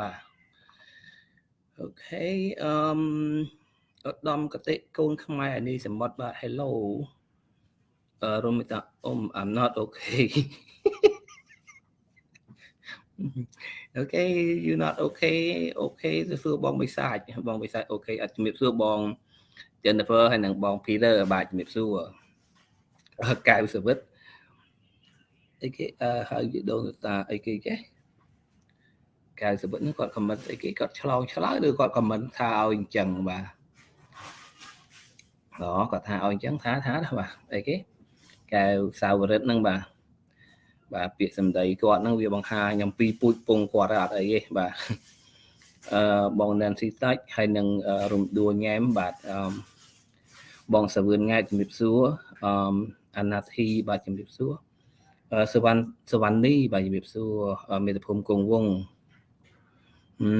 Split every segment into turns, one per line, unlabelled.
បាទអូខេអឺមឧត្តមកតិកូនខ្មែរនេះសមុទ្របាទ hello អឺរមិតាអ៊ំ I'm not okay okay you not okay okay ទៅសួរបងបិសាចបងបិសាច okay អត់ជំរាបសួរបង Jennifer ហើយនិងបង Peter បាទជំរាបសួរកៅសវិតអីគេអឺហៅយដូនតាអីគេចេះ កៅសវិតហ្នឹងគាត់ខមមិនអីគេគាត់ឆ្លងឆ្លើយឬគាត់ខមមិនថាឲ្យអញ្ចឹងបាទអូគាត់ថាឲ្យអញ្ចឹងថាថាបាទអីគេកៅសាវរិតហ្នឹងបាទបាទពាក្យសម្ដីគាត់ហ្នឹងវាបង្ហាញអំពីពូជពងគាត់អត់អីទេបាទអឺបង Nancy Touch ហើយនឹងរំដួលញ៉ែមបាទអឺបងសាវឿនង៉ែជំរាបសួរអឺអាណាធីបាទជំរាបសួរសវណ្ណសវណ្ណនីបាទជំរាបសួរមេត្តាភូមិគង់វង អឺ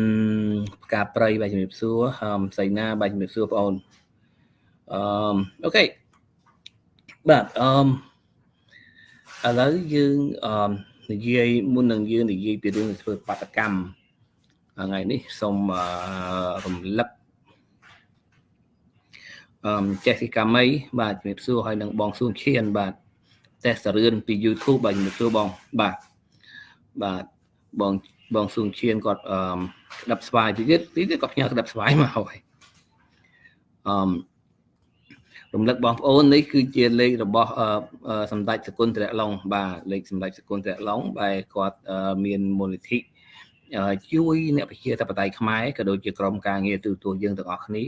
ផ្កាព្រៃបាទជំរាបសួរអឺសៃណាបាទជំរាបសួរបងអូនអឺអូខេបាទអឺឥឡូវយើងអឺនិយាយមុននឹងយើងនិយាយពីរឿងធ្វើបាតកម្មថ្ងៃនេះសូមរំលឹកអឺចេះពីកាមីបាទជំរាបសួរហើយនឹងបងសួនឈៀនបាទតេស្តរឿនពី YouTube បាទជំរាបសួរបងបាទបាទបង បងសួនឈៀនគាត់អឺក្តាប់ស្វាយទីទៀតទីទៀតគាត់ផ្ញើក្តាប់ស្វាយមកហើយអឺរំលឹកបងប្អូននេះគឺជាលេខរបស់សម្ដេចសកុនត្រឡុងបាទលេខសម្ដេចសកុនត្រឡុងបែរគាត់មានមូលនិធិជួយអ្នកប្រជាធិបតេយ្យខ្មែរក៏ដូចជាក្រមការងារទូទួលយើងទាំងអស់គ្នា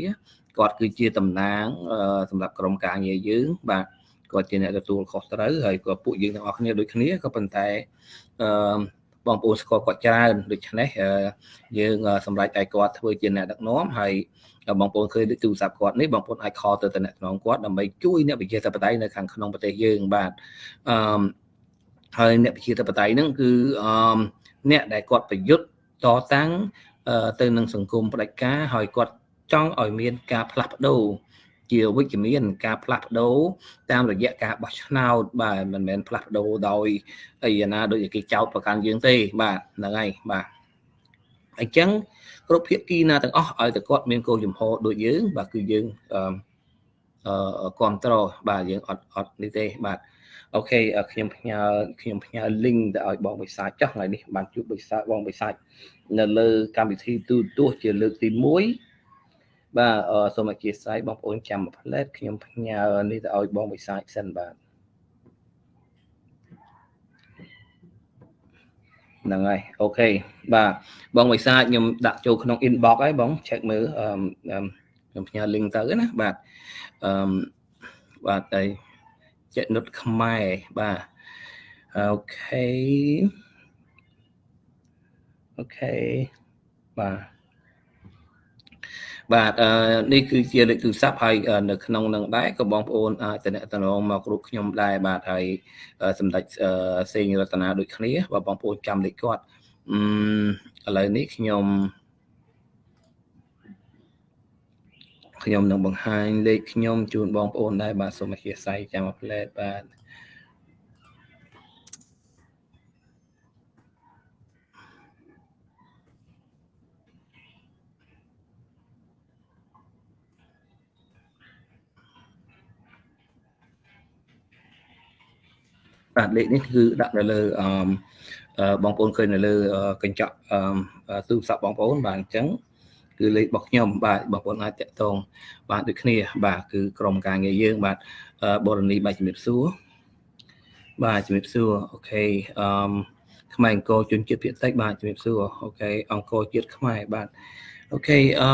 គាត់គឺជាតំណាងសម្រាប់ក្រមការងារយើង បាទគាត់ជាអ្នកទទួលខុសត្រូវហើយក៏ពួកយើងទាំងអស់គ្នាដូចគ្នាក៏ប៉ុន្តែអឺ បងប្អូនស្គាល់គាត់ច្រើនដូច្នេះយើងសម្រេចឲ្យគាត់ធ្វើជាអ្នកដឹកនាំហើយបងប្អូនឃើញទូរស័ព្ទគាត់នេះបងប្អូនអាចខលទៅតំណែងគាត់ដើម្បីជួយអ្នកវិជាធិបតេយ្យនៅខាងក្នុងប្រទេសយើងបាទអឺហើយអ្នកវិជាធិបតេយ្យហ្នឹងគឺអឺអ្នកដែលគាត់ប្រយុទ្ធតតាំងទៅនឹងសង្គមផ្ដាច់ការហើយគាត់ចង់ឲ្យមានការផ្លាស់ប្ដូរ ជាវិជ្ជមានការផ្លាស់ប្ដូរតាមរយៈការបោះឆ្នោតបាទមិនមែនផ្លាស់ប្ដូរដោយអីណាដូចគេចោទប្រកាន់យើងទេបាទហ្នឹងហើយបាទអញ្ចឹងគ្រប់ភាគីណាទាំងអស់ឲ្យតែគាត់មានគោលចំហដូចយើង បាទគឺយើងអឺអឺគ្រប់ត្របាទយើងអត់អត់នេះទេបាទអូខេខ្ញុំផ្ញើខ្ញុំផ្ញើ link ទៅឲ្យបងបិសាចចុះថ្ងៃនេះបានជួបបិសាចបងបិសាចនៅលើកម្មវិធីទូទស្សន៍ជាលើកទី1 បាទសូមអធិស្ឋានបងប្អូនចាំមួយផ្លែតខ្ញុំផ្ញើនេះទៅឲ្យបងបិសាចសិនបាទហ្នឹងហើយអូខេបាទបង visa ខ្ញុំដាក់ចូលក្នុង inbox ហើយបង check មើលខ្ញុំផ្ញើ link ទៅណាបាទអឺបាទហើយចេនុតខ្មែរបាទ okay okay បាទ បាទអឺនេះគឺជាលេខទូរស័ព្ទហើយនៅក្នុងនឹងដែរក៏បងប្អូនអាចតំណងមកគ្រប់ខ្ញុំដែរបាទហើយសម្ដេចសេងរតនាដូចគ្នាបើបងប្អូនចាំលេខគាត់អឺឥឡូវនេះខ្ញុំខ្ញុំនឹងបង្ហាញលេខខ្ញុំជូនបងប្អូនដែរបាទសូមអធិស្ឋានចាំមួយផ្លែតបាទ បាទលេខនេះគឺដាក់នៅលើអឺបងប្អូនឃើញនៅលើកញ្ចក់ទូរស័ព្ទបងប្អូនបាទអញ្ចឹងគឺលេខរបស់ខ្ញុំបាទបងប្អូនអាចទាក់ទងបាទដូចគ្នា បាទគឺក្រុមការងារយើង បាទបរនីបាទជំរាបសួរបាទជំរាបសួរ okay អឺខ្មែរអង្គរជនជាតិភាគតិចបាទជំរាបសួរ okay អង្គរជាតិខ្មែរបាទ okay អឺ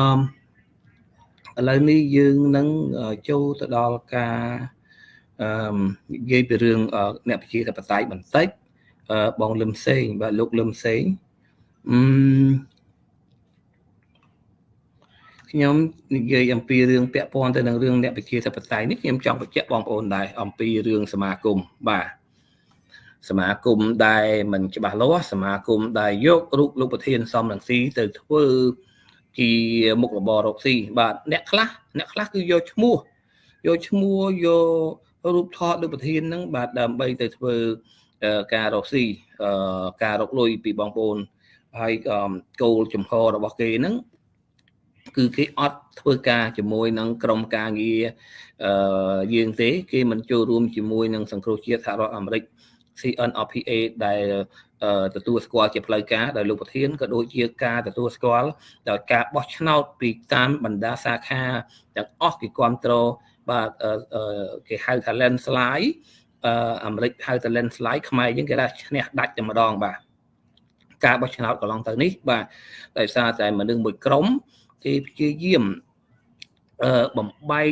ឥឡូវនេះយើងនឹងចូលទៅដល់ការ អឺនិយាយពីរឿងអ្នកប្រជាធិបតេយ្យបន្តិចបងលឹមសេងបាទលោកលឹមសេងអឺខ្ញុំនិយាយអំពីរឿងពាក់ព័ន្ធទៅនឹងរឿងអ្នកប្រជាធិបតេយ្យនេះខ្ញុំចង់បញ្ជាក់បងប្អូនដែរអំពីរឿងសមាគមបាទសមាគមដែលមិនច្បាស់លាស់សមាគមដែលយករូបលោកប្រធានសំរងស៊ីទៅធ្វើជាមុខរបររកស៊ីបាទអ្នកខ្លះអ្នកខ្លះគឺយកឈ្មោះយកឈ្មោះយក រូបថតលោកប្រធានហ្នឹងបាទដើម្បីទៅធ្វើការរកស៊ីការរកលុយពីបងប្អូនហើយគោលចំហរបស់គេហ្នឹងគឺគេអត់ធ្វើការជាមួយនឹងក្រុមការងារអឺយើងទេ គេមិនចូលរួមជាមួយនឹងសង្គ្រោះជាតិសហរដ្ឋអាមេរិក CNRPA ដែលទទួលស្គាល់ជាផ្លូវការដោយលោកប្រធានក៏ដូចជាការទទួលស្គាល់ដោយការបោះឆ្នោតពីតាមបណ្ដាសាខាទាំងអស់គេគ្រប់គ្រង បាទគេហៅថា landslide អាមេរិកហៅថា landslide ខ្មែរយើងគេថាឈ្នះដាច់តែម្ដងបាទការបោះឆ្នោតកន្លងទៅនេះបាទដោយសារតែមនុស្សមួយក្រុមគេព្យាយាមបំបែក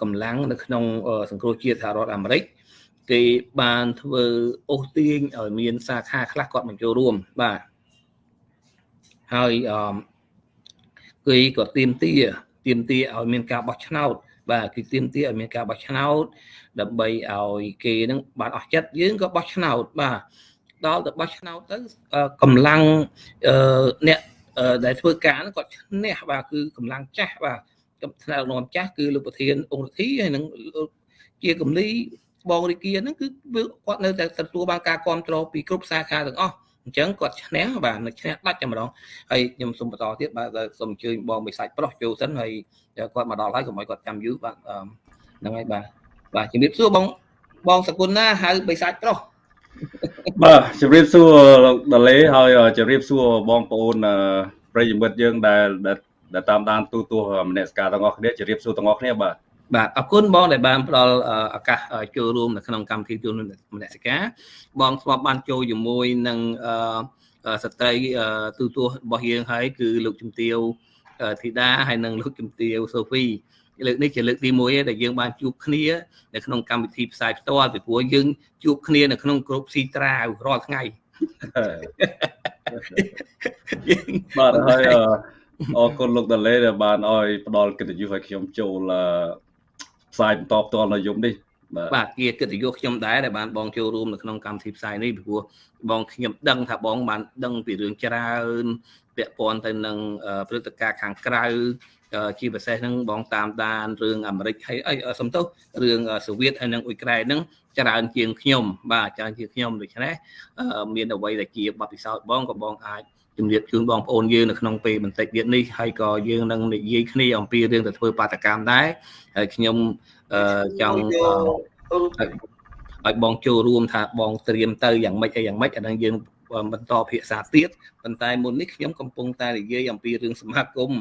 កម្លាំងនៅក្នុងសង្គ្រោះជាតិសហរដ្ឋអាមេរិកគេបានធ្វើអូសទាញឲ្យមានសាខាខ្លះគាត់មកចូលរួមបាទហើយអឺគេក៏ទៀមទាទៀមទាឲ្យមានការបោះឆ្នោត បាទគឺទៀមទាឲ្យមានការបោះឆ្នោតដើម្បីឲ្យគេនឹងបានអស់ចិត្តយើងក៏បោះឆ្នោតបាទដល់ទៅបោះឆ្នោតទៅកម្លាំងអ្នកដែលធ្វើការហ្នឹងគាត់ឈ្នះបាទគឺកម្លាំងចាស់បាទថ្នាក់ដឹកនាំចាស់គឺលោកប្រធានអង្គរដ្ឋីហើយនឹងជាកំលីបងរិគាហ្នឹងគឺគាត់នៅតែទទួលបានការគ្រប់គ្រងពីគ្រប់សាខាទាំងអស់ អញ្ចឹងគាត់ឈ្នះបាទនៅឈ្នះដាច់តែម្ដងហើយខ្ញុំសូមបន្តទៀតបាទសូមអញ្ជើញបងបិសាច់ប្រុសចូលសិនហើយគាត់មកដល់ហើយកុំឲ្យគាត់ចាំយូរបាទហ្នឹងហើយបាទបាទជំរាបសួរបងបងសគុណណាហៅបិសាច់ប្រុស
បាទជំរាបសួរលោកដាលេហើយជំរាបសួរបងប្អូនប្រិយមិត្តយើងដែលដែលតាមដានទូទស្សន៍មនសិការទាំងអស់គ្នាជំរាបសួរទាំងអស់គ្នាបាទ
បាទអរគុណបងដែលបានផ្ដល់ឱកាសចូលរួមនៅក្នុងកម្មវិធីទូនមនសិការបងស្វាប់បានចូលជាមួយនឹងស្ត្រីទូទស្សន៍របស់យើងហើយគឺលោកជំទាវធីតាហើយនិងលោកជំទាវសូហ្វីលើកនេះជាលើកទី1ឯដែលយើងបានជួបគ្នានៅក្នុងកម្មវិធីផ្សាយផ្ទាល់ពីព្រោះយើងជួបគ្នានៅក្នុងក្រុមស៊ីត្រាវរាល់ថ្ងៃ
បាទហើយអរគុណលោកដាលេដែលបានឲ្យផ្ដល់កិត្តិយសឲ្យខ្ញុំចូល ផ្សាយបន្តផ្ទាល់នៅយប់នេះ
បាទជាកិត្តិយសខ្ញុំដែរដែលបានបងចូលរួមនៅក្នុងកម្មវិធីផ្សាយនេះពីព្រោះបងខ្ញុំដឹងថាបងបានដឹងពីរឿងច្រើនពាក់ព័ន្ធទៅនឹងព្រឹត្តិការណ៍ខាងក្រៅជាពិសេសហ្នឹងបងតាមដានរឿងអាមេរិកហើយអីសំទោសរឿងសូវៀតហើយនិងអ៊ុយក្រែនហ្នឹងច្រើនជាងខ្ញុំបាទច្រើនជាងខ្ញុំដូច្នេះមានអ្វីដែលជាបទពិសោធន៍បងក៏បងអាច ជំរាបជូនបងប្អូនយើងនៅក្នុងពេលបន្តិចទៀតនេះហើយក៏យើងនឹងនិយាយគ្នាអំពីរឿងទៅធ្វើបាតកម្មដែរហើយខ្ញុំចង់ឲ្យបងចូលរួមថាបងត្រៀមទៅយ៉ាងម៉េចអីយ៉ាងម៉េចអានឹងយើងបន្តភាសាទៀតប៉ុន្តែមុននេះខ្ញុំកំពុងតែនិយាយអំពីរឿងសមាគម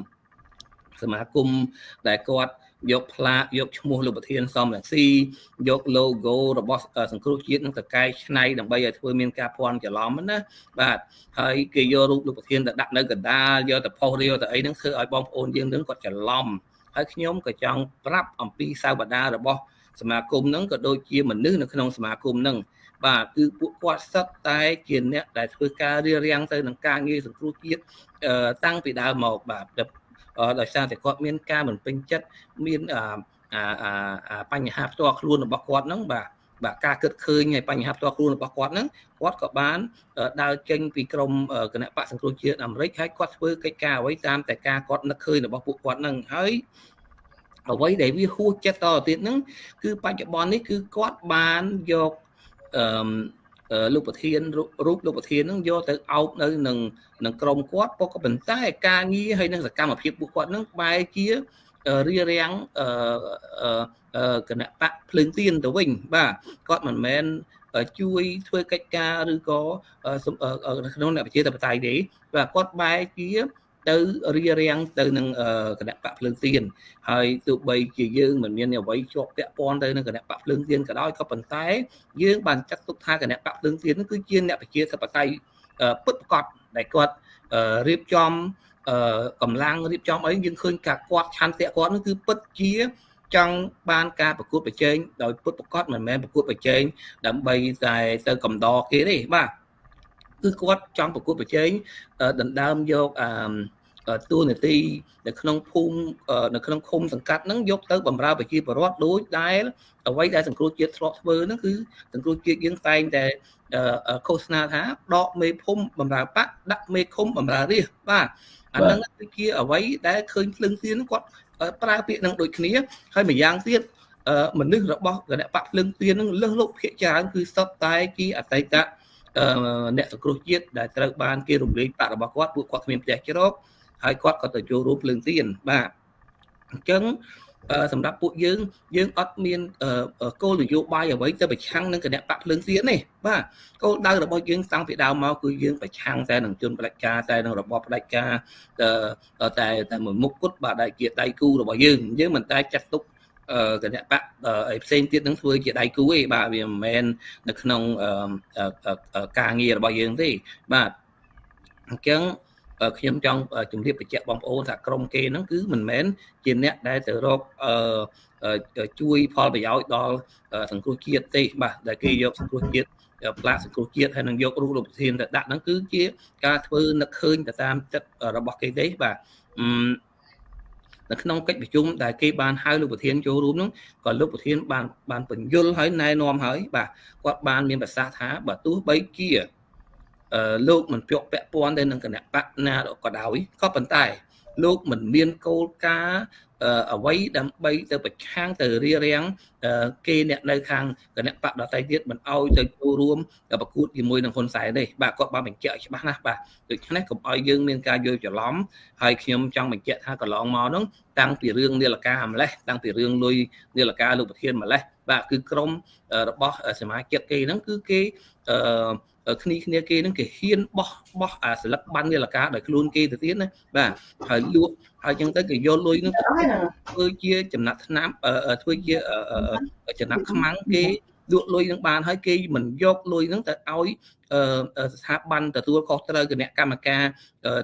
សមាគមដែលគាត់ យកផ្លាកយកឈ្មោះលោកប្រធានសំរងស៊ីយក logo របស់សង្គ្រោះជាតិនឹងទៅកែច្នៃដើម្បីឲ្យធ្វើមានការភ័ន្តច្រឡំណាបាទហើយគេយករូបលោកប្រធានទៅដាក់នៅកណ្ដាលយកទៅផុសរៀលទៅអីហ្នឹងធ្វើឲ្យបងប្អូនយើងនឹងគាត់ច្រឡំហើយខ្ញុំក៏ចង់ប្រាប់អំពីសាវតារបស់សមាគមហ្នឹងក៏ដូចជាមនុស្សនៅក្នុងសមាគមហ្នឹងបាទគឺពួកគាត់សិតតែជាអ្នកដែលធ្វើការរៀបរៀងទៅនឹងការងារសង្គ្រោះជាតិតាំងពីដើមមកបាទ ដោយសារតែគាត់មានការមិនពេញចិត្តមានបញ្ហាផ្ទាល់ខ្លួនរបស់គាត់ហ្នឹងបាទបាទការគិតឃើញហើយបញ្ហាផ្ទាល់ខ្លួនរបស់គាត់ហ្នឹងគាត់ក៏បានដើរចេញពីក្រមគណៈបកសង្គ្រោះជាតិអាមេរិកហើយគាត់ធ្វើកិច្ចការអ្វីតាមតែការគាត់នឹកឃើញរបស់ពួកគាត់ហ្នឹងហើយអ្វីដែលវាហួសចិត្តតទៅទៀតហ្នឹងគឺបច្ចុប្បន្ននេះគឺគាត់បានយកអឺ លោកប្រធានរូបលោកប្រធានហ្នឹងយកទៅអោបនៅនឹងនឹងក្រមគាត់ក៏ប៉ុន្តែការងារហើយនឹងសកម្មភាពពួកគាត់ហ្នឹងបែរជារៀបរៀងអឺគណៈបកភ្លើងទៀនទៅវិញបាទគាត់មិនមែនជួយធ្វើកិច្ចការឬក៏ក្នុងអ្នកប្រជាធិបតេយ្យទេបាទគាត់បែរជា ទៅរៀបរៀងទៅនឹងគណៈបកភ្លើងទៀនហើយទោះបីជាយើងមិនមានអ្វីជាប់ពាក់ព័ន្ធទៅនឹងគណៈបកភ្លើងទៀនក៏ដោយក៏ប៉ុន្តែ យើងបានចាត់ទុកថាគណៈបកភ្លើងទៀននោះគឺជាអ្នកប្រជាធិបតេយ្យពិតប្រាកដដែលគាត់រៀបចំកម្លាំងរៀបចំអីយើងឃើញការគាត់ឆន្ទៈគាត់នោះគឺពិតជាចង់បានការប្រកួតប្រជែងដោយពុតប្រកបមិនមែនប្រកួតប្រជែងដើម្បីតែទៅកំដរគេទេបាទគឺគាត់ចង់ប្រកួតប្រជែងដណ្ដើមយកអឺ តួនាទីនៅក្នុងភូមិនៅក្នុងឃុំសង្កាត់ហ្នឹងយកទៅបម្រើប្រជាពលរដ្ឋដូចដែលអ្វីដែលសង្គ្រោះជាតិធ្លាប់ធ្វើហ្នឹងគឺសង្គ្រោះជាតិយើងតែងតែឃោសនាថាដកមេភូមិបម្រើបកដាក់មេឃុំបម្រើរាជបាទអាហ្នឹងគឺជាអ្វីដែលឃើញភ្លឹងទៀនគាត់ប្រើពាក្យនឹងដូចគ្នាហើយម្យ៉ាងទៀតមនុស្សរបស់គណៈបកភ្លឹងទៀននឹងលឹះលោកភាកច្រើនគឺសតតែជាអតីតអ្នកសង្គ្រោះជាតិដែលត្រូវបានគេរំលែកប្រាក់របស់គាត់ពួកគាត់គ្មានផ្ទះជ្រក ហើយគាត់ក៏ទៅចូលរួមភ្លើងទៀនបាទអញ្ចឹងសម្រាប់ពួកយើងយើងអត់មានគោលនយោបាយអ្វីទៅប្រឆាំងនឹងគណៈបកភ្លើងទៀនទេបាទគោលដៅរបស់យើងតាំងពីដើមមកគឺយើងប្រឆាំងតែនឹងជនផ្ដាច់ការតែនឹងរបបផ្ដាច់ការតែតែមួយមុខគត់បាទដែលជាដៃគូរបស់យើងយើងមិនតែចាត់ទុកគណៈបកអីផ្សេងទៀតនឹងធ្វើជាដៃគូទេបាទវាមិនមែននៅក្នុងការងាររបស់យើងទេបាទអញ្ចឹង ខ្ញុំចង់ជម្រាបបញ្ជាក់បងប្អូនថាក្រុមគេហ្នឹងគឺមិនមែនជាអ្នកដែលទៅរកជួយផលប្រយោជន៍ដល់សង្គ្រោះជាតិទេបាទដែលគេយកសង្គ្រោះជាតិផ្លាកសង្គ្រោះជាតិហើយនឹងយករូបលោកប្រធានទៅដាក់ហ្នឹងគឺជាការធ្វើនឹកឃើញទៅតាមចិត្តរបស់គេទេបាទនៅក្នុងកិច្ចប្រជុំដែលគេបានហៅលោកប្រធានចូលរួមនោះក៏លោកប្រធានបានបានបញ្យលហើយណែនាំហើយបាទគាត់បានមានប្រសាសន៍ថាបើទោះបីជា លោកមិនពាក់ពាក់ព័ន្ធទៅនឹងគណៈបកណាក៏ដោយក៏ប៉ុន្តែ លោកមិនមានគោលការណ៍អ្វីដើម្បីទៅប្រឆាំងទៅរៀបរៀងគេអ្នកនៅខាងគណៈបកដតៃទៀតមិនអោយទៅចូលរួមប្រកួតជាមួយនឹងហ៊ុនសែនទេបាទគាត់បានបញ្ជាក់ច្បាស់ណាស់បាទដូច្នេះកុំអោយយើងមានការយល់ច្រឡំហើយខ្ញុំចង់បញ្ជាក់ថាកន្លងមកនោះតាំងពីរឿងនីលកាម្លេះតាំងពីរឿងលុយនីលកាលោកប្រធានម្លេះបាទគឺក្រមរបស់សមាជិកគេហ្នឹងគឺគេអឺ គ្នាគ្នាគេនឹងគេហ៊ានបោះបោះអាសិលឹកបាននាឡកាដោយខ្លួនគេទៅទៀតណាបាទហើយលក់ហើយចឹងទៅគេយកលុយនឹងធ្វើជាចំណាត់ថ្នាំធ្វើជាចំណាត់ខ្មាំងគេលក់លុយនឹងបានហើយគេមិនយកលុយនឹងទៅឲ្យស្ថាប័នទទួលខុសត្រូវគណៈកម្មការ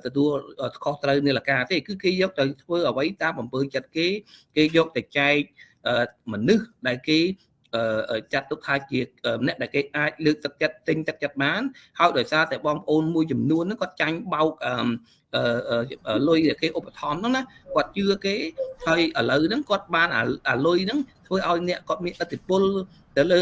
ទទួលខុសត្រូវនាឡកាទេគឺគេយកទៅធ្វើអ្វីតាមអំពើចិត្តគេគេយកទៅចែកមនុស្សដែលគេ ចាត់ទុកថាជាអ្នកដែលគេអាចលើកទឹកចិត្តទិញទឹកចិត្តបានហើយដោយសារតែបងប្អូនមួយចំនួនហ្នឹងគាត់ចាញ់បោកលុយដែលគេឧបត្ថម្ភហ្នឹងណាគាត់ជឿគេហើយឥឡូវហ្នឹងគាត់បានអាលុយហ្នឹងធ្វើឲ្យអ្នកគាត់មានឥទ្ធិពលទៅលើ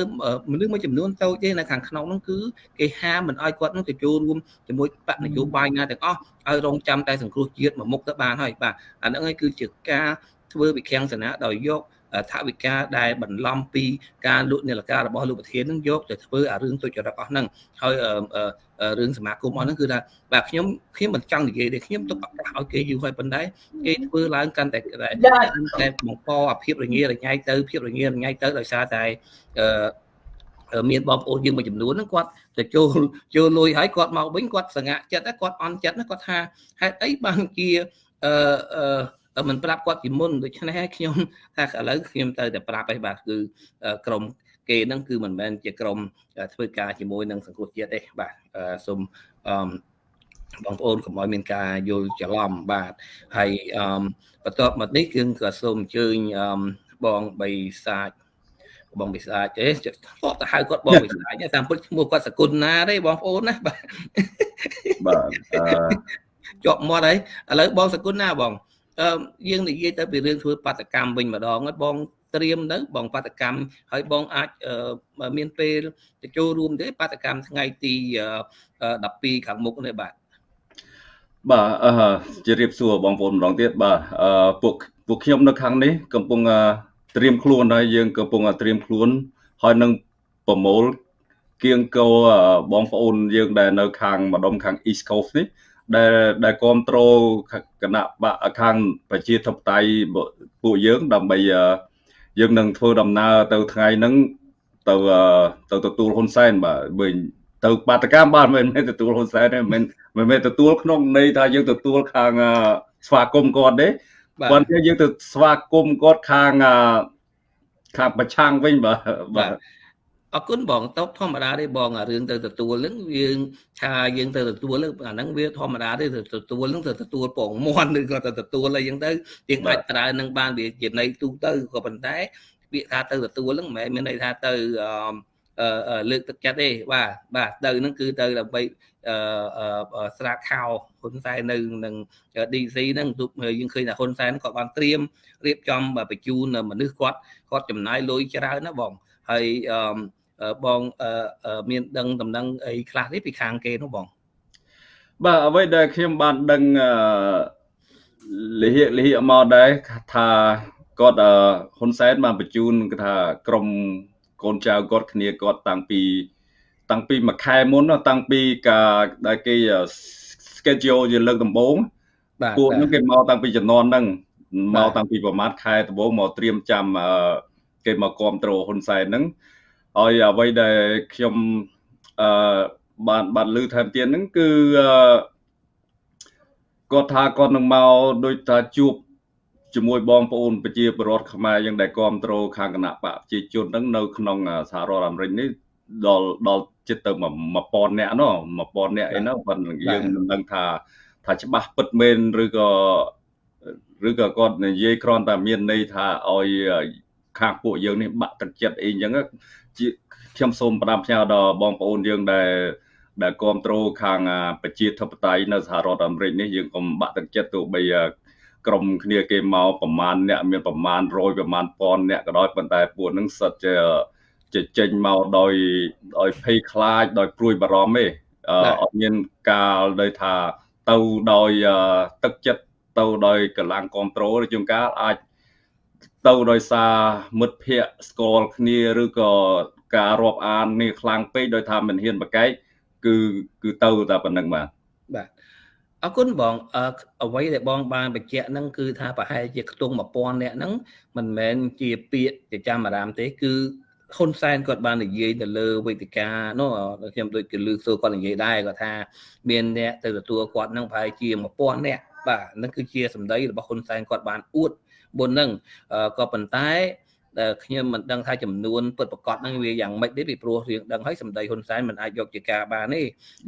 មនុស្សមួយចំនួនតូចទេនៅខាងក្នុងហ្នឹងគឺគេហាមមិនឲ្យគាត់នឹងទៅចូលរួមជាមួយបកនយោបាយណាទាំងអស់ឲ្យរងចាំតែសង្គ្រោះជាតិមួយមុខទៅបានហើយបាទអាហ្នឹងហើយគឺជាការធ្វើវិខាំងសនាដោយយក ថវិកាដែលបន្លំពីការលក់នាឡិការបស់លោកប្រធាននឹងយកទៅធ្វើអារឿងទុច្ចរិតអស់ហ្នឹងហើយរឿងសមាគមអស់ហ្នឹងគឺថាបាទខ្ញុំខ្ញុំមិនចង់និយាយទេខ្ញុំទុកឱកាសឲ្យគេយូរហើយប៉ុន្តែគេធ្វើឡើងកាន់តែតែបង្កអាភាពរងារញ៉ៃទៅភាពរងារញ៉ៃទៅដោយសារតែអឺមានបងប្អូនយើងមួយចំនួនហ្នឹងគាត់ទៅចូលចូលលុយហើយគាត់មកវិញគាត់សង្ហាក់ចិត្តគាត់អន់ចិត្តគាត់ថាហេតុអីបានជាអឺ មិនប្រាប់គាត់ពីមុនដូច្នេះហើយខ្ញុំថាឥឡូវខ្ញុំទៅតែប្រាប់ឯងបាទគឺក្រមគេហ្នឹងគឺមិនមែនជាក្រមធ្វើការជាមួយនឹងសង្គមជាតិទេបាទសូមអឺបងប្អូនកុំឲ្យមានការយល់ច្រឡំបាទហើយអឺបន្ទាប់មកនេះគឺក៏សូមអញ្ជើញបងបីសាច់បងវិសាចទេធ្លាប់ទៅហៅគាត់បងវិសាចតាមពុតឈ្មោះគាត់សគុណណាទេបងប្អូនណាបាទបាទជាប់មាត់ហើយឥឡូវបងសគុណណាបង យើងនិយាយទៅពីរឿងធ្វើបាតកម្មវិញម្ដងបងត្រៀមទៅបងបាតកម្មហើយបងអាចមានពេលទៅចូលរួមទេបាតកម្មថ្ងៃទី12ខាងមុខនេះបាទ
បាទអឺជម្រាបសួរបងប្អូនម្ដងទៀតបាទអឺពួកពួកខ្ញុំនៅខាងនេះកំពុងត្រៀមខ្លួនហើយយើងកំពុងត្រៀមខ្លួនហើយនឹងប្រមូលគៀងកោបងប្អូនយើងដែលនៅខាងម្ដុំខាង East Coast នេះ ដែលដែលគ្រប់គ្រងគណៈបកខាងប្រជាធិបតេយ្យពួកយើងដើម្បីយើងនឹងធ្វើដំណើរទៅថ្ងៃហ្នឹងទៅទៅទទួលហ៊ុនសែនបាទបើទៅបាតកម្មបាទមិនមែនទទួលហ៊ុនសែនទេមិនមិនមែនទទួលក្នុងន័យថាយើងទទួលខាងស្វាគមន៍គាត់ទេគាត់ថាយើងទៅស្វាគមន៍គាត់ខាងខាងប្រឆាំងវិញបាទបាទ
អរគុណបងតបធម្មតាទេបងអារឿងទៅទទួលហ្នឹងយើងថាយើងទៅទទួលហ្នឹងអាហ្នឹងវាធម្មតាទេទៅទទួលហ្នឹងទៅទទួលពងមន់ឬក៏ទៅទទួលអីចឹងទៅយើងអាចប្រើនឹងបានវាជាន័យទូទៅក៏ប៉ុន្តែពាក្យថាទៅទទួលហ្នឹងមិនមែនមានន័យថាទៅអឺលើកទឹកចិត្តទេបាទបាទទៅហ្នឹងគឺទៅដើម្បីអឺស្រាកខោហ៊ុនសែននៅនឹង DC ហ្នឹងទូយើងឃើញថាហ៊ុនសែនគាត់បានត្រៀមរៀបចំបញ្ជូនមនុស្សគាត់គាត់ចំណាយលុយច្រើនណាបងហើយអឺ បងមានដឹងដំណឹងអីខ្លះទេពីខាងគេនោះបង
បាទអ្វីដែលខ្ញុំបានដឹងលិហិលិហិមកដែរថាគាត់ហ៊ុនសែនបានបញ្ជូនគេថាក្រុមកូនចៅគាត់គ្នាគាត់តាំងពី តាំងពីមួយខែមុនតាំងពីការដែលគេ schedule ជាលើកដំបូងពួកហ្នឹងគេមកតាំងពីចំនួនហ្នឹងមកតាំងពីប្រហែលខែដំបូងមកត្រៀមចាំគេមកគ្រប់គ្រងហ៊ុនសែនហ្នឹង ឲ្យអ្វីដែលខ្ញុំអឺបានបានលើថែមទៀតហ្នឹងគឺគាត់ថាគាត់នឹងមកដូចថាជួបជាមួយបងប្អូនប្រជាពលរដ្ឋខ្មែរយើងដែលគ្រប់គ្រងខាងគណៈបកប្រជាជនហ្នឹងនៅក្នុងសហរដ្ឋអាមេរិកនេះដល់ដល់ជិតទៅ1000នាក់ណោះ1000នាក់អីហ្នឹងប៉ុន្តែយើងមិនដឹងថាថាច្បាស់ពិតមែនឬក៏ឬក៏គាត់និយាយគ្រាន់តែមានន័យថាឲ្យខាងពួកយើងនេះបាក់ទឹកចិត្តអីអញ្ចឹងជាខ្ញុំសូមផ្ដាំផ្ញើដល់បងប្អូនយើងដែលដែលគ្រប់គ្រងខាងប្រជាធិបតេយ្យនៅសហរដ្ឋអាមេរិកនេះយើងកុំបាក់ទឹកចិត្តទោះបីក្រុមគ្នាគេមកប្រមាណអ្នកមានប្រមាណ100ប្រមាណពាន់អ្នកក៏ដោយប៉ុន្តែពួកនឹងសិតជាជាចេញមកដោយដោយភ័យខ្លាចដោយព្រួយបារម្ភទេអត់មានកាលដោយថាទៅដោយទឹកចិត្តទៅដោយកម្លាំងគ្រប់គ្រងឬជួនកាលអាច ទៅដោយសារមិត្តភ័ក្តិស្គាល់គ្នាឬក៏ការរាប់អាននេះខ្លាំងពេកដោយថាមិនហ៊ានប្រកែកគឺគឺទៅតែប៉ុណ្្នឹងបាទ
បាទអរគុណបងអ្វីដែលបងបានបញ្ជាក់ហ្នឹងគឺថាប្រហែលជាខ្ទង់1000នាក់ហ្នឹងមិនមែនជាពាក្យប្រចាំអារាមទេគឺហ៊ុនសែនគាត់បាននិយាយទៅលើវេទិកានោះខ្ញុំដូចជាលើកសួរគាត់និយាយដែរគាត់ថាមានអ្នកទៅទទួលគាត់ហ្នឹងប្រហែលជា1000នាក់បាទហ្នឹងគឺជាសម្ដីរបស់ហ៊ុនសែនគាត់បានអួត មុនហ្នឹងក៏ប៉ុន្តែដែលខ្ញុំមិនដឹងថាចំនួនពិតប្រកបហ្នឹងវាយ៉ាងម៉េចទេពីព្រោះរឿងដឹងហើយសម្ដីហ៊ុនសែនមិនអាចយកជាការបានទេ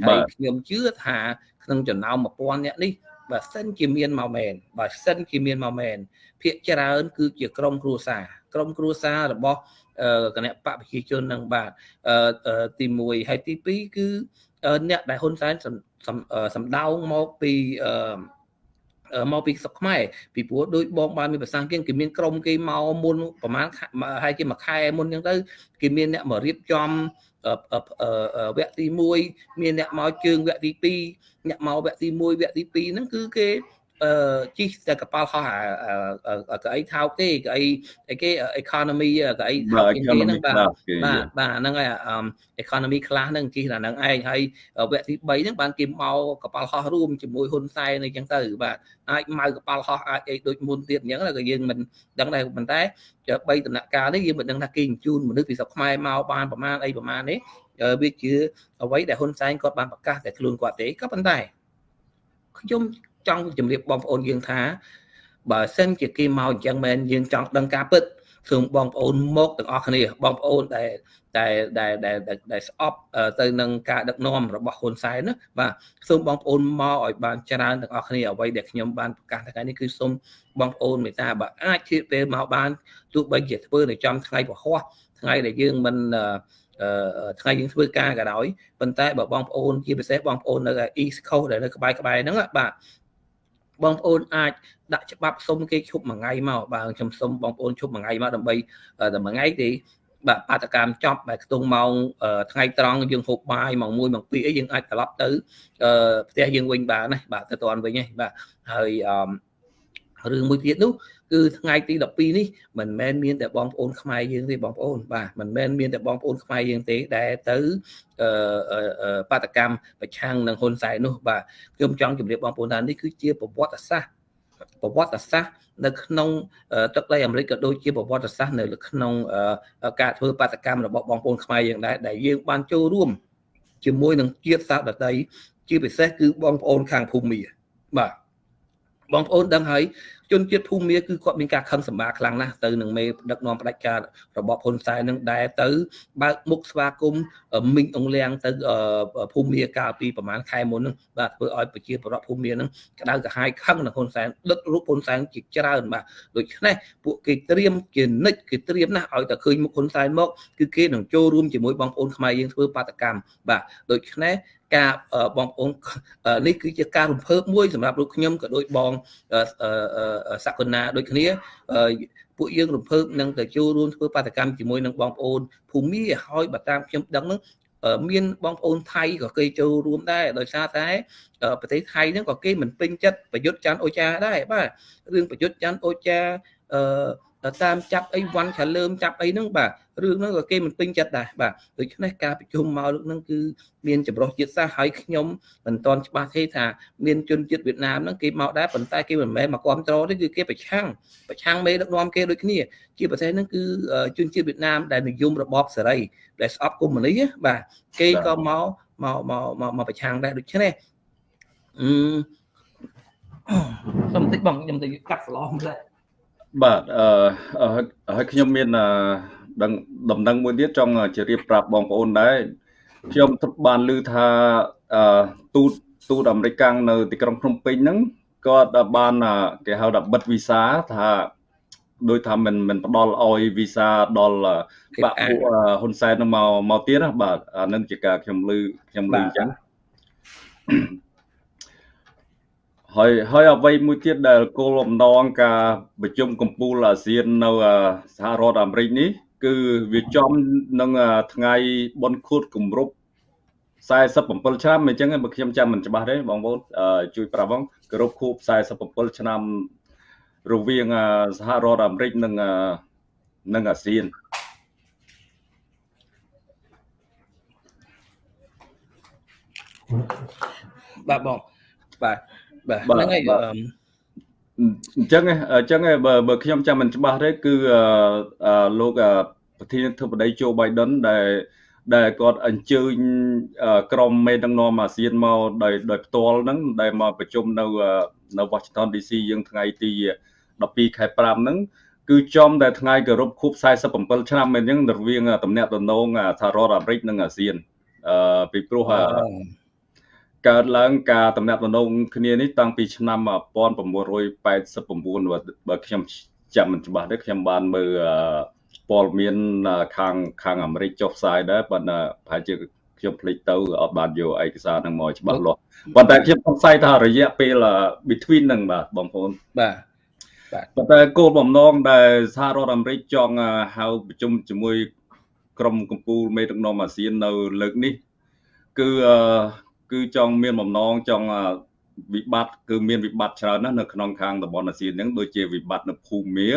ហើយខ្ញុំជឿថាក្នុងចំណោម1000នាក់នេះបើសិនជាមានមកមែនបើសិនជាមានមកមែនភាកច្រើនគឺជាក្រុមគ្រួសារក្រុមគ្រួសាររបស់គណៈបកប្រជាជននឹងបាទទី1ហើយទី2គឺអ្នកដែលហ៊ុនសែនសំដៅមកពី មកពីស្រុកខ្មែរពីព្រោះដូចបងបានមានប្រសាសន៍គេគេមានក្រុមគេមកមុនប្រហែលហើយជាមួយខែមុនអញ្ចឹងទៅគេមានអ្នកមករៀបចំវគ្គទី1មានអ្នកមកជើងវគ្គទី2អ្នកមកវគ្គទី1វគ្គទី2ហ្នឹងគឺគេ អឺជីតែកប៉ាល់ហោះកៅអីថោកទេកៅអីអីគេ economy កៅអីថោកគេហ្នឹងបាទបាទបាទហ្នឹងហើយ economy class ហ្នឹងជីតែហ្នឹងឯងហើយវគ្គទី3ហ្នឹងបានគេមកកប៉ាល់ហោះរួមជាមួយហ៊ុនសែនអីចឹងទៅបាទអាចម៉ៅកប៉ាល់ហោះអាចអីដូចមុនទៀតអញ្ចឹងក៏យើងមិនដឹងដែរប៉ុន្តែ3ដំណាក់កាលនេះយើងមិនដឹងថាគេបញ្ជូនមនុស្សពីស្រុកខ្មែរមកបានប្រមាណអីប្រមាណនេះវាជាអ្វីដែលហ៊ុនសែនគាត់បានប្រកាសតែខ្លួនគាត់ទេក៏ប៉ុន្តែខ្ញុំ ចង់ជម្រាបបងប្អូនយើងថា បើសិនជាគេមកអញ្ចឹងមែនយើងចង់ដឹងការពិតសូមបងប្អូនមកទាំងអស់គ្នាបងប្អូនដែលដែលដែលដែលដែលស្អប់ទៅនឹងការដឹកនាំរបស់ហ៊ុនសែនណាបាទសូមបងប្អូនមកឲ្យបានច្រើនទាំងអស់គ្នាអ្វីដែលខ្ញុំបានប្រកាសថ្ងៃនេះគឺសូមបងប្អូនមេត្តាបើអាចជៀសពេលមកបានទោះបីជាធ្វើនៅចំថ្ងៃពហុថ្ងៃដែលយើងមិនថ្ងៃយើងធ្វើការក៏ដោយប៉ុន្តែបើបងប្អូនជាពិសេសបងប្អូននៅ East Coast ដែលនៅក្បែរក្បែរហ្នឹងបាទ បងប្អូនអាចដាក់ច្បាប់សុំគេឈប់មួយថ្ងៃមកបាទខ្ញុំសុំបងប្អូនឈប់មួយថ្ងៃមកដើម្បីតែមួយថ្ងៃទេបាទបាតកម្មចប់បែខ្ទង់ម៉ោងថ្ងៃត្រង់យើងហូបបាយម៉ោង1ម៉ោង2អីយើងអាចត្រឡប់ទៅផ្ទះយើងវិញបានណាបាទទៅតាន់វិញហ្នឹងបាទហើយ រឿងមួយទៀតនោះគឺថ្ងៃទី12នេះមិនមែនមានតែបងប្អូនខ្មែរយើងទេបងប្អូនបាទមិនមែនមានតែបងប្អូនខ្មែរយើងទេដែលទៅបាតកម្មប្រឆាំងនឹងហ៊ុនសែននោះបាទខ្ញុំចង់ជម្រាបបងប្អូនថានេះគឺជាប្រវត្តិសាស្ត្រប្រវត្តិសាស្ត្រនៅក្នុងទឹកដីអាមេរិកក៏ដូចជាប្រវត្តិសាស្ត្រនៅក្នុងការធ្វើបាតកម្មរបស់បងប្អូនខ្មែរយើងដែរដែលយើងបានចូលរួមជាមួយនឹងជាតិសាសន៍ដតីជាពិសេសគឺបងប្អូនខាងភូមិមាបាទ បងប្អូនដឹងហើយជនជាតិភូមិគឺគាត់មានការខឹងសម្បាខ្លាំងណាស់ទៅនឹងមេដឹកនាំផ្ដាច់ការរបបហ៊ុនសែននឹងដែលទៅបើកមុខស្វាគមន៍មីងអងលៀងទៅភូមិកាលពីប្រហែលខែមុនហ្នឹងបាទធ្វើឲ្យប្រជាពលរដ្ឋភូមិហ្នឹងក្តៅក្រហាយខឹងនឹងហ៊ុនសែនដឹករូបហ៊ុនសែនជាច្រើនបាទដូច្នេះពួកគេត្រៀមជានិច្ចគេត្រៀមណាស់ឲ្យតែឃើញមុខហ៊ុនសែនមកគឺគេនឹងចូលរួមជាមួយបងប្អូនខ្មែរយើងធ្វើបាតកម្មបាទដូច្នេះ ការបងប្អូននេះគឺជាការរំភើបមួយសម្រាប់លោកខ្ញុំក៏ដូចបងសក្កណាដូចគ្នាពួកយើងរំភើបនឹងទៅចូលរួមធ្វើបាតកម្មជាមួយនឹងបងប្អូនភូមិហើយបើតាមខ្ញុំដឹងនឹងមានបងប្អូនថៃក៏គេចូលរួមដែរដោយសារតែប្រទេសថៃហ្នឹងក៏គេមិនពេញចិត្តប្រយុទ្ធច័ន្ទអូចាដែរបាទរឿងប្រយុទ្ធច័ន្ទអូចាអឺ តាមចាប់អីវ៉ាន់ឆលើមចាប់អីហ្នឹងបាទរឿងហ្នឹងក៏គេមិនពេញចិត្តដែរបាទដូច្នេះការប្រជុំមកលើកហ្នឹងគឺមានចម្រុះជាតិសាសន៍ហើយខ្ញុំមិនទាន់ច្បាស់ទេថាមានជនជាតិវៀតណាមហ្នឹងគេមកដែរប៉ុន្តែគេមិនមែនមកគ្រប់គ្រងទេគឺគេប្រឆាំងប្រឆាំងមេដឹកនាំគេដូចគ្នា ជាប្រទេសហ្នឹងគឺជនជាតិវៀតណាមដែលនិយមរបបសេរីដែលស្អប់កុម្មុយនីបាទគេក៏មកមកមកមកប្រឆាំងដែរដូច្នេះអឺសុំបន្តិចបងខ្ញុំទៅកាត់ស្លោម្លេះ
បាទអឺហើយខ្ញុំមានដឹងដំណឹងមួយទៀតចង់ជម្រាបប្រាប់បងប្អូនដែរខ្ញុំបានឮថាទូតទូតអាមេរិកនៅទីក្រុងភ្នំពេញហ្នឹងគាត់បានគេហៅថាបិទវីសាថាដោយថាមិនមិនផ្ដល់ឲ្យវីសាដល់បាក់ពួកហ៊ុនសែនមកមកទៀតណាបាទអានឹងជាការខ្ញុំឮខ្ញុំឮអញ្ចឹង ហើយហើយអ្វីមួយទៀតដែលគោលបំណងការប្រជុំកម្ពុជាអាស៊ាននៅសហរដ្ឋអាមេរិកនេះ គឺវាចំនឹងថ្ងៃបុណ្យខួបគម្រប់47ឆ្នាំអញ្ចឹងបើខ្ញុំចាំមិនច្បាស់ទេបងប្អូនជួយប្រាប់ផងគោរពខួប47ឆ្នាំរវាងសហរដ្ឋអាមេរិកនិងនិងអាស៊ាន
បាទបងបាទ បាទហ្នឹងហើយ
អញ្ចឹងអញ្ចឹងបើបើខ្ញុំចាំមិនច្បាស់ទេគឺលោកប្រធានាធិបតីโจ Biden ដែលដែលគាត់អញ្ជើញក្រុមមេដឹកនាំអាស៊ានមកដោយដោយផ្ទាល់ហ្នឹងដែលមកប្រជុំនៅនៅ Washington DC យើងថ្ងៃទី12ខែ5ហ្នឹងគឺចំតែថ្ងៃគោរពខួប47ឆ្នាំអញ្ចឹងរវាងតំណាក់តំណងសហរដ្ឋអាមេរិកនិងអាស៊ានអឺពីព្រោះ កើតឡើងការតំណាក់តំណងគ្នានេះតាំងពីឆ្នាំ1989បើខ្ញុំចាំមិនច្បាស់ទេខ្ញុំបានមើលព័ត៌មានខាងខាងអាមេរិកចុះផ្សាយដែរប៉ុន្តែប្រហែលជាខ្ញុំភ្លេចទៅអត់បានយកឯកសារហ្នឹងមកច្បាស់លាស់ប៉ុន្តែខ្ញុំសង្ស័យថារយៈពេល between ហ្នឹងបាទបងប្អូន
បាទ
បាទប៉ុន្តែគោលបំណងដែលសហរដ្ឋអាមេរិកចង់ហៅប្រជុំជាមួយក្រុមកម្ពុជាមេដឹកនាំអាស៊ាននៅលើកនេះ គឺ គឺចង់មានបំណងចង់វិបត្តិគឺមានវិបត្តិច្រើនណាស់នៅក្នុងខាងតំបន់អាស៊ានហ្នឹងដូចជាវិបត្តិនៅភូមា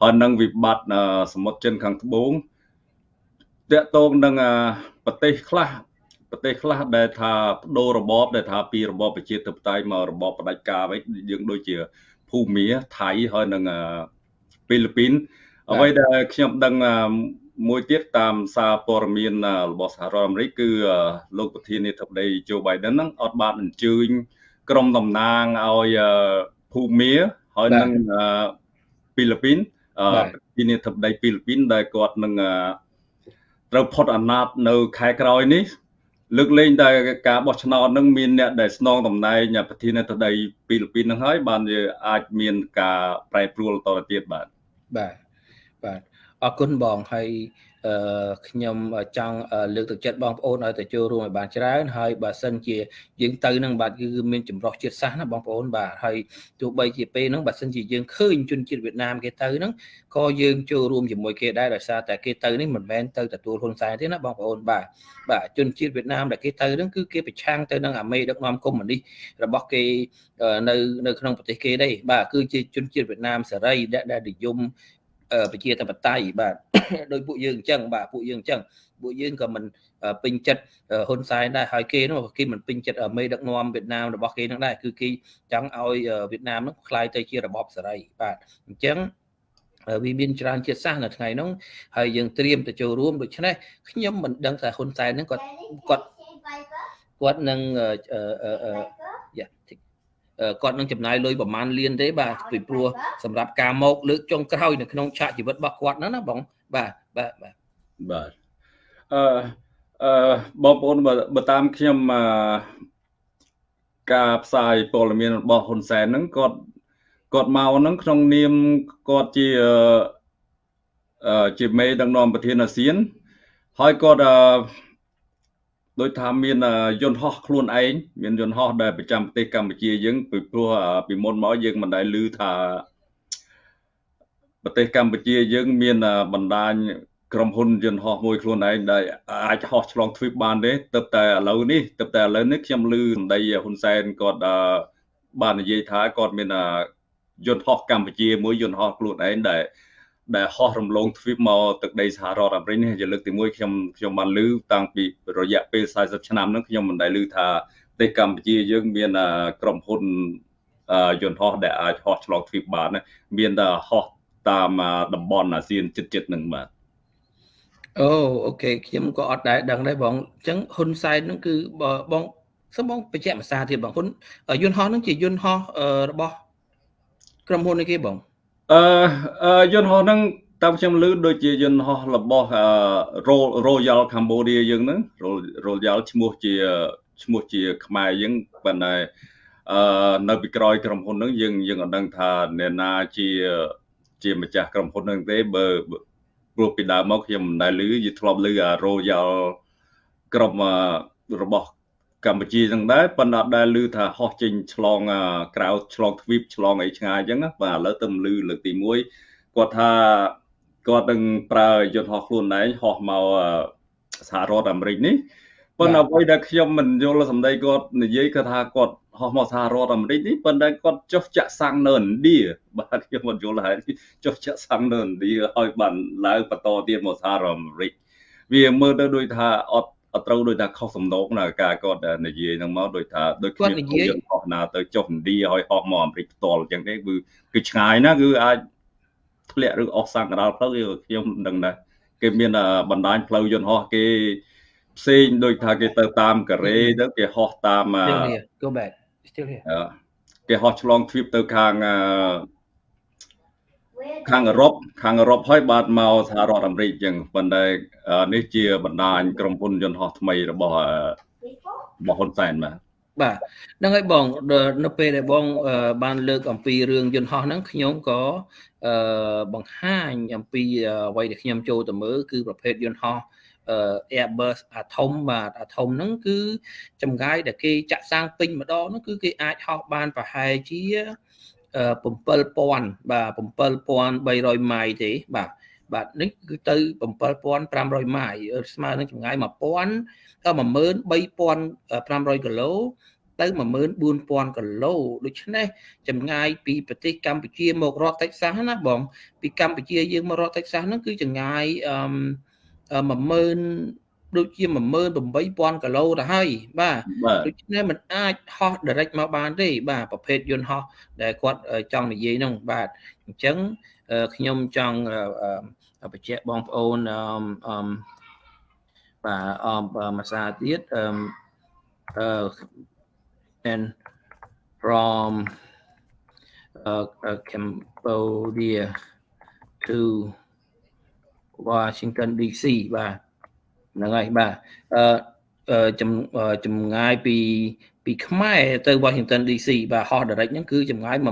ហើយនឹងវិបត្តិសមុទ្រចិនខាងត្បូងតកតងនឹងប្រទេសខ្លះប្រទេសខ្លះដែលថាបដូររបបដែលថាពីរបបប្រជាធិបតេយ្យមករបបផ្ដាច់ការវិញយើងដូចជាភូមាថៃហើយនឹងហ្វីលីពីនអ្វីដែលខ្ញុំដឹង មួយទៀតតាមសារព័ត៌មានរបស់សហរដ្ឋអាមេរិកគឺលោកប្រធានាធិបតី Joe Biden ហ្នឹងអត់បានអញ្ជើញក្រុមតំណាងឲ្យភូមាហើយនឹងហ្វីលីពីនប្រធានាធិបតីហ្វីលីពីនដែលគាត់នឹងត្រូវផុតអាណត្តិនៅខែក្រោយនេះ លើកលែងតែការបោះឆ្នោតនឹងមានអ្នកដែលស្នងតំណែងប្រធានាធិបតីហ្វីលីពីននឹងហើយបានវាអាចមានការប្រែប្រួលតទៅទៀតបាទ
បាទបាទ អរគុណបងហើយអឺខ្ញុំចង់លើកទឹកចិត្តបងប្អូនឲ្យទៅចូលរួមឲ្យបានច្រើនហើយបើសិនជាយើងទៅនឹងបាទគឺមានចម្រុះជាតិសាសន៍ណាបងប្អូនបាទហើយទោះបីជាពេលហ្នឹងបើសិនជាយើងឃើញជនជាតិវៀតណាមគេទៅហ្នឹងក៏យើងចូលរួមជាមួយគេដែរដោយសារតែគេទៅនេះមិនមែនទៅទទួលហ៊ុនសែនទេណាបងប្អូនបាទបាទជនជាតិវៀតណាមដែលគេទៅហ្នឹងគឺគេប្រឆាំងទៅនឹងអាមេដឹកនាំកុម្មុយនីសរបស់គេនៅនៅក្នុងប្រទេសគេដែរបាទគឺជាជនជាតិវៀតណាមសេរីដែលនិយម ប្រជាធិបតេយ្យបាទដោយពួកយើងអញ្ចឹងបាទពួកយើងអញ្ចឹងពួកយើងក៏មិនពេញចិត្តហ៊ុនសែនដែរហើយគេនោះគេមិនពេញចិត្តមេដឹកនាំវៀតណាមរបស់គេនឹងដែរគឺគេចង់ឲ្យវៀតណាមនោះคล้ายទៅជារបបសេរីបាទអញ្ចឹងវាមានច្រើនជាតិសាសន៍នៅថ្ងៃនោះហើយយើងត្រៀមទៅចូលរួមដូច្នេះខ្ញុំមិនដឹងថាហ៊ុនសែនហ្នឹងគាត់គាត់គាត់នឹងយ៉ា គាត់នឹងចំណាយលុយប្រមាណលានទេបាទពីព្រោះសម្រាប់ការមកលើកចុងក្រោយនៅក្នុងឆាកជីវិតរបស់គាត់ហ្នឹងណាបងបាទបាទបាទ
បាទអឺអឺបងប្អូនបើតាមខ្ញុំអឺការផ្សាយព័ត៌មានរបស់ហ៊ុនសែនហ្នឹងគាត់គាត់មកហ្នឹងក្នុងនាមគាត់ជាអឺជាមេដឹកនាំប្រធានអាស៊ានហើយគាត់អឺ ដូចថាមានយន្តហោះខ្លួនឯងមានយន្តហោះដែលប្រចាំប្រទេសកម្ពុជាយើងពីព្រោះពីមុនមកយើងមិនដែលឮថាប្រទេសកម្ពុជាយើងមានបណ្ដាញក្រុមហ៊ុនយន្តហោះមួយខ្លួនឯងដែលអាចហោះឆ្លងទ្វីបបានទេទើបតែឥឡូវនេះទើបតែឥឡូវនេះខ្ញុំឮសម្ដីហ៊ុនសែនគាត់បាននិយាយថាគាត់មានយន្តហោះកម្ពុជាមួយន្តហោះខ្លួនឯងដែល ដែលហោះរំលងទ្វីបមកទឹកដីសហរដ្ឋអាមេរិកនេះជាលើកទី1ខ្ញុំខ្ញុំបានឮតាំងពីរយៈពេល40ឆ្នាំហ្នឹងខ្ញុំមិនដែលឮថាប្រទេសកម្ពុជាយើងមានក្រុមហ៊ុនយន្តហោះដែលអាចហោះឆ្លងទ្វីបបានមានតែហោះតាមតំបន់អាស៊ានជិតជិតហ្នឹងបាទ
អូអូខេខ្ញុំក៏អត់ដែរដឹងដែរបងអញ្ចឹងហ៊ុនសែនហ្នឹងគឺបងសូមបងបញ្ជាក់ភាសាទៀតបងហ៊ុនយន្តហោះហ្នឹងជាយន្តហោះរបស់ក្រុមហ៊ុននេះគេបង
អឺយន្តហោះហ្នឹងតាមខ្ញុំឮដូចជាយន្តហោះរបស់ Royal Cambodia យើងហ្នឹង Royal ឈ្មោះជាឈ្មោះជា ខ្មែរយើងប៉ុន្តែអឺនៅពីក្រោយក្រុមហ៊ុនហ្នឹងយើងយើងអត់ដឹងថាអ្នកណាជាជាម្ចាស់ក្រុមហ៊ុនហ្នឹងទេបើព្រោះពីដើមមកខ្ញុំមិនដែលឮយីធ្លាប់ឮអា Royal ក្រុមរបស់ កម្ពុជាចឹងដែរប៉ុន្តែអត់ដែលឮថាហោះចេញឆ្លងក្រៅឆ្លងទ្វីបឆ្លងអីឆ្ងាយចឹងណាបាទឥឡូវទៅឮលើកទី1គាត់ថាគាត់នឹងប្រើយន្តហោះខ្លួនឯងហោះមកសហរដ្ឋអាមេរិកនេះប៉ុន្តែអ្វីដែលខ្ញុំមិនយល់សម្ដីគាត់និយាយគឺថាគាត់ហោះមកសហរដ្ឋអាមេរិកនេះប៉ុន្តែគាត់ចុះចាក់សាំងនៅឥណ្ឌាបាទខ្ញុំមិនយល់ហើយចុះចាក់សាំងនៅឥណ្ឌាឲ្យបានឡើងបន្តទៀតមកសហរដ្ឋអាមេរិកវាមើលទៅដូចថាអត់អ ត់ត្រូវដូចថាខុសសំណងណាការគាត់និយាយហ្នឹងមកដូចថាដូច
ខ្ញុំនិយាយ
ហោះណាទៅចុះឥណ្ឌាឲ្យហោះមកអាមេរិកផ្ទាល់អញ្ចឹងទេគឺគឺឆ្ងាយណាគឺអាចធ្លាក់ឬអស់សាំងកណ្ដាលផ្លូវខ្ញុំដឹងដែរគេមានបណ្ដាញផ្លូវយន្តហោះគេផ្សេងដូចថាគេទៅតាមកូរ៉េទៅគេហោះតាម
go back still here
គេហោះឆ្លងទ្វីបទៅខាង ខាងអឺរ៉ុបខាងអឺរ៉ុបហើយបាទមកសហរដ្ឋអាមេរិកអញ្ចឹងប៉ុន្តែនេះជាបណ្ដាញក្រុមហ៊ុនយន្តហោះថ្មីរបស់របស់ហ៊ុនសែនបាទ
បាទហ្នឹងហើយបងនៅពេលដែលបងបានលើកអំពីរឿងយន្តហោះហ្នឹងខ្ញុំក៏បង្ហាញអំពីអ្វីដែលខ្ញុំចូលទៅមើលគឺប្រភេទយន្តហោះ Airbus Atom បាទ Atom ហ្នឹងគឺចម្ងាយដែលគេចាក់សាំងពេញម្ដងហ្នឹងគឺគេអាចហោះបានប្រហែលជា 7000បាទ7300ម៉ាយទេបាទបាទនេះគឺទៅ7500ម៉ាយស្មើនឹងចម្ងាយ1000ទៅ13500គីឡូទៅ14000គីឡូដូច្នេះចម្ងាយពីប្រទេសកម្ពុជាមករកតិចសាសណាបងពីកម្ពុជាយើងមករកតិចសាសហ្នឹងគឺចម្ងាយអឺ10000 ដូចជា18000គីឡូទៅហើយបាទដូច្នេះมันអាចហោះ direct មកបានទេបាទប្រភេទយន្តហោះដែលគាត់ចង់និយាយនោះបាទអញ្ចឹងខ្ញុំចង់បញ្ជាក់បងប្អូនអឺបាទអមភាសាទៀតអឺ and from uh, uh, Cambodia to Washington DC បាទ ហ្នឹងហើយបាទអឺចម្ងាយពីពីខ្មែរទៅ Washington DC បាទហោះ direct ហ្នឹងគឺចម្ងាយ14000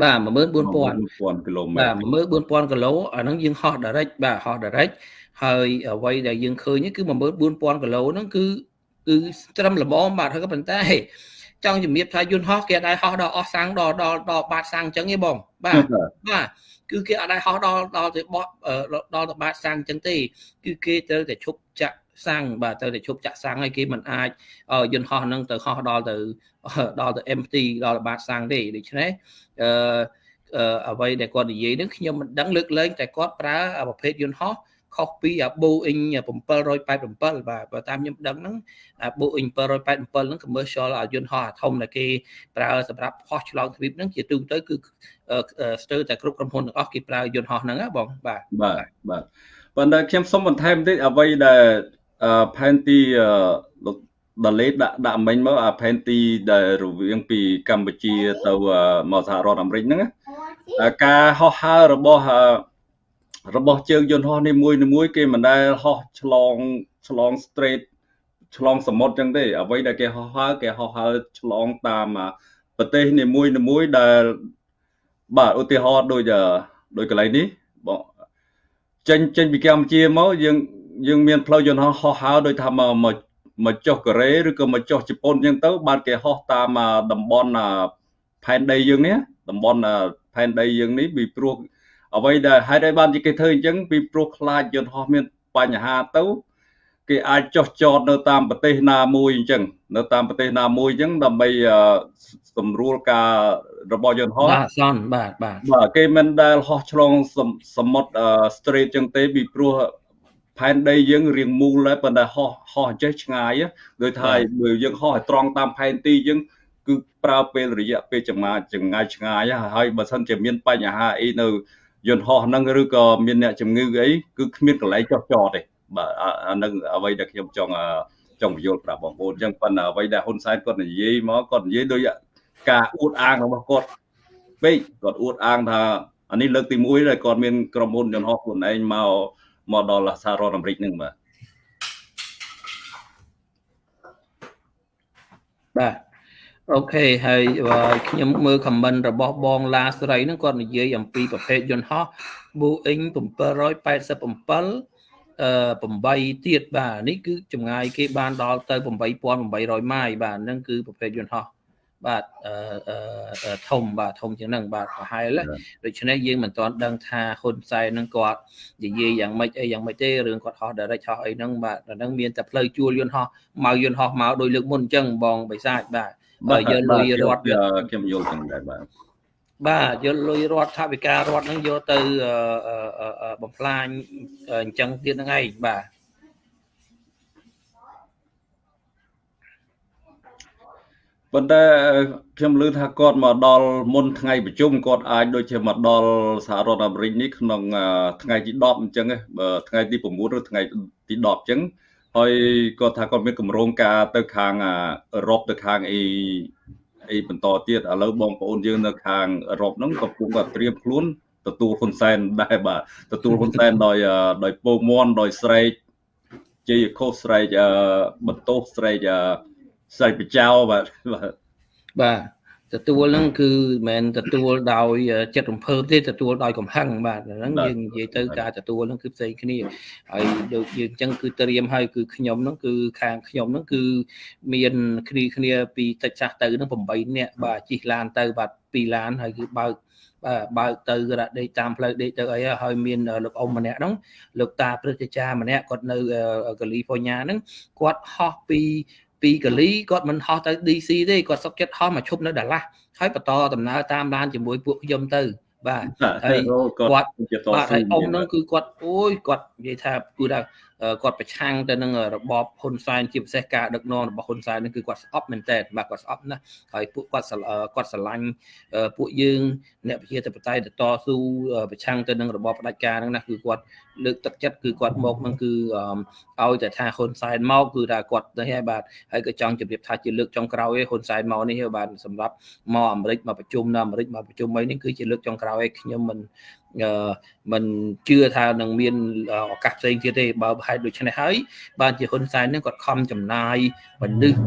បាទ14000
គីឡូម៉ែត្រ
បាទ14000គីឡូអាហ្នឹងយើងហោះ direct បាទហោះ direct ហើយអ្វីដែលយើងឃើញគឺ14000គីឡូហ្នឹងគឺគឺត្រឹមល្មមបាទហើយក៏ប៉ុន្តែចង់ជំរាបថាយន្តហោះគេអាចហោះដល់អស់សាំងដល់ដល់ដល់បាតសាំងអញ្ចឹងទេបងបាទបាទ គឺគេអត់ដែរហោះដល់ដល់ទៅបោះដល់ទៅបាតសាំងអញ្ចឹងទេគឺគេត្រូវតែឈប់ចាក់សាំងបាទត្រូវតែឈប់ចាក់សាំងហើយគេមិនអាចយន្តហោះហ្នឹងទៅហោះដល់ទៅដល់ទៅ empty ដល់បាតសាំងទេដូច្នេះអឺអ្វីដែលគាត់និយាយនេះខ្ញុំមិនដឹងលើកលែងតែគាត់ប្រើប្រភេទយន្តហោះ ខុសពីអា Boeing 787បាទបើតាមខ្ញុំដឹងហ្នឹងអា Boeing 787ហ្នឹង commercial យន្តហោះអាធំដែលគេប្រើសម្រាប់ហោះឆ្លងទ្វីបហ្នឹងជាទូទៅគឺស្ទើរតែគ្រប់ក្រុមហ៊ុនទាំងអស់គេប្រើយន្តហោះហ្នឹងបងបាទ
បាទបាទប៉ុន្តែខ្ញុំសូមបន្ថែមតិចអ្វីដែលផែនទីលោកដលេដាក់ដាក់មិញមកអាផែនទីដែលរវាងពីកម្ពុជាទៅមកសហរដ្ឋអាមេរិកហ្នឹងការហោះហើររបស់ របស់ជើងយន្តហោះនេះមួយមួយគេមិនដែលហោះឆ្លងឆ្លង straight ឆ្លងសមុទ្រចឹងទេអ្វីដែលគេហោះហើរគេហោះហើរឆ្លងតាមប្រទេសនីមួយនីមួយដែលបាទឧទាហរណ៍ដូចដូចកន្លែងនេះបងចេញចេញពីកម្ពុជាមកយើងយើងមានផ្លូវយន្តហោះហោះហើរដោយថាមកមកមកចុះកូរ៉េឬក៏មកចុះជប៉ុនចឹងទៅ បានគេហោះតាមតំបន់ផែនដីយើងនេះតំបន់ផែនដីយើងនេះពីព្រោះ អ្វីដែលហេតុអីបានជាគេធ្វើអញ្ចឹងពីព្រោះខ្លាចយន្តហោះមានបញ្ហាទៅគេអាចចោះចតនៅតាមប្រទេសណាមួយអញ្ចឹងនៅតាមប្រទេសណាមួយអញ្ចឹងដើម្បីសម្រួលការរបស់យន្តហោះ
បាទសនបាទបាទ
បាទគេមិនដែលហោះឆ្លងសមុទ្រ straight ចឹងទេពីព្រោះផែនដីយើងរៀងមូលហើយប៉ុន្តែហោះហោះចេះឆ្ងាយដោយថាបើយើងហោះឲ្យត្រង់តាមផែនទីយើងគឺប្រើពេលរយៈពេលចម្ងាយចម្ងាយឆ្ងាយហើយបើសិនជាមានបញ្ហាអីនៅ យន្តហោះហ្នឹងឬក៏មានអ្នកជំងឺអីគឺគ្មានកន្លែងចោះចតទេបាទអានឹងអ្វីដែលខ្ញុំចង់ចង់បញ្យល់ប្រាប់បងប្អូនអញ្ចឹងប៉ុន្តែអ្វីដែលហ៊ុនសែនគាត់និយាយមកគាត់និយាយដោយការអួតអាងរបស់គាត់ពេកគាត់អួតអាងថាអានេះលើកទី1ដែលគាត់មានក្រុមហ៊ុនយន្តហោះខ្លួនឯងមកមកដល់សហរដ្ឋអាមេរិកហ្នឹងបាទ
បាទ អូខេហើយខ្ញុំមើល comment របស់បងឡាស្រីហ្នឹងគាត់និយាយអំពីប្រភេទយន្តហោះ Boeing 787អឺ8ទៀតបាទនេះគឺចម្ងាយគេបានដល់ទៅ8800ម៉ាយបាទហ្នឹងគឺប្រភេទយន្តហោះបាទអឺធំបាទធំជាងហ្នឹងបាទប្រហែលដូច្នេះយើងមិនទាន់ដឹងថាហ៊ុនសែននឹងគាត់និយាយយ៉ាងម៉េចអីយ៉ាងម៉េចទេរឿងគាត់ហោះ direct ហោះអីហ្នឹងបាទហ្នឹងមានតែផ្លូវជួលយន្តហោះមកយន្តហោះមកដោយលើកមុនអញ្ចឹងបងបិសាចបាទ
បើយកលុយរដ្ឋខ្ញុំយល់ចឹងដែរបាទ
បាទយកលុយរដ្ឋថាវិការរដ្ឋហ្នឹងយកទៅបំផ្លាញអញ្ចឹងទៀតហ្នឹងឯងបាទ
ប៉ុន្តែខ្ញុំឮថាគាត់មកដល់មុនថ្ងៃប្រជុំគាត់អាចដូចជាមកដល់សហរដ្ឋអាមេរិកនេះក្នុងថ្ងៃទី10អញ្ចឹងថ្ងៃទី9ឬថ្ងៃទី10អញ្ចឹង ហើយគាត់ថាគាត់មានកម្រងការទៅខាងអឺរ៉ុបទៅខាងអីអីបន្តទៀតឥឡូវបងប្អូនយើងនៅខាងអឺរ៉ុបហ្នឹងក៏ពុំគាត់ត្រៀមខ្លួនទទួលហ៊ុនសែនដែរបាទទទួលហ៊ុនសែនដោយដោយពោមន់ដោយស្រែកជ័យខុសស្រែកបន្ទោសស្រែកស្រែកបចោបាទ
បាទ ទទួលហ្នឹងគឺមិនមែនទទួលដោយចិត្តរំភើបទេទទួលដោយកំហឹងបាទហ្នឹងយើងនិយាយទៅការទទួលហ្នឹងគឺផ្សេងគ្នាហើយដូចយើងអញ្ចឹងគឺត្រៀមហើយគឺខ្ញុំហ្នឹងគឺខាងខ្ញុំហ្នឹងគឺមានគ្នាគ្នាពីតិចចាស់ទៅហ្នឹង8នាក់បាទជិះឡានទៅបាទ2ឡានហើយគឺបើកបាទបើកទៅរដេកតាមផ្លូវដេកទៅអីហើយមានលោកអ៊ំម្នាក់ហ្នឹងលោកតាព្រឹទ្ធាចារ្យម្នាក់គាត់នៅកាលីហ្វ័រញ៉ាហ្នឹងគាត់ហោះពី ពីកាលីគាត់មិនហោះទៅ DC ទេគាត់សុកចិត្តហោះមកឈប់នៅដាឡាស់ហើយបន្តដំណើរតាមឡានជាមួយពួកខ្ញុំទៅបាទហើយគាត់បាទហើយអ៊ំនោះគឺគាត់អូយគាត់និយាយថាគឺថា គាត់ប្រឆាំងទៅនឹងរបបហ៊ុនសែនជាពិសេសការដឹកនាំរបស់ហ៊ុនសែននេះគឺគាត់ស្អប់មែនតើបាទគាត់ស្អប់ណាស់ហើយពួកគាត់គាត់ស្រឡាញ់ពួកយើងអ្នកប្រជាធិបតេយ្យទៅតស៊ូប្រឆាំងទៅនឹងរបបផ្ដាច់ការហ្នឹងណាគឺគាត់លើកទឹកចិត្តគឺគាត់មកហ្នឹងគឺឲ្យតែថាហ៊ុនសែនមកគឺថាគាត់នេះហើយបាទហើយក៏ចង់ជម្រាបថាជាលើកចុងក្រោយឯហ៊ុនសែនមកនេះបាទសម្រាប់មកអាមេរិកមកប្រជុំនៅអាមេរិកមកប្រជុំអីនេះគឺជាលើកចុងក្រោយឯខ្ញុំមិនមិនជឿថានឹងមានឱកាសផ្សេងទៀតទេបើហេតុដូច្នេះហើយបានជាហ៊ុនសែននឹងគាត់ខំចំណាយមនុស្ស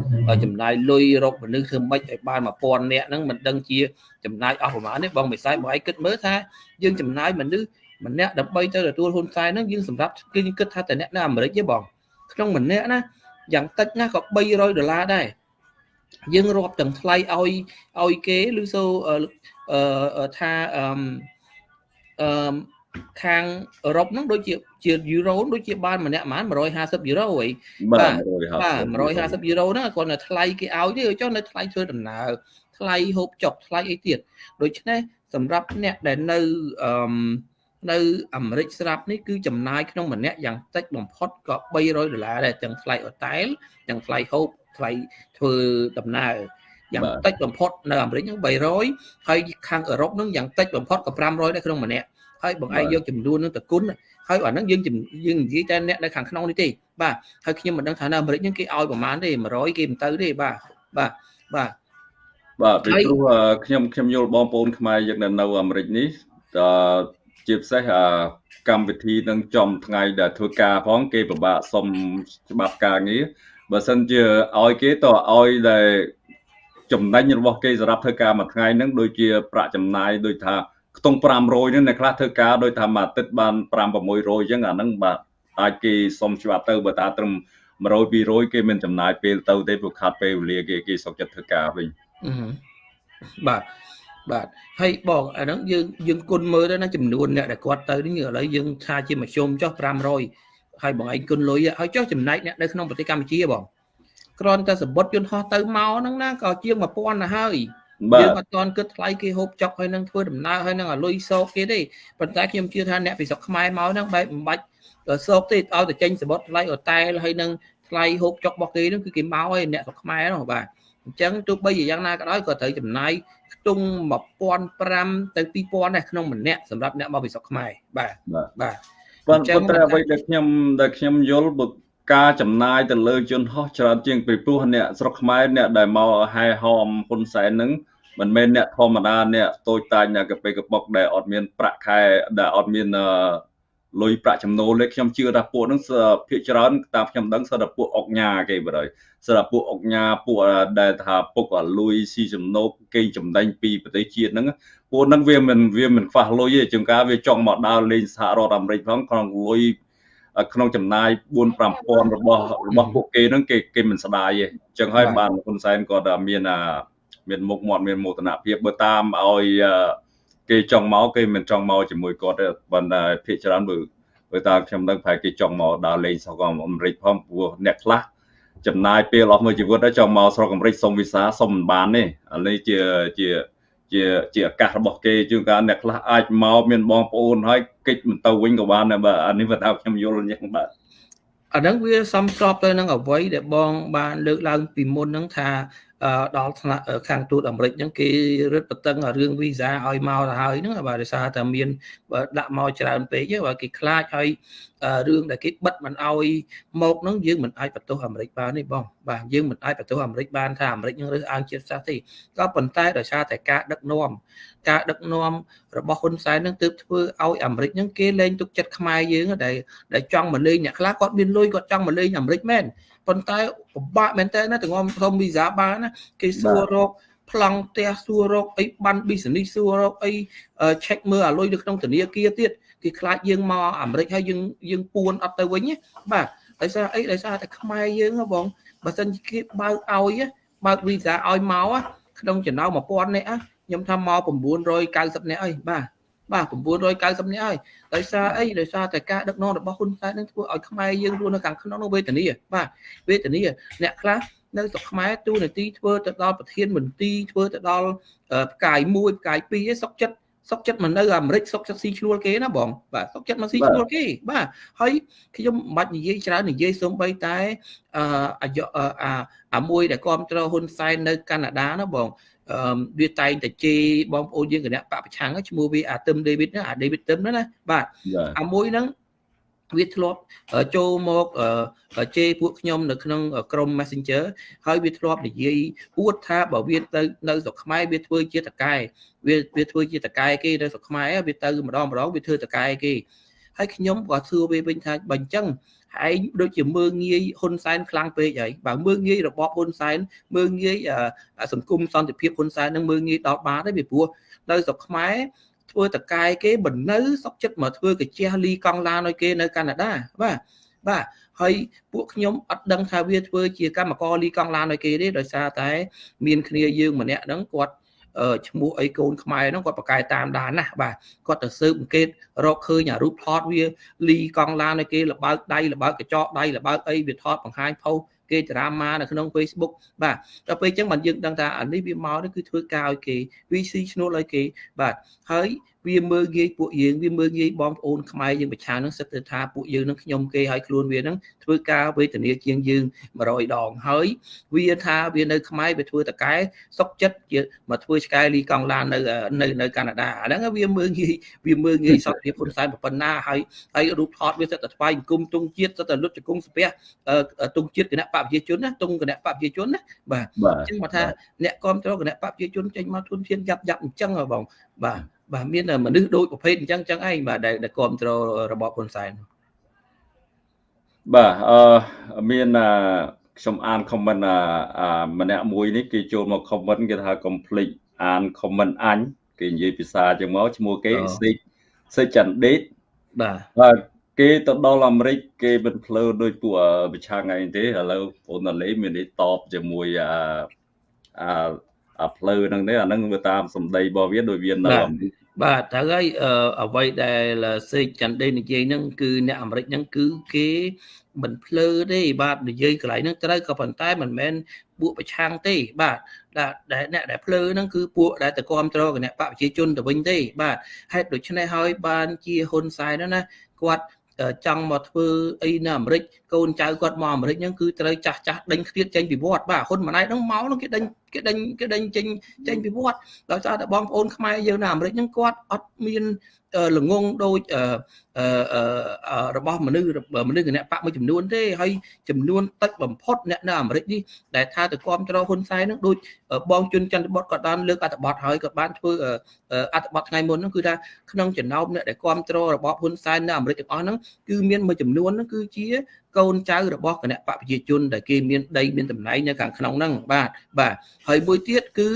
ចំណាយលុយរកមនុស្សធ្វើម៉េចឲ្យបាន1000នាក់ហ្នឹងមិនដឹងជាចំណាយអស់ប្រមាណទេបងមិនស្អាតបងឯងគិតមើលថាយើងចំណាយមនុស្សម្នាក់ដើម្បីទៅទទួលហ៊ុនសែនហ្នឹងយើងសម្រាប់គឺគិតថាតែអ្នកនៅអាមេរិកទេបងក្នុងម្នាក់ណាយ៉ាងតិចណាក៏300ដុល្លារដែរយើងរាប់ទាំងថ្លៃឲ្យឲ្យគេឬសូថាអឺ អឺខាងអឺរ៉ុបហ្នឹងដូចជាជាយូរ៉ូដូចជាបានម្នាក់ប្រហែល150យូរ៉ូហី
បាទ
បាទ150យូរ៉ូហ្នឹងគាត់នៅថ្លៃគេឲ្យទេចុះនៅថ្លៃធ្វើដំណើរថ្លៃហូបចុកថ្លៃអីទៀតដូច្នេះសម្រាប់អ្នកដែលនៅអឺនៅអាមេរិកស្រាប់នេះគឺចំណាយក្នុងម្នាក់យ៉ាងតិចបំផុតក៏300ដុល្លារដែរទាំងថ្លៃហូតែលទាំងថ្លៃហូបថ្លៃធ្វើដំណើរ យ៉ាងតិចបំផុតនៅអាមេរិកហ្នឹង300ហើយខាងអឺរ៉ុបហ្នឹងយ៉ាងតិចបំផុតក៏500ដែរក្នុងម្នាក់ហើយបងឯងយកចំនួននឹងទៅគុណហើយអាហ្នឹងយើងយើងនិយាយតែអ្នកនៅខាងក្នុងនេះទេបាទហើយខ្ញុំមិនដឹងថានៅអាមេរិកហ្នឹងគេឲ្យប្រហែលទេ100គេមិនទៅទេបាទបាទបាទ
បាទពីព្រោះខ្ញុំខ្ញុំយល់បងប្អូនខ្មែរយើងនៅនៅអាមេរិកនេះតជាពិសេសកម្មវិធីនឹងចំថ្ងៃដែលធ្វើការផងគេពិបាកសុំច្បាប់ការងារបើសិនជាឲ្យគេតឲ្យដែល ចំណេញរបស់គេសម្រាប់ធ្វើការមួយថ្ងៃហ្នឹងដូចជាប្រាក់ចំណាយដូចថាខ្ទង់500ហ្នឹងអ្នកខ្លះធ្វើការដោយថាមួយអាទិត្យបាន5 600អញ្ចឹងអាហ្នឹងបាទអាចគេសុំច្បាប់ទៅបើថាត្រឹម100 200គេមានចំណាយពេលទៅទេព្រោះខាត់ពេលវេលាគេគេសុខចិត្តធ្វើការវិញ
បាទបាទហើយបងអាហ្នឹងយើងយើងគុណមើលទៅណាចំនួនអ្នកដែលគាត់ទៅនេះឥឡូវយើងថាជាមធ្យមចុះ500ហើយបងឯងគុណលុយហើយចុះចំណែកអ្នកនៅក្នុងប្រទេសកម្ពុជាបង គ្រាន់តែសម្បត្តិយន្តហោះទៅមកហ្នឹងណាក៏ជាង1000ទៅហើយយើងអត់ទាន់គិតថ្លៃគេហូបចុកហើយនឹងធ្វើដំណើរហើយនឹងឲ្យលុយសោកគេទេប៉ុន្តែខ្ញុំជឿថាអ្នកពីស្រុកខ្មែរមកហ្នឹងបែបមិនបាច់សោកទេឲ្យតែចេញសម្បត្តិថ្លៃអូតែលហើយនឹងថ្លៃហូបចុករបស់គេហ្នឹងគឺគេមកហើយអ្នកស្រុកខ្មែរហ្នឹងបាទអញ្ចឹងទោះបីជាយ៉ាងណាក៏ដោយក៏ត្រូវចំណាយខ្ទង់1500ទៅ2000ដែរក្នុងម្នាក់សម្រាប់អ្នកមកពីស្រុកខ្មែរបាទបាទ
ប៉ុន្តែអ្វីដែលខ្ញុំដែលខ្ញុំយល់បើ ការចំណាយទៅលើជនហោះច្រើនជាងពីព្រោះអ្នកស្រុកខ្មែរអ្នកដែលមកហែហមហ៊ុនសែនហ្នឹងមិនមែនអ្នកធម្មតាអ្នកតូចតាចអ្នកកាពេកប៉ុកដែលអត់មានប្រាក់ខែដែលអត់មានលុយប្រាក់ចំណូលទេខ្ញុំជឿថាពួកហ្នឹងភាគច្រើនតាមខ្ញុំដឹងសិតតែពួកអុកញ៉ាគេបើហើយសិតតែពួកអុកញ៉ាពួកដែលថាពុកលុយស៊ីចំណូលគេចំណេញពីប្រទេសជាតិហ្នឹងពួកហ្នឹងវាមិនវាមិនខ្វះលុយទេជាងការវាចង់មកដើរលេងសហរដ្ឋអាមេរិកផងក្នុងលុយ ក្នុងចំណាយ4 5000របស់របស់ពួកគេហ្នឹងគេគេមិនស្ដាយទេអញ្ចឹងហើយបានហ៊ុនសែនគាត់មានអាមានមុខមាត់មានមោទនភាពបើតាមឲ្យគេចង់មកគេមិនចង់មកជាមួយគាត់ទេប៉ុន្តែភាគច្រើនបើបើតាមខ្ញុំដឹងប្រហែលគេចង់មកដើរលេងស្រុកអាមេរិកផងព្រោះអ្នកខ្លះចំណាយពេលអស់មួយជីវិតហើយចង់មកស្រុកអាមេរិកសុំវីសាសុំមិនបានទេអានេះជាជាជាជាឱកាសរបស់គេជួនកាលអ្នកខ្លះអាចមកមានបងប្អូនហើយ កិច្ចមិនទៅវិញក៏បានដែរបាទអានេះបើខ្ញុំយល់អញ្ចឹងបាទ
អាហ្នឹងវាសំស្របទៅនឹងអ្វីដែលបងបានលើកឡើងពីមុនហ្នឹងថា ដល់ថ្នាក់ខាងទូតអាមេរិកហ្នឹងគេរឹតបន្តឹងរឿងវីសាឲ្យមកទៅហើយហ្នឹងបាទដោយសារតែមានដាក់មកច្រើនពេកបាទគេខ្លាចហើយរឿងដែលគេបិទមិនឲ្យមកហ្នឹងយើងមិនអាចបន្ទោសអាមេរិកបានទេបងបាទយើងមិនអាចបន្ទោសអាមេរិកបានថាអាមេរិកនឹងរើសអើងជាតិសាសន៍ទេក៏ប៉ុន្តែដោយសារតែការដឹកនាំការដឹកនាំរបស់ហ៊ុនសែននឹងទើបធ្វើឲ្យអាមេរិកហ្នឹងគេលែងទុកចិត្តខ្មែរយើងដែលដែលចង់មកលេងអ្នកខ្លះគាត់មានលុយគាត់ចង់មកលេងអាមេរិកមែន ប៉ុន្តែពិបាកមែនតើណាទាំងសុំវីសាបានណាគេសួររកប្លង់ផ្ទះសួររកអីបាន business សួររកអី check មើលអាលុយនៅក្នុងធនាគារទៀតគេខ្លាចយើងមកអាមេរិកហើយយើងយើងពួនអត់ទៅវិញបាទដោយសារអីដោយសារតែខ្មែរយើងបងបើសិនគេបើកឲ្យបើកវីសាឲ្យមកក្នុងចំណោម1000នាក់ខ្ញុំថាមក990នាក់អីបាទ បាទ990នាក់ហើយដោយសារអីដោយសារតែការដឹកនាំរបស់ហ៊ុនសែននឹងធ្វើឲ្យខ្មែរយើងរស់នៅខាងក្នុងនោះវេទនាបាទវេទនាអ្នកខ្លះនៅស្រុកខ្មែរទូនាទីធ្វើទៅដល់ប្រធានមន្ទីរធ្វើទៅដល់ផ្កាយ1ផ្កាយ2ឯសុកចិត្តសុកចិត្តមកនៅអាមេរិកសុកចិត្តស៊ីឈ្នួលគេណាបងបាទសុកចិត្តមកស៊ីឈ្នួលគេបាទហើយខ្ញុំមិនបាច់និយាយច្រើននិយាយសូម្បីតែអឺអាអាមួយដែលគ្រប់គ្រងហ៊ុនសែននៅកាណាដាណាបង អឺវាតែងតែជេរបងប្អូនយើងគណៈបពប្រឆាំងឈ្មោះវាអាទឹមដេវីតណាអាដេវីតទឹមណាបាទអាមួយហ្នឹងវាធ្លាប់ចូលមកជេរពួកខ្ញុំនៅក្នុងក្រុម Messenger ហើយវាធ្លាប់និយាយអួតថាបើវាទៅនៅស្រុកខ្មែរវាធ្វើជាតកែវាវាធ្វើជាតកែគេនៅស្រុកខ្មែរវាទៅម្ដងម្ដងវាធ្វើតកែគេ ហើយខ្ញុំក៏សួរវាវិញថាបើអញ្ចឹងឯងដូចជាមើងងាយហ៊ុនសែនខ្លាំងពេកហើយបើមើងងាយរបបហ៊ុនសែនមើងងាយសង្គមសន្តិភាពហ៊ុនសែននឹងមើងងាយដល់បានទេពីព្រោះនៅស្រុកខ្មែរធ្វើតកែគេមិននៅសុកចិត្តមកធ្វើកាជះលីកង់ឡានឲ្យគេនៅកាណាដាបាទបាទហើយពួកខ្ញុំអត់ដឹងថាវាធ្វើជាកម្មករលីកង់ឡានឲ្យគេទេដោយសារតែ មានគ្នាយើងម្នាក់ហ្នឹងគាត់ ឈ្មោះអីកូនខ្មែរហ្នឹងគាត់ប្រកែតាមដានណាបាទគាត់ទៅស៊ើបអង្កេតរកឃើញអារូបថតវាលីកង់ឡានឲ្យគេលបើកដៃលបើកកញ្ចក់ដៃលបើកអីវាថតបង្ហាញផុសគេតារាម៉ានៅក្នុង Facebook បាទដល់ពេលអញ្ចឹងបានយើងដឹងថាអានេះវាមកនេះគឺធ្វើការឲ្យគេ VC ឈ្នួលឲ្យគេបាទហើយ វាមើលងាយពួកយើងវាមើលងាយបងប្អូនខ្មែរយើងប្រឆាំងនឹងសិតទៅថាពួកយើងនឹងខ្ញុំគេឲ្យខ្លួនវានឹងធ្វើការវេទនាជាងយើង100ដងហើយវាថាវានៅខ្មែរវាធ្វើតកែសុកចិត្តជាមកធ្វើឆ្កែលីកង់ឡាននៅនៅនៅកាណាដាអាហ្នឹងវាមើលងាយវាមើលងាយសន្តិភាពហ៊ុនសែនប៉ុណ្ណាហើយហើយរូបថតវាសិតតែថ្វាយអង្គមទងជាតិសិតតែលុតជង្គង់ស្ពះទងជាតិគណៈបព្វជិជនណាទងគណៈបព្វជិជនណាបាទអញ្ចឹងមកថាអ្នកគ្រប់គ្រងគណៈបព្វជិជនចេញមកទុនធានយ៉ាប់យ៉ាប់អញ្ចឹងបងបាទ បាទមានមនុស្សដូចប្រភេទអញ្ចឹងអញ្ចឹងឯងបាទដែលដែលគ្រប់គ្រងរបបហ៊ុនសែន
បាទអឺមានខ្ញុំអាន comment ម្នាក់មួយនេះគេចូលមក comment គេថា complete អាន comment អញគេនិយាយភាសាចឹងមកឈ្មោះគេសេចសេចចន្ទដេតបាទបាទគេទៅដល់អាមេរិកគេមិនភ្លើដោយពួកប្រឆាំងអីទេឥឡូវអូនលេមាននេះតបជាមួយអាអាអាផ្លូវហ្នឹងទេអាហ្នឹងវាតាមសម្ដីរបស់វាដោយវានៅអាមេរិក
បាទត្រូវហើយអ្វីដែលសេកចន្ទដេនិយាយហ្នឹងគឺអ្នកអាមេរិកហ្នឹងគឺគេមិនភ្លើទេបាទនិយាយកន្លែងហ្នឹងត្រូវក៏ប៉ុន្តែមិនមែនពួកប្រឆាំងទេបាទដែលអ្នកដែលភ្លើហ្នឹងគឺពួកដែលទៅគ្រប់គ្រងគណៈបកប្រជាជនទៅវិញទេបាទហេតុដូច្នេះហើយបានជាហ៊ុនសែនណាគាត់ ចង់មកធ្វើអីនៅអាមេរិកកូនចៅគាត់មកអាមេរិកហ្នឹងគឺត្រូវចាស់ចាស់ដេញឃ្លាតចេញពីវត្តបាទហ៊ុនម៉ាណែតហ្នឹងមកហ្នឹងគេដេញគេដេញគេដេញចេញចេញពីវត្តដោយសារតែបងប្អូនខ្មែរយើងនៅអាមេរិកហ្នឹងគាត់អត់មាន ល្ងងដូចរបស់មនុស្សមនុស្សគណៈបកមួយចំនួនទេហើយចំនួនតិចបំផុតអ្នកនៅអាមេរិកនេះដែលថាទៅគ្រប់គ្រងហ៊ុនសែននឹងដូចបងជុនចន្ទបុតក៏បានលើកអត្ថបទហើយក៏បានធ្វើអត្ថបទថ្ងៃមុនហ្នឹងគឺថាក្នុងចំណោមអ្នកដែលគ្រប់គ្រងរបបហ៊ុនសែននៅអាមេរិកទាំងអស់ហ្នឹងគឺមានមួយចំនួនហ្នឹងគឺជាកូនចៅរបស់គណៈបកប្រជាជនដែលគេមានដីមានតំណែងនៅខាងក្នុងហ្នឹងបាទបាទហើយមួយទៀតគឺ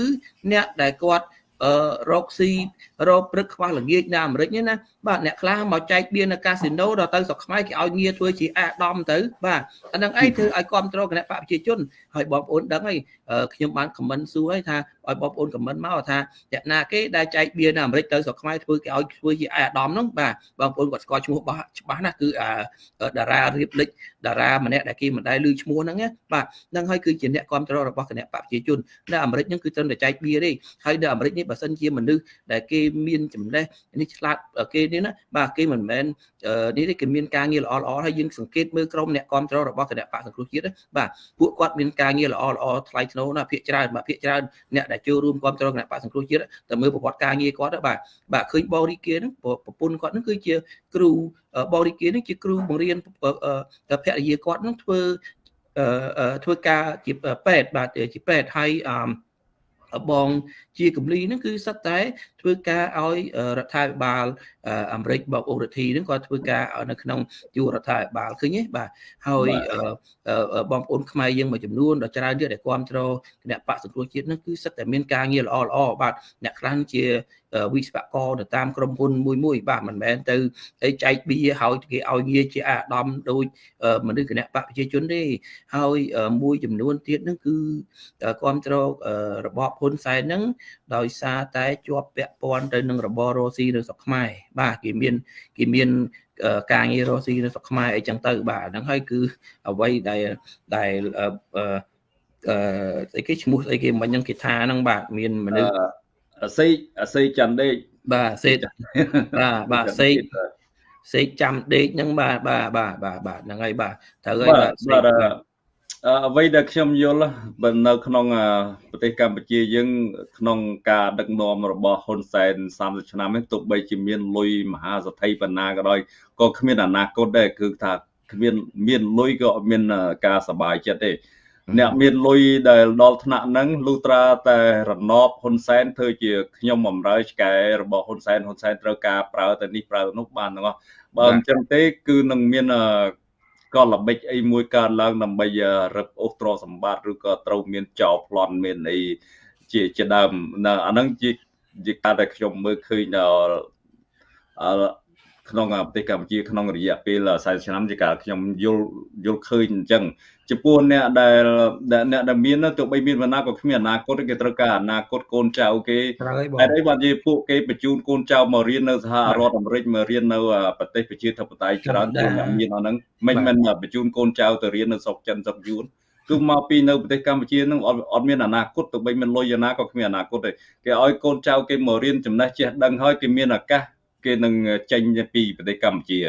អ្នកដែលគាត់ អឺរកស៊ីរកព្រឹកខ្វះល្ងាចនៅអាមេរិកនេះណាបាទអ្នកខ្លះមកចែកបៀននៅកាស៊ីណូដល់ទៅស្រុកខ្មែរគេឲ្យងារធ្វើជាអាដាមទៅបាទអានឹងអីធ្វើឲ្យគ្រប់គ្រងគណៈបកប្រជាជនហើយបងប្អូនដឹងហើយខ្ញុំបានខមមិនសួរហើយថាឲ្យបងប្អូនខមមិនមកថាអ្នកណាគេដែលចែកបៀននៅអាមេរិកទៅស្រុកខ្មែរធ្វើគេឲ្យធ្វើជាអាដាមហ្នឹងបាទបងប្អូនគាត់ស្គាល់ឈ្មោះរបស់ច្បាស់ណាគឺតារារៀបលិចតារាម្នាក់ដែលគេមិនដែលឮឈ្មោះហ្នឹងណាបាទហ្នឹងហើយគឺជាអ្នកគ្រប់គ្រងរបស់គណៈបកប្រជាជននៅអាមេរិកហ្នឹងគឺត្រឹមតែចែកបៀទេហើយនៅអាមេរិកនេះបើសិនជាមនុស្សដែលគេមានចំណេះនេះឆ្លាតគេនេះណាបាទគេមិនមែននេះទេគេមានការងារល្អល្អហើយយើងសង្កេតមើលក្រុមអ្នកគ្រប់គ្រងរបស់គណៈបកសង្គ្រោះជាតិបាទពួកគាត់មានការងារល្អល្អថ្លៃថ្នូរណាភាកច្រើនបាទភាកច្រើនអ្នកដែលចូលរួមគ្រប់គ្រងគណៈបកសង្គ្រោះជាតិតែមើលប្រវត្តិការងារគាត់បាទបាទឃើញបរិគាហ្នឹងប្រពន្ធគាត់ហ្នឹងគឺជាគ្រូបរិគាហ្នឹងជាគ្រូបង្រៀនភរិយាគាត់ហ្នឹងធ្វើធ្វើការជាពេទ្យបាទជាពេទ្យហើយអឺ បងជាកម្លីហ្នឹងគឺសិតតែ ធ្វើការឲ្យរដ្ឋាភិបាលអាមេរិកបោកអូរ៉ាធីហ្នឹងគាត់ធ្វើការនៅក្នុងជួររដ្ឋាភិបាលឃើញទេបាទហើយបងប្អូនខ្មែរយើងមួយចំនួនដ៏ច្រើនទៀតដែលគ្រប់គ្រងគណៈបកសង្គ្រោះជាតិហ្នឹងគឺសិតតែមានការងារល្អល្អបាទអ្នកខ្លះជាវិស្វករទៅតាមក្រុមហ៊ុនមួយមួយបាទមិនមែនទៅអីចែកបៀហើយគេឲ្យងារជាអាដាមដូចមនុស្សគណៈបកប្រជាជនទេហើយមួយចំនួនទៀតហ្នឹងគឺគ្រប់គ្រងរបបហ៊ុនសែនហ្នឹងដោយសារតែជាប់ពាក់ព័ន្ធទៅនឹងរបបរ៉ូស៊ីនៅស្រុកខ្មែរបាទគេមានគេមានការងាររស់ស៊ីនៅស្រុកខ្មែរអីចឹងទៅបាទហ្នឹងហើយគឺអ្វីដែលដែលអឺស្អីគេឈ្មោះស្អីគេមិញហ្នឹងគេថាហ្នឹងបាទមានមនុស្ស
អសេកអសេកចាំដេក
បាទសេកបាទបាទសេកសេកចាំដេកហ្នឹងបាទបាទបាទបាទបាទហ្នឹងហើយបាទត្រូវហើយបាទ
បាទ អ្វីដែលខ្ញុំយល់បើនៅក្នុងប្រទេសកម្ពុជាយើងក្នុងការដឹកនាំរបស់ហ៊ុនសែន30ឆ្នាំនេះទោះបីជាមានលុយមហាសទ្ធិបណ្ណាក៏ដោយក៏គ្មានអនាគតដែរគឺថាគ្មានមានលុយក៏អត់មានការសบายចិត្តទេអ្នកមានលុយដែលដល់ថ្នាក់ហ្នឹងលុត្រាតែរណបហ៊ុនសែនធ្វើជាខ្ញុំបំរើឆ្កែរបស់ហ៊ុនសែនហ៊ុនសែនត្រូវការប្រើទៅនេះប្រើទៅនោះបានទាំងអស់បើមិនចឹងទេគឺនឹងមាន ក៏ល្បិចអីមួយកើតឡើងដើម្បីរឹបអូសទ្រសម្បត្តិឬក៏ត្រូវមានចោលប្លន់មានអីជាជាដើមអាហ្នឹងជាជាការដែលខ្ញុំមើលឃើញដល់ក្នុងប្រទេសកម្ពុជាក្នុងរយៈពេល40ឆ្នាំជាការខ្ញុំយល់យល់ឃើញអញ្ចឹង ចំពោះអ្នកដែលអ្នកដែលមានទោះបីមានវណ្ណាក៏គ្មានអនាគតគេត្រូវការអនាគតកូនចៅគេតែអីបានជាពួកគេបញ្ជូនកូនចៅមករៀននៅសហរដ្ឋអាមេរិកមករៀននៅប្រទេសប្រជាធិបតេយ្យច្រើនជាងអ្នកមានអស់ហ្នឹងមិនមិនបញ្ជូនកូនចៅទៅរៀននៅស្រុកចិនស្រុកយួនគឺមកពីនៅប្រទេសកម្ពុជានឹងអត់មានអនាគតទោះបីមានលុយណាក៏គ្មានអនាគតទេគេឲ្យកូនចៅគេមករៀនចំណេះចេះដឹងហើយគេមានឱកាសគេនឹងចេញពីប្រទេសកម្ពុជា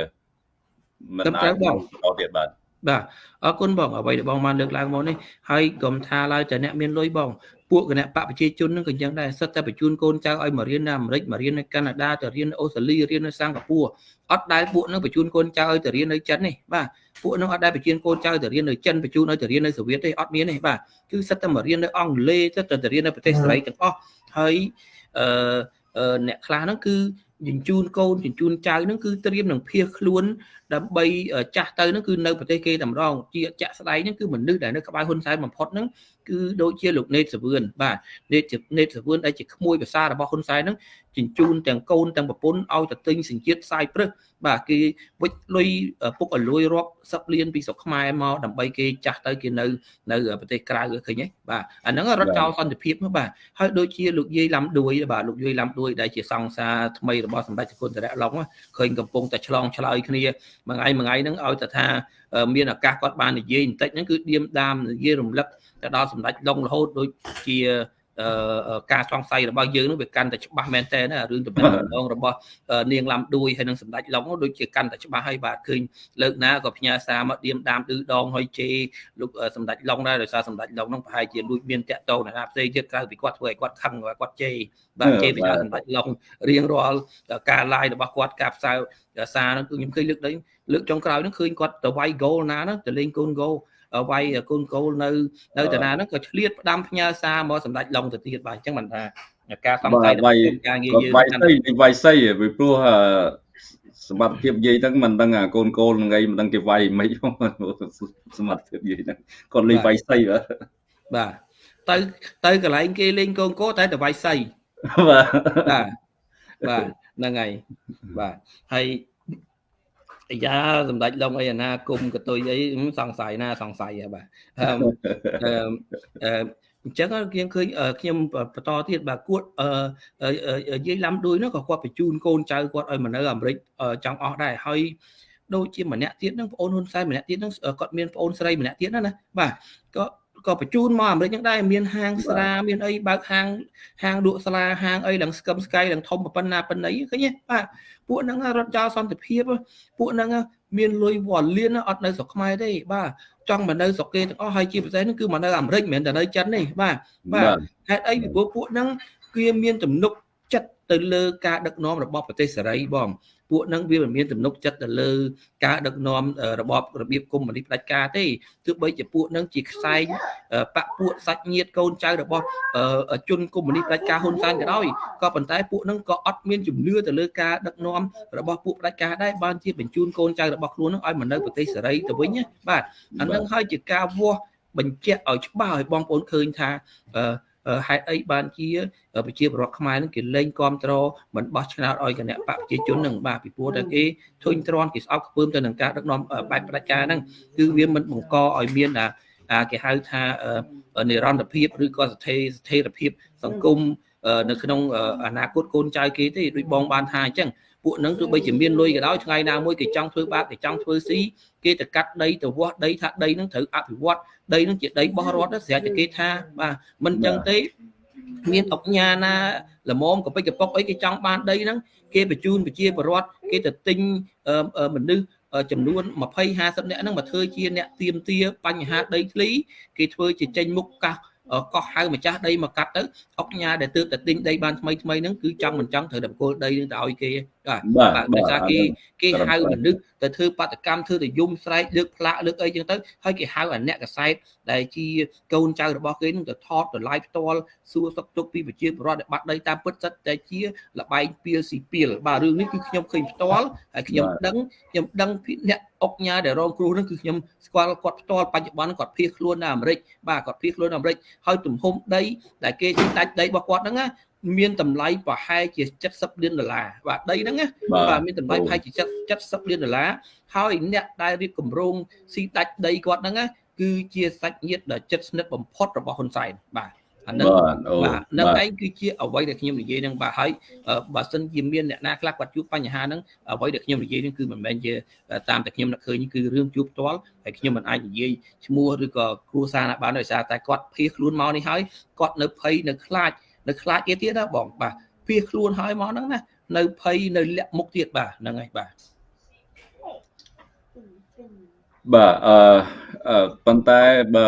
មិនអាចបន្តទៀតបាទ បាទអរគុណបងអ្វីដែលបងបានលើកឡើងមកនេះហើយកុំថាឡើយតែអ្នកមានលុយបងពួកគណៈបកប្រជាជននឹងក៏យ៉ាងដែរសិតតែបញ្ជូនកូនចៅឲ្យមករៀននៅអាមេរិកមករៀននៅកាណាដាទៅរៀននៅអូស្ត្រាលីរៀននៅសិង្ហបុរីអត់ដែលពួកនឹងបញ្ជូនកូនចៅឲ្យទៅរៀននៅចិននេះបាទពួកនឹងអត់ដែលបញ្ជូនកូនចៅទៅរៀននៅចិនបញ្ជូនឲ្យទៅរៀននៅសូវៀតទេអត់មានទេបាទគឺសិតតែមករៀននៅអង់គ្លេសសិតតែទៅរៀននៅប្រទេសសេរីទាំងអស់ហើយអឺអ្នកខ្លះហ្នឹងគឺ ជញ្ជូនកូនជញ្ជូនចៅហ្នឹងគឺត្រៀមនឹងភៀសខ្លួនដើម្បីចាស់ទៅហ្នឹងគឺនៅប្រទេសគេតែម្ដងជាជាក់ស្ដែងហ្នឹងគឺមនុស្សដែលនៅក្បែរហ៊ុនសែនបំផុតហ្នឹង គឺដូចជាលោកណេតសវឿនបាទណេតណេតសវឿនដែលជាក្មួយភាសារបស់ហ៊ុនសែនហ្នឹងជញ្ជូនទាំងកូនទាំងប្រពន្ធឲ្យទៅទិញសញ្ជាតិផ្សាយព្រឹសបាទគេវិចលុយពុកឲ្យលួយរាប់សឹកលានពីស្រុកខ្មែរមកដើម្បីគេចាស់ទៅគេនៅនៅប្រទេសក្រៅឃើញទេបាទអាហ្នឹងរត់ចោលសន្តិភាពបាទហើយដូចជាលោកយាយឡាំដួយបាទលោកយាយឡាំដួយដែលជាសង្សារថ្មីរបស់សម្ដេចសគុណតរៈឡុងឃើញកំពុងតែឆ្លងឆ្លើយគ្នាមួយថ្ងៃមួយថ្ងៃហ្នឹងឲ្យតែថា មានឱកាសគាត់បាននិយាយបន្តិចហ្នឹងគឺឌៀមដាមនិយាយរំលឹកទៅដល់សម្ដេចឡុងរហូតដូចជា ការសង្ស័យរបស់យើងនោះវាកាន់តែច្បាស់មែនតើរឿងតំណងរបស់នាងឡាំដួយហើយនឹងសម្ដេចឡុងដូចជាកាន់តែច្បាស់ហើយបាទឃើញលើកណាក៏ផ្ញើសារមកឌៀមដាមឌឺដងហើយជេលោកសម្ដេចឡុងដែរដោយសារសម្ដេចឡុងនោះប្រហែលជាលួចមានតាក់តងណាផ្សេងទៀតក្រៅពីគាត់ធ្វើឲ្យគាត់ខឹងគាត់ជេបាទជេពីសម្ដេចឡុងរៀងរាល់ការ live របស់គាត់ការផ្សាយសារនោះគឺខ្ញុំឃើញលើកនេះលើកចុងក្រោយនោះឃើញគាត់ទៅវាយ goal ណាហ្នឹងទៅលេងកូន goal វាយកូនកូលនៅនៅតាណាហ្នឹងក៏ឆ្លៀតផ្ដាំផ្ញើសារមកសម្ដេចឡុងទៅទៀតបាទអញ្ចឹងមិនថាការសង្ស័យ
របស់ការងារយើងវាយសីវាយសីពីព្រោះសមត្ថភាពនិយាយហ្នឹងមិនដឹងអាកូនកូលនឹងអីមិនដឹងគេវាយមិនសមត្ថភាពនិយាយហ្នឹងគាត់លេងវាយសីបាទ
បាទទៅទៅកន្លែងគេលេងកូនកូតែតែវាយសីបាទបាទបាទហ្នឹងហើយបាទហើយ អាយ៉ាសម្ដេចឡុងអីអាណាគុំកតុយអីសង្ស័យណាសង្ស័យហ៎បាទអឺអឺអញ្ចឹងខ្ញុំឃើញខ្ញុំបន្តទៀតបាទគួតយាយឡាំដួយនោះក៏គាត់បញ្ជូនកូនចៅគាត់ឲ្យមកនៅអាមេរិកចង់អស់ដែរហើយដូចជាម្នាក់ទៀតហ្នឹងប្អូនហ៊ុនសែនម្នាក់ទៀតហ្នឹងគាត់មានប្អូនស្រីម្នាក់ទៀតណាណាបាទក៏ ក៏បញ្ជូនមកអាមេរិកហ្នឹងដែរមានហាងស្រាមានអីបើកហាងហាងលក់ស្លាហាងអីឡើងស្កឹមស្កៃឡើងធំប៉ុណ្ណាប៉ុណ្ណីឃើញទេបាទពួកហ្នឹងរត់ចោលសន្តិភាពពួកហ្នឹងមានលុយវល់លៀនអត់នៅស្រុកខ្មែរទេបាទចង់មកនៅស្រុកគេទាំងអស់ហើយជាពិសេសហ្នឹងគឺមកនៅអាមេរិកមិនមែនតែនៅចិនទេបាទបាទហេតុអីពីព្រោះពួកហ្នឹងគឺមានទំនុកចិត្តទៅលើការដឹកនាំរបស់ប្រទេសសេរីបង ពួកនឹងវាមិនមានទំនុកចិត្តទៅលើការដឹកនាំរបបរបៀបកុម្មុយនីសផ្ដាច់ការទេទោះបីជាពួកនឹងជាខ្សែងបពពួកសាច់ញាតិកូនចៅរបស់ជនកុម្មុយនីសផ្ដាច់ការហ៊ុនសែនក៏ដោយក៏ប៉ុន្តែពួកនឹងក៏អត់មានជំនឿទៅលើការដឹកនាំរបស់ពួកផ្ដាច់ការដែរបានជាបញ្ជូនកូនចៅរបស់ខ្លួននឹងឲ្យមកនៅប្រទេសសេរីទៅវិញណាបាទអានឹងហើយជាការវាស់បញ្ជាក់ឲ្យច្បាស់ឲ្យបងប្អូនឃើញថា ហេតុអីបានជាប្រជាពលរដ្ឋខ្មែរនឹងគេលែងគ្រប់គ្រងមិនបោះឆ្នោតឲ្យគណៈបកប្រជាជននឹងបាទពីព្រោះតែគេធុញទ្រាន់គេស្អប់ខ្ពើមទៅនឹងការដឹកនាំបែបផ្ដាច់ការហ្នឹងគឺវាមិនបង្កឲ្យមានអាគេហៅថានិរន្តរភាពឬក៏ស្ថិរស្ថិរភាព សង្គមនៅក្នុងអនាគតកូនចៅគេទេដូចបងបានថាអញ្ចឹងពួកនឹងទោះបីជាមានលុយក៏ដោយថ្ងៃណាមួយគេចង់ធ្វើបាបគេចង់ធ្វើស៊ី គេទៅកាត់ដីទៅវាស់ដីថាដីនឹងត្រូវអភិវឌ្ឍដីនឹងជាដីបោះរដ្ឋស្រាប់តែគេថាបាទមិនចឹងទេមានអុកញ៉ាណាល្មមកពិចកប៉ុកអីគេចង់បានដីហ្នឹងគេបញ្ជូនប្រជាពលរដ្ឋគេទៅទិញមនុស្សចំនួន20 50នាក់ហ្នឹងមកធ្វើជាអ្នកទៀមទាបញ្ហាដីធ្លីគេធ្វើជាចេញមុខកាសកោះហៅម្ចាស់ដីមកកាត់ទៅអុកញ៉ាដែលទើបតែទិញដីបានថ្មីថ្មីហ្នឹងគឺចង់មិនចង់ត្រូវតែបកគលដីនឹងទៅឲ្យគេ បាទបាទដោយសារគេគេហៅមនុស្សទៅធ្វើបដកម្មធ្វើទៅយំស្រែកលើកផ្លាកលើកអីចឹងទៅហើយគេហៅអាអ្នកកសែតដែលជាកូនចៅរបស់គេនឹងទៅថតទៅ live ផ្ទាល់សួរសុខទុក្ខពីប្រជាពលរដ្ឋដែលបាត់ដីតាមពិតសិតតែជាលបែងពីលស៊ីពីលបាទរឿងនេះគឺខ្ញុំឃើញផ្ទាល់ហើយខ្ញុំដឹងខ្ញុំដឹងពីអ្នកអុកញ៉ាដែលរងគ្រោះនោះគឺខ្ញុំស្គាល់គាត់ផ្ទាល់បច្ចុប្បន្នគាត់ភៀសខ្លួននៅអាមេរិកបាទគាត់ភៀសខ្លួននៅអាមេរិកហើយទំហំដីដែលគេដាច់ដីរបស់គាត់ហ្នឹងណា មានតម្លៃប្រហែលជា70លានដុល្លារបាទដីហ្នឹងណាបាទមានតម្លៃប្រហែលជា70លានដុល្លារហើយអ្នកដែលរៀបគម្រោងស៊ីដាច់ដីគាត់ហ្នឹងណាគឺជាសាច់ញាតិដ៏ជិតស្និទ្ធបំផុតរបស់ហ៊ុនសែនបាទអានឹងបាទនឹងឯងគឺជាអ្វីដែលខ្ញុំនិយាយនឹងបាទហើយបើសិនជាមានអ្នកណាខ្លះគាត់ជួបបញ្ហាហ្នឹងអ្វីដែលខ្ញុំនិយាយនឹងគឺមិនមែនជាតាមតែខ្ញុំនឹកឃើញគឺរឿងជួបផ្ទាល់ហើយខ្ញុំមិនអាចនិយាយឈ្មោះឬក៏គ្រួសារណាបានដោយសារតែគាត់ភៀសខ្លួនមកនេះហើយគាត់នៅភ័យនៅខ្លាច នៅខ្លាចទៀតទៀតណាបងបាទភៀសខ្លួនហើយមកហ្នឹងណានៅភ័យនៅលាក់មុខទៀតបាទហ្នឹងហើយបាទ
បាទអឺប៉ុន្តែបើ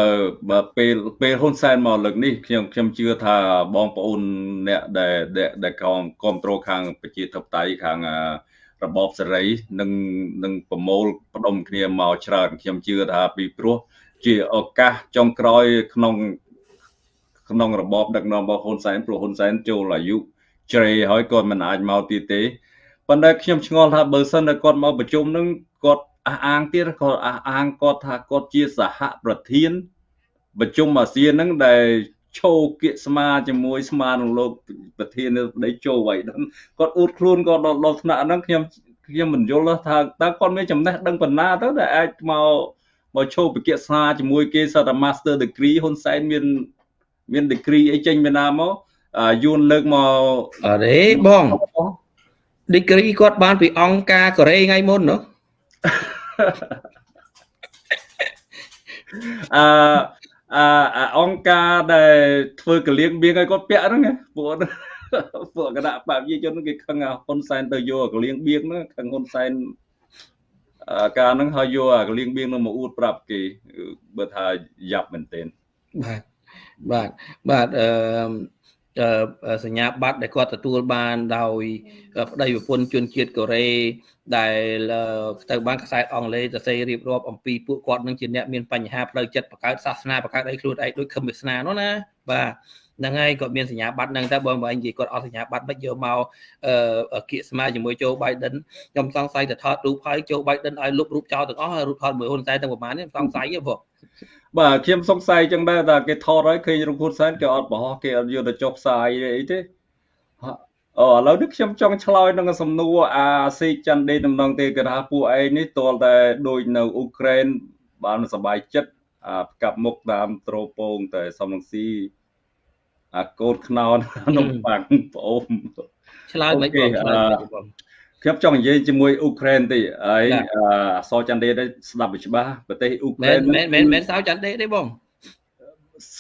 បើពេលពេលហ៊ុនសែនមកលើកនេះខ្ញុំខ្ញុំជឿថាបងប្អូនអ្នកដែលដែលគ្រប់គ្រងខាងប្រជាធិបតេយ្យខាងរបបសេរីនឹងនឹងប្រមូលផ្ដុំគ្នាមកច្រើនខ្ញុំជឿថាពីព្រោះជាឱកាសចុងក្រោយក្នុង ក្នុងរបបដឹកនាំរបស់ហ៊ុនសែនព្រោះហ៊ុនសែនចូលអាយុជ្រេហើយគាត់មិនអាចមកទៀតទេប៉ុន្តែខ្ញុំឆ្ងល់ថាបើសិនតែគាត់មកប្រជុំនឹងគាត់អះអាងទៀតគាត់អះអាងគាត់ថាគាត់ជាសហប្រធានប្រជុំអាស៊ានហ្នឹងដែលឈោគៀកស្មាជាមួយស្មានឹងលោកប្រធានប្តីចូលໄວហ្នឹងគាត់អួតខ្លួនគាត់ដល់ដល់ថ្នាក់ហ្នឹងខ្ញុំខ្ញុំមិនយល់ថាតើគាត់មានចំណេះដឹងប៉ុណ្ណាទៅដែលអាចមកមកឈោពិភាក្សាជាមួយគេសត Master Degree ហ៊ុនសែនមាន មាន degree អីចេញពីណាមកយួនលើកមក
អរេបង degree គាត់បានពីអង្គការកូរ៉េថ្ងៃមុននោះ
អឺអអង្គការដែលធ្វើកលៀងបៀងឲ្យគាត់ពាក់ហ្នឹងពួកពួកគណៈបព្វជិជនគេខឹងហ៊ុនសែនទៅយកកលៀងបៀងហ្នឹងខឹងហ៊ុនសែនការហ្នឹងហើយយកកលៀងបៀងហ្នឹងមកអួតប្រាប់គេបើថាយ៉ាប់មែនទែន
បាទ បាទបាទអឺសញ្ញាបត្រដែលគាត់ទទួលបានដោយប្តីប្រពន្ធជនជាតិកូរ៉េដែលទៅបានខ្សែអង់គ្លេសទៅសេរៀបរាប់អំពីពួកគាត់នឹងជាអ្នកមានបញ្ហាផ្លូវចិត្តបង្កើតសាសនាបង្កើតអីខ្លួនឯងដូចខឹមវាសនានោះណាបាទហ្នឹងហើយគាត់មានសញ្ញាបត្រហ្នឹងតែបងប្អូននិយាយគាត់អត់សញ្ញាបត្រមិនយកមកអឺគៀកស្មាជាមួយโจ Biden ខ្ញុំសង្ស័យទៅថតរូបហើយโจ Biden ឲ្យលុបរូបចោលទាំងអស់ហើយរូបថតមួយហ៊ុនសែនទាំងប្រហែលនេះសង្ស័យទេបង
បាទខ្ញុំសង្ស័យចឹងដែរថាគេថតហើយឃើញរូបហ៊ុនសែនគេអត់បរោះគេអត់យកទៅចុះផ្សាយអីទេអូឥឡូវនេះខ្ញុំចង់ឆ្លើយនឹងសំណួរអាសេកច័ន្ទដេតំណងទេគេថាពួកឯងនេះតលតែដូចនៅអ៊ុក្រែនបានសบายចិត្តអាផ្កាប់មុខតាមត្រូពងតែសំនឹងស៊ីអាកូនខ្នោននំប៉័ងប្អូន
ឆ្លើយមិនបង
ខ្ញុំចង់និយាយជាមួយអ៊ុក្រែនទេហើយអសច័ន្ទដេស្ដាប់វាច្បាស់ប្រទេសអ៊ុក្រែន
មែនមែនមែនសោច័ន្ទដេទេបង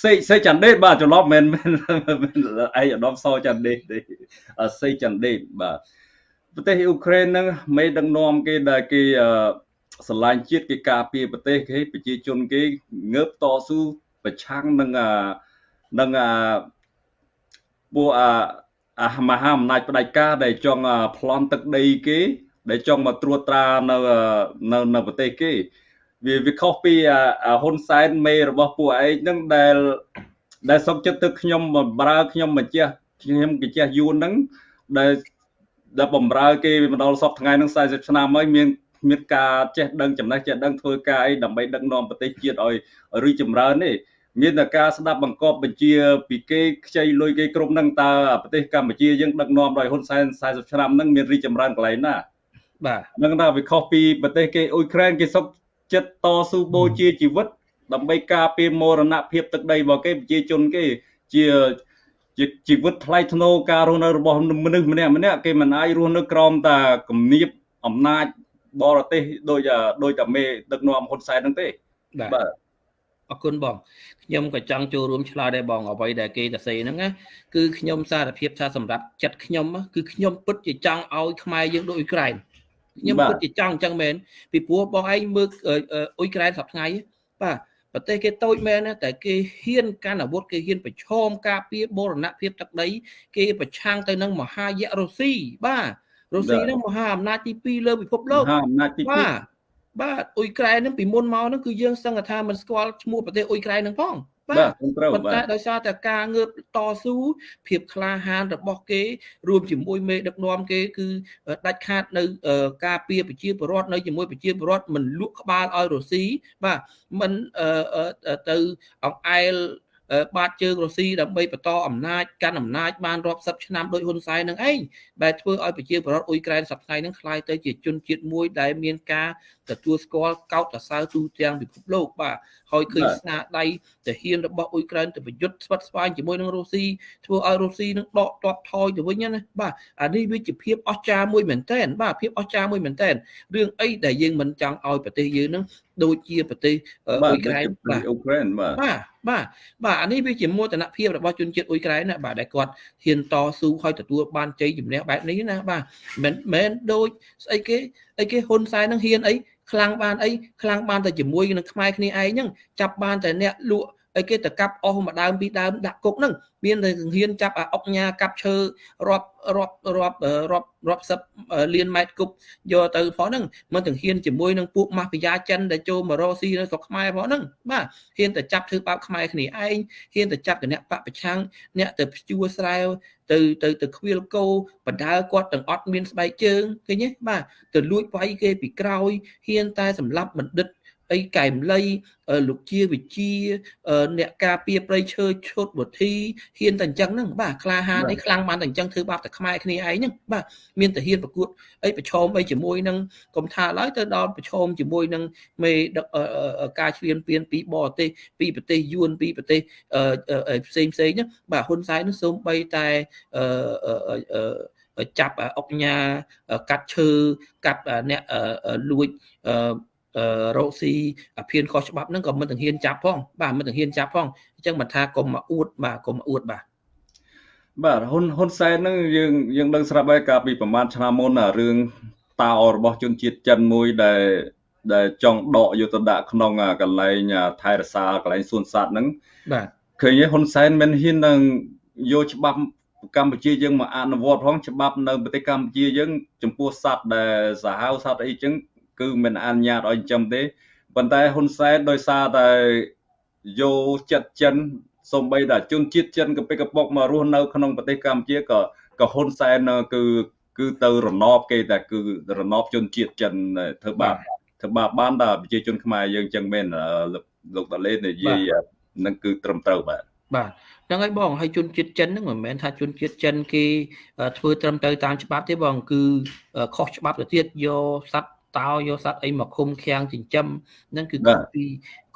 សេសេចន្ទដេតបាទច្រឡំមិនមែនឯងអដមសចន្ទដេតទេសេចន្ទដេតបាទប្រទេសអ៊ុក្រែនហ្នឹងមេដឹកនាំគេដែលគេស្រឡាញ់ជាតិគេការពារប្រទេសគេប្រជាជនគេងើបតស៊ូប្រឆាំងនឹងនឹងពួកអា មហាអំណាចផ្ដាច់ការដែលចង់ប្លន់ទឹកដីគេ ដែលចង់មកត្រួតត្រានៅនៅនៅប្រទេសគេវាវាខុសពីហ៊ុនសែនមេរបស់ពួកឯងហ្នឹងដែលដែលសុកចិត្តទៅខ្ញុំបំរើខ្ញុំម្ចាស់ខ្ញុំម្ចាស់យួនហ្នឹងដែលដែលបំរើគេម្ដងសពថ្ងៃហ្នឹង40ឆ្នាំហើយមានមានការចេះដឹងចំណេះចេះដឹងធ្វើការអីដើម្បីដឹកនាំប្រទេសជាតិឲ្យរីកចម្រើនទេ មានតែការស្ដាប់បង្កប់បញ្ជាពីគេខ្ចីលុយគេគ្រប់នឹងតើប្រទេសកម្ពុជាយើងដឹកនាំដោយហ៊ុនសែន40ឆ្នាំហ្នឹងមានរីកចម្រើនកន្លែងណា
បាទ
នឹងថាវាខុសពីប្រទេសគេអ៊ុយក្រែនគេសុកចិត្តតស៊ូបូជាជីវិត ដើម្បីការពារមរណភាពទឹកដីរបស់គេប្រជាជនគេជាជាជីវិតថ្លៃថ្នូរការរស់នៅរបស់មនុស្សម្នាក់ម្នាក់គេមិនអាចរស់នៅក្រោមតែគំនាបអំណាចបរទេសដោយដោយតែមេដឹកនាំហ៊ុនសែនហ្នឹងទេ
បាទ អរគុណបងខ្ញុំក៏ចង់ចូលរួមឆ្លើយដែរបងអ្វីដែលគេទៅសេហ្នឹងណាគឺខ្ញុំសារភាពថាសម្រាប់ចិត្តខ្ញុំគឺខ្ញុំពិតជាចង់ឲ្យខ្មែរយើងដូចអ៊ុយក្រែនខ្ញុំគិតជាចង់អញ្ចឹងមែនពីព្រោះបងឯងមើលអ៊ុយក្រែនសប្តាហ៍ថ្ងៃបាទប្រទេសគេតូចមែនណាតែគេហ៊ានកាន់អាវុធគេហ៊ានប្រឈមការពារបរណភាពទឹកដី គេប្រឆាំងទៅនឹងមហាយៈរុស្ស៊ីបាទរុស្ស៊ីនឹងមហាអំណាចទី2លើពិភពលោក
មហាអំណាចទី2 បាទ
បាទអ៊ុយក្រែននឹងពីមុនមកហ្នឹងគឺយើងសឹងថាមិនស្គាល់ឈ្មោះប្រទេសអ៊ុយក្រែនហ្នឹងផង
បាទត្រូវ
បាទតែដោយសារតែការងើបតស៊ូភាពក្លាហានរបស់គេ រួមជាមួយមេដឹកនាំគេគឺដាច់ខាតនៅការពារប្រជាពលរដ្ឋនៅជាមួយប្រជាពលរដ្ឋមិនលក់ក្បាលឲ្យរុស្ស៊ីបាទមិនទៅអង្អែលបាតជើងរុស្ស៊ីដើម្បីបន្តអំណាចកាន់អំណាចបានរាប់សិបឆ្នាំដោយហ៊ុនសែននឹងឯងដែលធ្វើឲ្យប្រជាពលរដ្ឋអ៊ុយក្រែនសប្តាហ៍នេះคล้ายទៅជាជនជាតិមួយដែលមានការ ទទួលស្គាល់កោតសរសើរទូទាំងពិភពលោកបាទហើយឃើញស្នាដៃទាហានរបស់អ៊ុយក្រែនទៅប្រយុទ្ធស្វិតស្វាញជាមួយនឹងរុស្ស៊ីធ្វើឲ្យរុស្ស៊ីនឹងដកទ័ពថយទៅវិញណាបាទអានេះវាជាភាពអស្ចារ្យមួយមែនតើបាទភាពអស្ចារ្យមួយមែនតើរឿងអីដែលយើងមិនចង់ឲ្យប្រទេសយើងនឹងដូចជាប្រទេសអ៊ុយក្រែន
បាទអ៊ុយក្រែនបាទ
បាទបាទបាទអានេះវាជាមោទនភាពរបស់ជនជាតិអ៊ុយក្រែនណាបាទដែលគាត់ហ៊ានតស៊ូឲ្យទទួលបានជ័យជំនះបែបនេះណាបាទមិនមែនដូចស្អីគេ អីគេហ៊ុនសែននឹងហ៊ានអីខ្លាំងបានអីខ្លាំងបានតែជាមួយនឹងខ្មែរគ្នាឯងហ្នឹងចាប់បានតែអ្នកលក់ អីគេទៅកាប់អស់មួយដើមពីរដើមដាក់គុកហ្នឹងមានតែសង្ហៀនចាប់អាអុកញ៉ាកាប់ឈើរាប់រាប់រាប់រាប់រាប់សិបលានម៉ែត្រគប់យកទៅផងហ្នឹងមិនទាំងហ៊ានជាមួយនឹងពួកម៉ាហ្វីយ៉ាចិនដែលចូលមករកស៊ីនៅស្រុកខ្មែរផងហ្នឹងបាទហ៊ានតែចាប់ធ្វើបាបខ្មែរគ្នាឯងហ៊ានតែចាប់គណៈបពប្រឆាំងអ្នកទៅព្យួរស្រែវទៅទៅទៅខ្វៀលគោបដើគាត់ទាំងអត់មានស្បែកជើងឃើញទេបាទទៅលួចវាយគេពីក្រោយហ៊ានតែសម្លាប់បណ្ឌិត អីកែមលៃលោកជាវិជាអ្នកការពារប្រៃឈើឈុតវុធីហ៊ានតែអញ្ចឹងហ្នឹងបាទក្លាហានអីខ្លាំងបានតែអញ្ចឹងធ្វើបាបតែខ្មែរគ្នាឯងហ្នឹងបាទមានតែហ៊ានប្រកួតអីប្រឈមអីជាមួយនឹងកុំថាឡើយទៅដល់ប្រឈមជាមួយនឹងមេដឹកការឈ្លានពានពីបរទេសពីប្រទេសយួនពីប្រទេសផ្សេងផ្សេងហ្នឹងបាទហ៊ុនសែននឹងសូម្បីតែចាប់អុកញ៉ាកាត់ឈើកាត់អ្នកលួច រកស៊ីអាភៀនខុសច្បាប់ហ្នឹងក៏មិនទាំងហ៊ានចាប់ផងបាទមិនទាំងហ៊ានចាប់ផងអញ្ចឹងមិនថាកុំមកអួតបាទកុំអួតបាទ
បាទហ៊ុនហ៊ុនសែនហ្នឹងយើងយើងដឹងស្រាប់ហើយកាលពីប្រហែលឆ្នាំមុនរឿងតោរបស់ជនជាតិចិនមួយដែលដែលចង់ដកយកទៅដាក់ក្នុងកន្លែងថៃរសាកន្លែងសួនសត្វហ្នឹង
បាទ
ឃើញហ៊ុនសែនមិនហ៊ាននឹងយកច្បាប់កម្ពុជាយើងមកអនុវត្តផងច្បាប់នៅប្រទេសកម្ពុជាយើងចំពោះសត្វដែលសាហាវសត្វអីចឹង គឺមិនអនុញ្ញាតឲ្យចិញ្ចឹមទេប៉ុន្តែហ៊ុនសែនដោយសារតែយកចិត្តចិនសំបីតែជនជាតិចិនក៏ពេកកប៉ុកមករស់នៅក្នុងប្រទេសកម្ពុជាក៏ក៏ហ៊ុនសែនគឺគឺទៅរណបគេតែគឺរណបជនជាតិចិនធ្វើបាបធ្វើបាបបានតែប្រជាជនខ្មែរយើងចឹងមែនលោកតាលេនិយាយនឹងគឺត្រឹមត្រូវបាទ
បាទហ្នឹងហើយបងហើយជនជាតិចិនហ្នឹងមិនមែនថាជនជាតិចិនគេធ្វើត្រឹមត្រូវតាមច្បាប់ទេបង គឺខុសច្បាប់ទៅទៀតយកសត្វ តោយកសត្វអីមកឃុំឃាំងចិញ្ចឹមហ្នឹងគឺខុសពី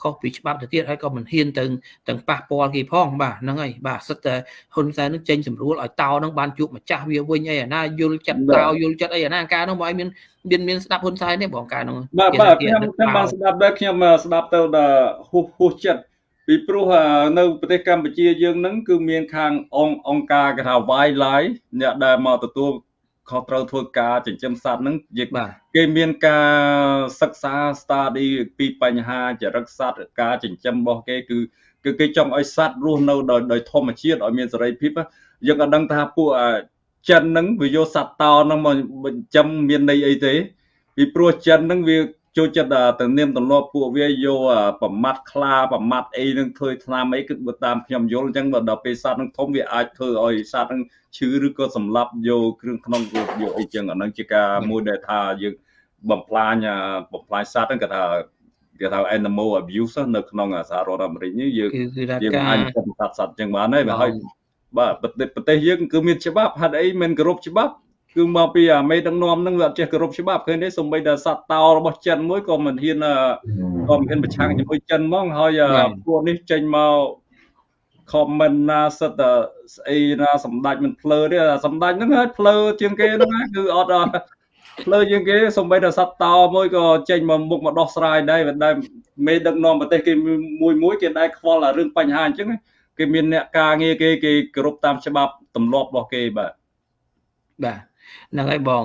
ខុសពីច្បាប់ទៅទៀតហើយក៏មិនហ៊ានទៅទាំងប៉ះពាល់គេផងបាទហ្នឹងហើយបាទសិតតែហ៊ុនសែននឹងចេញសម្រួលឲ្យតោហ្នឹងបានជួបម្ចាស់វាវិញអីអាណាយល់ចិត្តតោយល់ចិត្តអីអាណាការហ្នឹងមកឲ្យមានមានមានស្ដាប់ហ៊ុនសែនទេបងការហ្នឹង
បាទបាទខ្ញុំខ្ញុំបានស្ដាប់ដែរខ្ញុំស្ដាប់ទៅដល់ហួសហួសចិត្តពីព្រោះនៅប្រទេសកម្ពុជាយើងហ្នឹងគឺមានខាងអង្គអង្គការគេថា Wildlife អ្នកដែលមកទទួល ខុសត្រូវធ្វើការចិញ្ចឹមសត្វហ្នឹងយើងគេមានការសិក្សា study ពីបញ្ហាចរិតសត្វការចិញ្ចឹមរបស់គេគឺគឺគេចង់ឲ្យសត្វរស់នៅដោយដោយធម្មជាតិឲ្យមានសេរីភាពយើងក៏ដឹងថាពួកចិនហ្នឹងវាយកសត្វតោហ្នឹងមកចិញ្ចឹមមានន័យអីទេពីព្រោះចិនហ្នឹងវា ចូលចិត្តទៅនាមទម្លាប់ពួកវាយកប្រមាត់ខ្លាប្រមាត់អីនឹងធ្វើថ្នាំអីគឺបើតាមខ្ញុំយល់អញ្ចឹងដល់ពេលសត្វនឹងធំវាអាចធ្វើឲ្យសត្វនឹងឈឺឬក៏សម្លាប់យកគ្រឿងក្នុងយកអីចឹងអានឹងជាការមួយដែលថាយើងបំផ្លាញបំផ្លាញសត្វហ្នឹងគេថាគេថា animal abuse នៅក្នុងសហរដ្ឋអាមេរិកនេះយើងយើងអាចកំសត់សត្វចឹងបានហើយហើយបាទប្រទេសយើងគឺមានច្បាប់ហេតុអីមិនគោរពច្បាប់ គឺមកពីអាមេដឹកនាំនឹងវាអត់ចេះគោរពច្បាប់ឃើញទេសំបីតែសត្វតោរបស់ចិនមួយក៏មិនហ៊ានក៏មិនហ៊ានប្រឆាំងជាមួយចិនហ្មងហើយពួកនេះចេញមក comment ណាសិតស្អីណាសម្ដេចមិនភ្លើទេសម្ដេចហ្នឹងហើយភ្លើជាងគេហ្នឹងគឺអត់ភ្លើជាងគេសំបីតែសត្វតោមួយក៏ចេញមកមុខមកដោះស្រាយដែរដែលមេដឹកនាំប្រទេសគេមួយមួយគេដែរខ្វល់រឿងបញ្ហាអញ្ចឹងគេមានអ្នកការងារគេគេគោរពតាមច្បាប់ទម្លាប់របស់គេបាទ
បាទ ហ្នឹងហើយបង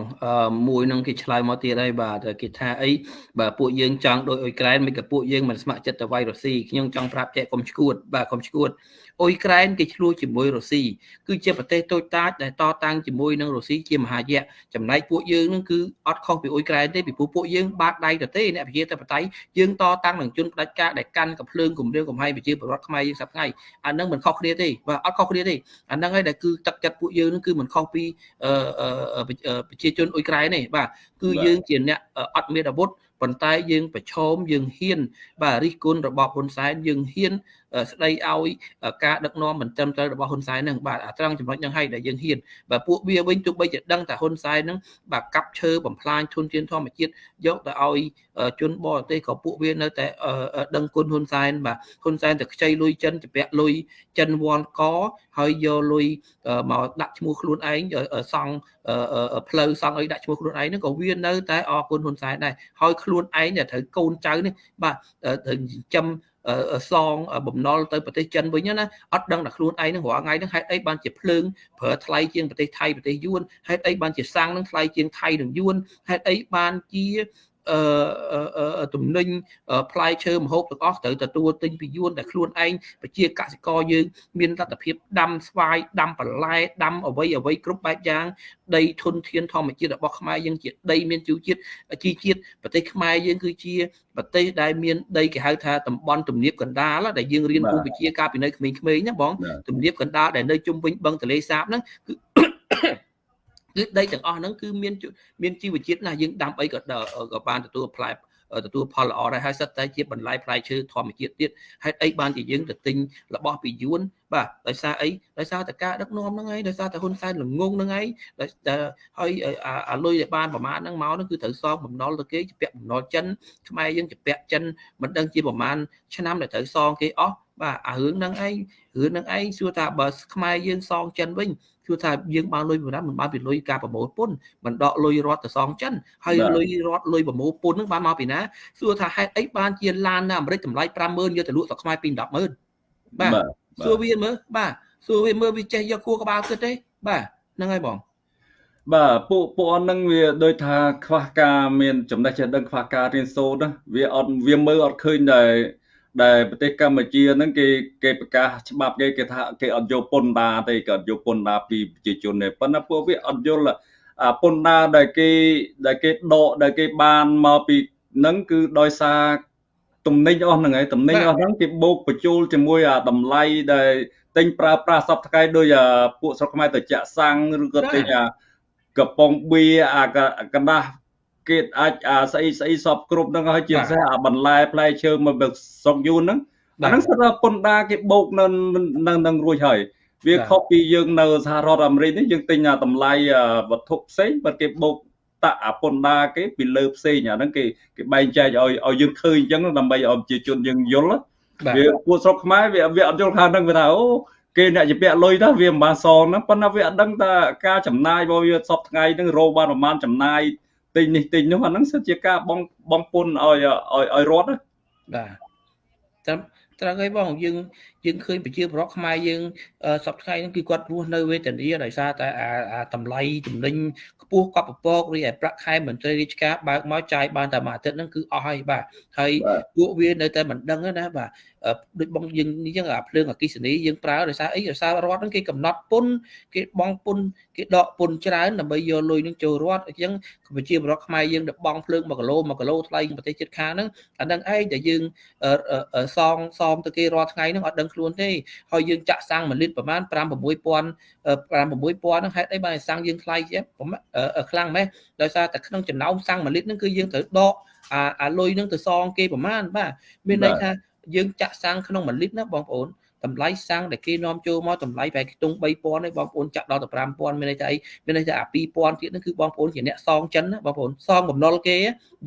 មួយនឹងគេឆ្លើយមកទៀតហើយបាទគេថាអីបាទពួកយើងចង់ដោយអ៊ុយក្រែនមិនក៏ពួកយើងមិនស្ម័គ្រចិត្តទៅវាយរុស្ស៊ីខ្ញុំចង់ប្រាប់ចែកកុំឈួតបាទកុំឈួត អ៊ុយក្រែនគេឆ្លោះជាមួយរុស្ស៊ីគឺជាប្រទេសតូចតាចដែលតតាំងជាមួយនឹងរុស្ស៊ីជាមហាយៈចំណែកពួកយើងនឹងគឺអត់ខុសពីអ៊ុយក្រែនទេពីព្រោះពួកយើងបាតដៃទៅទេអ្នកប្រជាធិបតេយ្យយើងតតាំងនឹងជនផ្ដាច់ការដែលកាន់កំភ្លើងគម្រាមកំហែងប្រជាពលរដ្ឋខ្មែរយើងសប្តាហ៍អានឹងមិនខុសគ្នាទេបាទអត់ខុសគ្នាទេអានឹងហើយដែលគឺទឹកចិត្តពួកយើងនឹងគឺមិនខុសពីប្រជាជនអ៊ុយក្រែនទេបាទគឺយើងជាអ្នកអត់មានអាវុធប៉ុន្តែយើងប្រឈមយើងហ៊ានបាទរិះគន់របបហ៊ុនសែនយើងហ៊ានស្ដីឲ្យការដឹកនាំមិនត្រឹមត្រូវរបស់ហ៊ុនសែនហ្នឹងបាទអាត្រង់ចំណុចហ្នឹងហើយដែលយើងហ៊ានបាទពួកវាវិញទោះបីជាដឹងថាហ៊ុនសែនហ្នឹងបាទកាប់ឈើបំផ្លាញធនធានធម្មជាតិយកទៅឲ្យជនបរទេសក៏ពួកវានៅតែដឹងគុណហ៊ុនសែនបាទហ៊ុនសែនទៅខ្ចីលុយចិនជពាក់លុយចិនវ៉ាន់កហើយយកលុយមកដាក់ឈ្មោះខ្លួនឯងសង់ផ្លូវសង់អីដាក់ឈ្មោះខ្លួនឯងហ្នឹងក៏វានៅតែអរគុណហ៊ុនសែនដែរហើយខ្លួនឯងត្រូវកូនចៅនេះបាទត្រូវចិញ្ចឹម សងបំណុលទៅប្រទេសចិនវិញណាអត់ដឹងថាខ្លួនឯងនឹងរាល់ថ្ងៃហ្នឹងហេតុអីបានជាភ្លើងប្រើថ្លៃជាងប្រទេសថៃប្រទេសយួនហេតុអីបានជាសាំងនឹងថ្លៃជាងថៃនិងយួនហេតុអីបានជាអឺ ទំនិញផ្លែឈើម្ហូបទាំងអស់ត្រូវទទួលទិញពីយួនតែខ្លួនឯងប្រជាកសិករយើងមានលទ្ធភាពដាំស្វាយដាំបន្លែដាំអ្វីអ្វីគ្រប់បែបយ៉ាងដីធនធានធម្មជាតិរបស់ខ្មែរយើងជាដីមានជីវជាតិជីជាតិប្រទេសខ្មែរយើងគឺជាប្រទេសដែលមានដីគេហៅថាតំបន់ទំនាបកណ្ដាលដែលយើងរៀនគូវិទ្យាកាលពីនៅក្មេងៗណាបងទំនាបកណ្ដាលដែលនៅជុំវិញបឹងទន្លេសាបហ្នឹងគឺ គឺដីទាំងអស់ហ្នឹងគឺមានមានជីវជាតិណាយើងដាំអីក៏ក៏បានទទួលផ្លែទទួលផលល្អដែរហើយសិតតែជាបន្លែផ្លែឈើធម្មជាតិទៀតហេតុអីបានជាយើងទៅទិញរបស់ពីយួនបាទដោយសារអីដោយសារតែការដឹកនាំហ្នឹងឯងដោយសារតែហ៊ុនសែនល្ងងហ្នឹងឯងដោយតែហើយអាលុយដែលបានប្រមាណហ្នឹងមកហ្នឹងគឺត្រូវសងបំណុលទៅគេជាពាក់បំណុលចិនខ្មែរយើងជាពាក់ចិនមិនដឹងជាប្រមាណឆ្នាំដែលត្រូវសងគេអស់ បាទអារឿងហ្នឹងឯងរឿងហ្នឹងឯងសួរថាបើខ្មែរយើងសងចិនវិញគឺថាយើងបានលុយប៉ុណ្ណាមិនបានពីលុយការប្រមូលពន្ធមិនដកលុយរត់ទៅសងចិនហើយលុយរត់លុយប្រមូលពន្ធហ្នឹងបានមកពីណាសួរថាហេតុអីបានជាឡាននៅអាមេរិកតម្លៃ50000យកទៅលក់ស្រុកខ្មែរពី100,000បាទសួរវាមើលបាទសួរវាមើលវាចេះយកគួរក្បាលគិតទេបាទហ្នឹងហើយបង
បាទពួកពួកអត់នឹងវាដូចថាខ្វះការមានចំណេះចេះដឹងខ្វះការរៀនសូត្រណាវាអត់វាមើលអត់ឃើញដែរ ដែលប្រទេសកម្ពុជាហ្នឹងគេគេប្រកាសច្បាប់គេគេថាគេអត់យកពន្ធដារទេគេអត់យកពន្ធដារពីប្រជាជនទេប៉ុន្តែពួកវាអត់យល់អាពន្ធដារដែលគេដែលគេដកដែលគេបានមកពីហ្នឹងគឺដោយសារទំនិញអស់ហ្នឹងហើយទំនិញអស់ហ្នឹងគេបូកបញ្ចូលជាមួយអាតម្លៃដែលទិញប្រើប្រាស់សពថ្ងៃដោយពួកស្រុកខ្មែរទៅចាក់សាំងឬក៏ទិញអាកំប៉ុងបៀអាកណ្ដាស់ គេអាចអាស្អីស្អីសពគ្រប់ហ្នឹងហើយជាពិសេសអាបន្លែផ្លែឈើមកស្រុកយួនហ្នឹងអាហ្នឹងសិតថាពន្ធដារគេបោកនៅនៅនឹងរួចហើយវាខុសពីយើងនៅសហរដ្ឋអាមេរិកនេះយើងទិញអាតម្លៃវត្ថុផ្សេងបើគេបោកតាក់អាពន្ធដារគេពីលើផ្សេងអាហ្នឹងគេគេបែងចែកឲ្យឲ្យយើងឃើញអញ្ចឹងដើម្បីឲ្យប្រជាជនយើងយល់វាពួកស្រុកខ្មែរវាវាអត់យល់ខាងហ្នឹងវាថាអូគេអ្នកជាពាក់លុយទៅវាមិនបានសងហ្នឹងប៉ុន្តែវាអត់ដឹងថាការចំណាយរបស់វាសពថ្ងៃហ្នឹងរោបានប្រហែលចំណាយ ទិញនេះទិញនោះអាហ្នឹងសិតជាការបងបងពុនឲ្យឲ្យឲ្យរត់
បាទតាមត្រូវហើយបងយើង យើងឃើញប្រជាប្រដ្ឋខ្មែរយើងសប្តាហ៍ហ្នឹងគឺគាត់រស់នៅវេទនាដោយសារតែអាតម្លៃចំណេញខ្ពស់កប់ពពករីឯប្រាក់ខែមន្ត្រីរាជការបើកមកចាយបានតែមួយអាទិត្យហ្នឹងគឺអស់ហើយបាទហើយពួកវានៅតែមិនដឹងណាបាទដូចបងយើងនេះចឹងអាភ្លើងអគិសនីយើងប្រើដោយសារអីដោយសាររដ្ឋហ្នឹងគេកំណត់ពុនគេបងពុនគេដកពុនច្រើនដើម្បីយកលុយនឹងចូលរដ្ឋអញ្ចឹងប្រជាពលរដ្ឋខ្មែរយើងដែលបងភ្លើង1គីឡូ1គីឡូថ្លៃប្រទេសជិតខាងហ្នឹងអាហ្នឹងឯងដែលយើងសងសមទៅគេរាល់ថ្ងៃហ្នឹងអត់ដឹងខ្លួនទេហើយយើងចាក់សាំង1លីត្រប្រហែល5 6000 5 6000ហ្នឹងហេតុអីបានសាំងយើងថ្លៃជាខ្លាំងម៉េះដោយសារតែក្នុងចំណោមសាំង1លីត្រហ្នឹងគឺយើងត្រូវដកអាអាលុយហ្នឹងទៅសងគេប្រហែលបាទមានន័យថាយើងចាក់សាំងក្នុង1លីត្រណាបងប្អូន តម្លៃសាំងដែលគេនាំចូលមកតម្លៃប្រហែលខ្ទង់3000ឯងបងប្អូនចាក់ដល់ទៅ5000មានន័យថាអីមានន័យថាអា2000ទៀតហ្នឹងគឺបងប្អូនជាអ្នកសងចិនណាបងប្អូនសងបំណុលគេ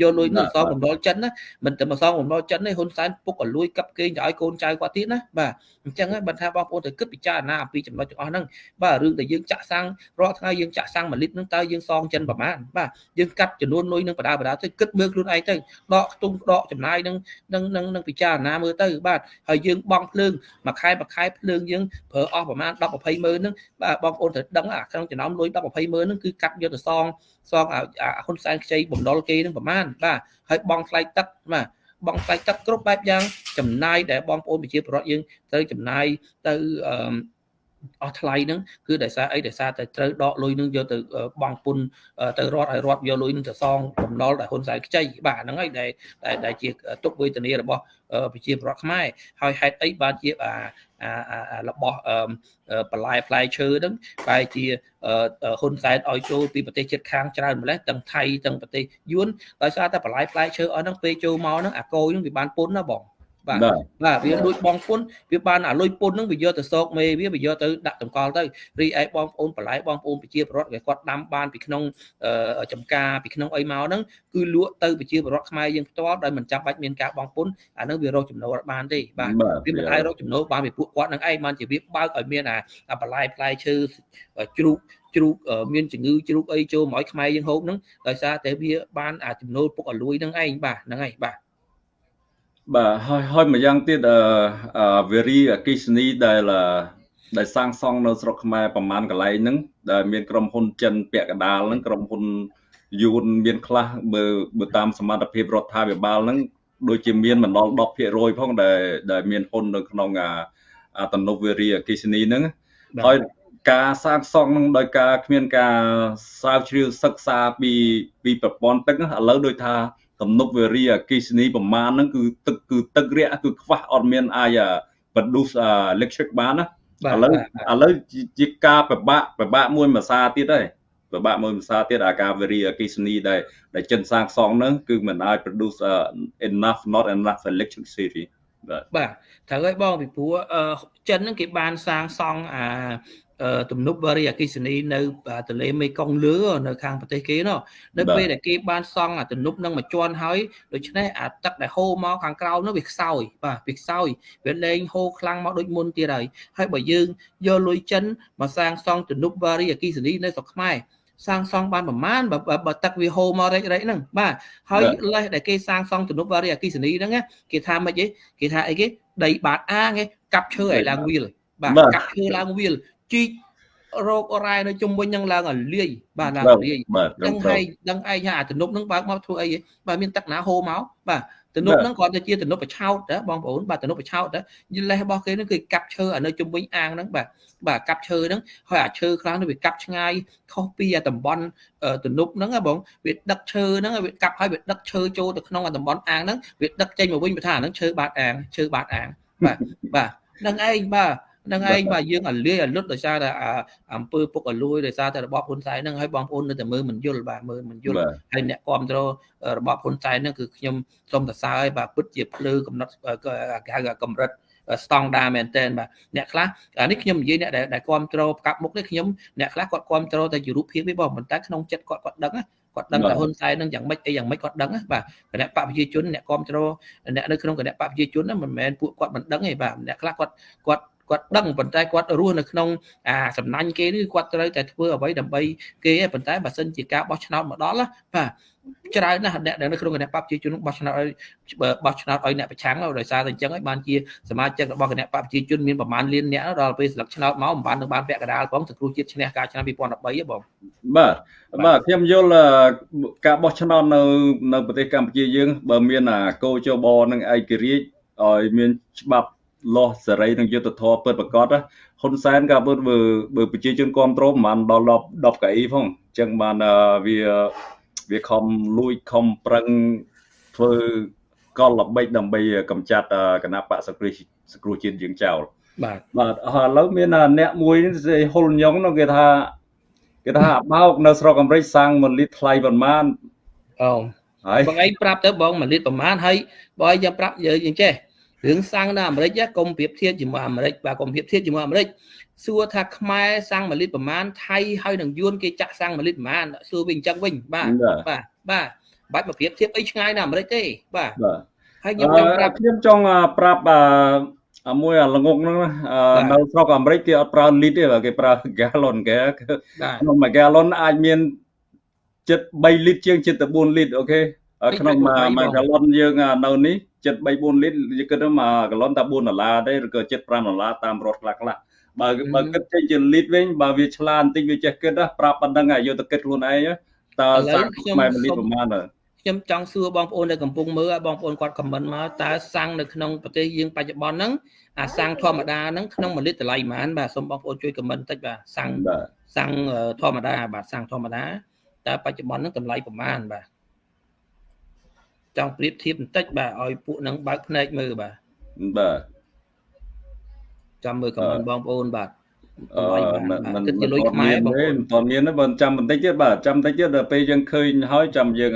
យកលុយទៅសងបំណុលចិនណាមិនតែមកសងបំណុលចិនទេហ៊ុនសែនពុកក៏លួយកាប់គេទៅឲ្យកូនចៅគាត់ទៀតណាបាទអញ្ចឹងហើយបើថាបងប្អូនត្រូវគិតពិចារណាអំពីចំណុចទាំងអស់ហ្នឹងបាទរឿងដែលយើងចាក់សាំងរាល់ថ្ងៃយើងចាក់សាំង1លីត្រហ្នឹងតើយើងសងចិនប្រមាណបាទយើងកាត់ចំនួនលុយនឹងបដាបដាទៅគិតមើលខ្លួនឯងទៅដកខ្ទង់ដកចំណាយនឹងនឹងនឹងពិចារណាមើលទៅបាទហើយយើងបង់ភ្លើងមួយខែមួយខែភ្លើងយើងប្រើអស់ប្រហែល10 20ម៉ឺនហ្នឹងបាទបងប្អូនត្រូវដឹងអាក្នុងចំណោមលុយ10 20ម៉ឺនហ្នឹងគឺកាត់យកទៅសងសងអាហ៊ុនសែនខ្ចីបំណុលគេហ្នឹងប្រហែលបាទហើយបងថ្លៃទឹកបាទបងថ្លៃទឹកគ្រប់បែបយ៉ាងចំណាយដែលបងប្អូនប្រជាពលរដ្ឋយើងត្រូវចំណាយទៅអឺ អស់ថ្លៃហ្នឹងគឺដោយសារអីដោយសារតែត្រូវដកលុយហ្នឹងយកទៅបង់ពុនទៅរត់ឲ្យរត់យកលុយហ្នឹងទៅសងបំណុលដែលហ៊ុនសែនខ្ចីបាទហ្នឹងហើយដែលដែលជាទុកវេទនារបស់ប្រជាពលរដ្ឋខ្មែរហើយហេតុអីបានជាអារបស់បន្លែផ្លែឈើហ្នឹងបែរជាហ៊ុនសែនឲ្យចូលពីប្រទេសជិតខាងច្រើនម្លេះទាំងថៃទាំងប្រទេសយួនដោយសារតែបន្លែផ្លែឈើអស់ហ្នឹងពេលចូលមកហ្នឹងអាកោហ្នឹងវាបានពុនណាបង បាទបាទវាលួចបងពុនវាបានអាលុយពុនហ្នឹងវាយកទៅសោកមេវាវាយកទៅដាក់តម្កល់ទៅរីឯបងប្អូនបន្លែបងប្អូនប្រជាពលរដ្ឋគេគាត់ដាំបានពីក្នុងចំការពីក្នុងអីមកហ្នឹងគឺលក់ទៅប្រជាពលរដ្ឋខ្មែរយើងផ្ទាល់ដោយមិនចាំបាច់មានការបងពុនអាហ្នឹងវារកចំណូលបានទេបាទវាមិនអាចរកចំណូលបានពីពួកគាត់ហ្នឹងឯងបានជាវាបើកឲ្យមានអាបន្លែផ្លែឈើជ្រូកជ្រូកមានជំងឺជ្រូកអីចូលមកឲ្យខ្មែរយើងហូបហ្នឹងដោយសារតែវាបានអាចំណូលពុកអលួយហ្នឹងឯងបាទហ្នឹងហើយបាទ
បាទហើយហើយម្យ៉ាងទៀតអឺវេរីអគិសនីដែលដែលសាងសង់នៅស្រុកខ្មែរប្រមាណកន្លែងហ្នឹងដែលមានក្រុមហ៊ុនចិនពាក់កណ្ដាលហ្នឹងក្រុមហ៊ុនយួនមានខ្លះបើបើតាមសមត្ថភាពរដ្ឋាភិបាលហ្នឹងដូចជាមានមិនដល់10%ផងដែលដែលមានហ៊ុននៅក្នុងអាតំណុវេរីអគិសនីហ្នឹងហើយការសាងសង់នឹងដោយការគ្មានការស្រាវជ្រាវសិក្សាពីពីប្រព័ន្ធទឹកឥឡូវដូចថា ទំនប់វារីអគិសនីប្រមាណហ្នឹងគឺទឹកគឺទឹករាក់គឺខ្វះអត់មានអាច produce electric បានណាឥឡូវឥឡូវជាការពិបាកពិបាកមួយមួយសារទៀតហើយពិបាកមើលភាសាទៀតអាការ very អគិសនីដែលដែលចិនសាងសង់ហ្នឹងគឺមិនអាច produce uh, enough not enough electricity
បាទបាទត្រូវហើយបងពីព្រោះចិនហ្នឹងគេបានសាងសង់អា ទំនប់វារីអគិសនីនៅទន្លេមេគង្គលឺនៅខាងប្រទេសគេនោះនៅពេលដែលគេបានសង់អាទំនប់នឹងមួយជាន់ហើយដូច្នេះអាទឹកដែលហូរមកខាងក្រោមនោះវាខ្សោយបាទវាខ្សោយវាលែងហូរខ្លាំងមកដូចមុនទៀតហើយហើយបើយើងយកលុយចិនមកសាងសង់ទំនប់វារីអគិសនីនៅស្រុកខ្មែរសាងសង់បានប្រមាណបើបើទឹកវាហូរមករែករែកហ្នឹងបាទហើយលេសដែលគេសាងសង់ទំនប់វារីអគិសនីហ្នឹងគេថាម៉េចទេគេថាអីគេដីបាតអាងគេកាប់ឈើឲ្យឡើងវាលបាទកាប់ឈើឡើងវាល ជីករោគរ៉ែនៅជុំវិញនឹងឡើងឲ្យលាយបាទឡើងលាយដឹងហើយដឹងឯងថាអាទំនប់នឹងបើកមកធ្វើអីបាទមានទឹកណាហូរមកបាទទំនប់ហ្នឹងគ្រាន់តែជាទំនប់បឆោតណាបងប្អូនបាទទំនប់បឆោតណាយលេសរបស់គេហ្នឹងគឺកាប់ឈើនៅជុំវិញអាងហ្នឹងបាទបាទកាប់ឈើហ្នឹងហើយអាឈើខ្លះនោះវាកាប់ឆ្ងាយខុសពីអាតំបន់ទំនប់ហ្នឹងបងវាដឹកឈើហ្នឹងវាកាប់ហើយវាដឹកឈើចូលទៅក្នុងអាតំបន់អាងហ្នឹងវាដឹកចេញមកវិញបើថាអាហ្នឹងឈើបាតអាងឈើបាតអាងបាទបាទហ្នឹងឯងបាទ នឹងឯងបាទយើងអាលាយអាលុតដោយសារតែអំពើពុកអលួយដោយសារតែរបបហ៊ុនសែនហ្នឹងហើយបងប្អូននៅតែមើលមិនយល់បាទមើលមិនយល់ហើយអ្នកគ្រប់គ្រងរបបហ៊ុនសែនហ្នឹងគឺខ្ញុំសូមសរសើរឲ្យបាទពិតជាភ្លឺកំណត់ហៅកម្រិតស្តង់ដាមែនតើបាទអ្នកខ្លះអានេះខ្ញុំនិយាយអ្នកដែលគ្រប់គ្រងផ្កាប់មុខនេះខ្ញុំអ្នកខ្លះគាត់គ្រប់គ្រងតែជារូបភាពទេបងប៉ុន្តែក្នុងចិត្តគាត់គាត់ដឹងគាត់ដឹងថាហ៊ុនសែននឹងយ៉ាងម៉េចអីយ៉ាងម៉េចគាត់ដឹងបាទគណៈបកប្រជាជនអ្នកគ្រប់គ្រងអ្នកនៅក្នុងគណៈបកប្រជាជនហ្នឹងមិនមែនពួកគាត់មិនដឹងទេបាទអ្នកខ្លះគាត់គាត់ គាត់ដឹងប៉ុន្តែគាត់រស់នៅក្នុងអាសំណាញ់គេនេះគាត់ត្រូវតែធ្វើអ្វីដើម្បីគេប៉ុន្តែបើសិនជាការបោះឆ្នោតមកដល់បាទច្រើនណាស់អ្នកនៅក្នុងគណៈបព្វជិជនបោះឆ្នោតឲ្យបោះឆ្នោតឲ្យអ្នកប្រឆាំងដោយសារតែអញ្ចឹងហើយបានជាសមាជិករបស់គណៈបព្វជិជនមានប្រមាណលានអ្នកដល់ពេលស្លឹកឆ្នោតមកមិនបាននឹងបានពាក់កណ្ដាលផងសង្គ្រោះជាតិឈ្នះការឆ្នាំ2013ហ៎បង
បាទបាទខ្ញុំយល់ការបោះឆ្នោតនៅនៅប្រទេសកម្ពុជាយើង បើមានអាកោជបនិងឯករាជ្យឲ្យមានច្បាប់ លាស់សេរីនិងយុត្តិធម៌ពិតប្រាកដហ៊ុនសែនក៏បើបើប្រជាជនគ្រប់គ្រងប្រហែលដល់10 10កៅអីផងអញ្ចឹងបានវាវាខំលួចខំប្រឹងធ្វើកលល្បិចដើម្បីកម្ចាត់គណៈបកសង្គ្រោះសង្គ្រោះជាតិយើងចោល
បាទ
បាទឥឡូវមានអ្នកមួយហ៊ុលញងនោះគេថាគេថាបោកនៅស្រុកអាមេរិកសាំង1លីត្រថ្លៃប្រមាណ
អូហើយបងឯងប្រាប់ទៅបង1លីត្រប្រមាណហើយបើឯងចាំប្រាប់យើងចេះ រឿងសាំងនៅអាមេរិកកុំប្រៀបធៀបជាមួយអាមេរិកបាទកុំប្រៀបធៀបជាមួយអាមេរិកសួរថាខ្មែរសាំង1លីត្រប្រមាណថៃហើយនឹងយួនគេចាក់សាំង1លីត្រប្រមាណសួរវិញអញ្ចឹងវិញបាទបាទបាទបាច់មកប្រៀបធៀបអីឆ្ងាយនៅអាមេរិកទេបាទ
ហើយខ្ញុំចង់ប្រាប់ខ្ញុំចង់ប្រាប់អមួយអាល្ងងហ្នឹងនៅស្រុកអាមេរិកគេអត់ប្រើលីត្រទេគេប្រើ gallon គេក្នុងមួយ gallon អាចមានចិត្ត3លីត្រជាងចិត្ត4លីត្រអូខេក្នុងមួយ gallon យើងនៅនេះ ចិត្ត3 4លីត្រយើងគិតថាមួយកាឡុនតែ4ដុល្លារទេឬក៏ចិត្ត5ដុល្លារតាមរត់ខ្លះខ្លះបើបើគិតចេញជាលីត្រវិញបើវាឆ្លាតបន្តិចវាចេះគិតប្រាប់ប៉ុណ្្នឹងឲ្យយកទៅគិតខ្លួនឯងតើសាំងខ្មែរ1លីត្រប្រហែល
ខ្ញុំចង់សួរបងប្អូនដែលកំពុងមើលឲ្យបងប្អូនគាត់ខមមិនមកតើសាំងនៅក្នុងប្រទេសយើងបច្ចុប្បន្នហ្នឹងអាសាំងធម្មតាហ្នឹងក្នុង1លីត្រតម្លៃប៉ុន្មានបាទសូមបងប្អូនជួយខមមិនបន្តិចបាទសាំងសាំងធម្មតាបាទសាំងធម្មតាតើបច្ចុប្បន្នហ្នឹងតម្លៃប៉ុន្មានបាទ ចង់ប្រៀបធៀបបន្តិចបាទឲ្យពួកនឹងបើកភ្នែកមើលបាទ
បាទ
ចាំមើលខមមិនបងប្អូនបាទ
អឺមិនគិតជាលុយខ្មែរបងប្អូនមិនទាន់មានទេបើចាំបន្តិចទៀតបាទចាំបន្តិចទៀតដល់ពេលយើងឃើញហើយចាំយើង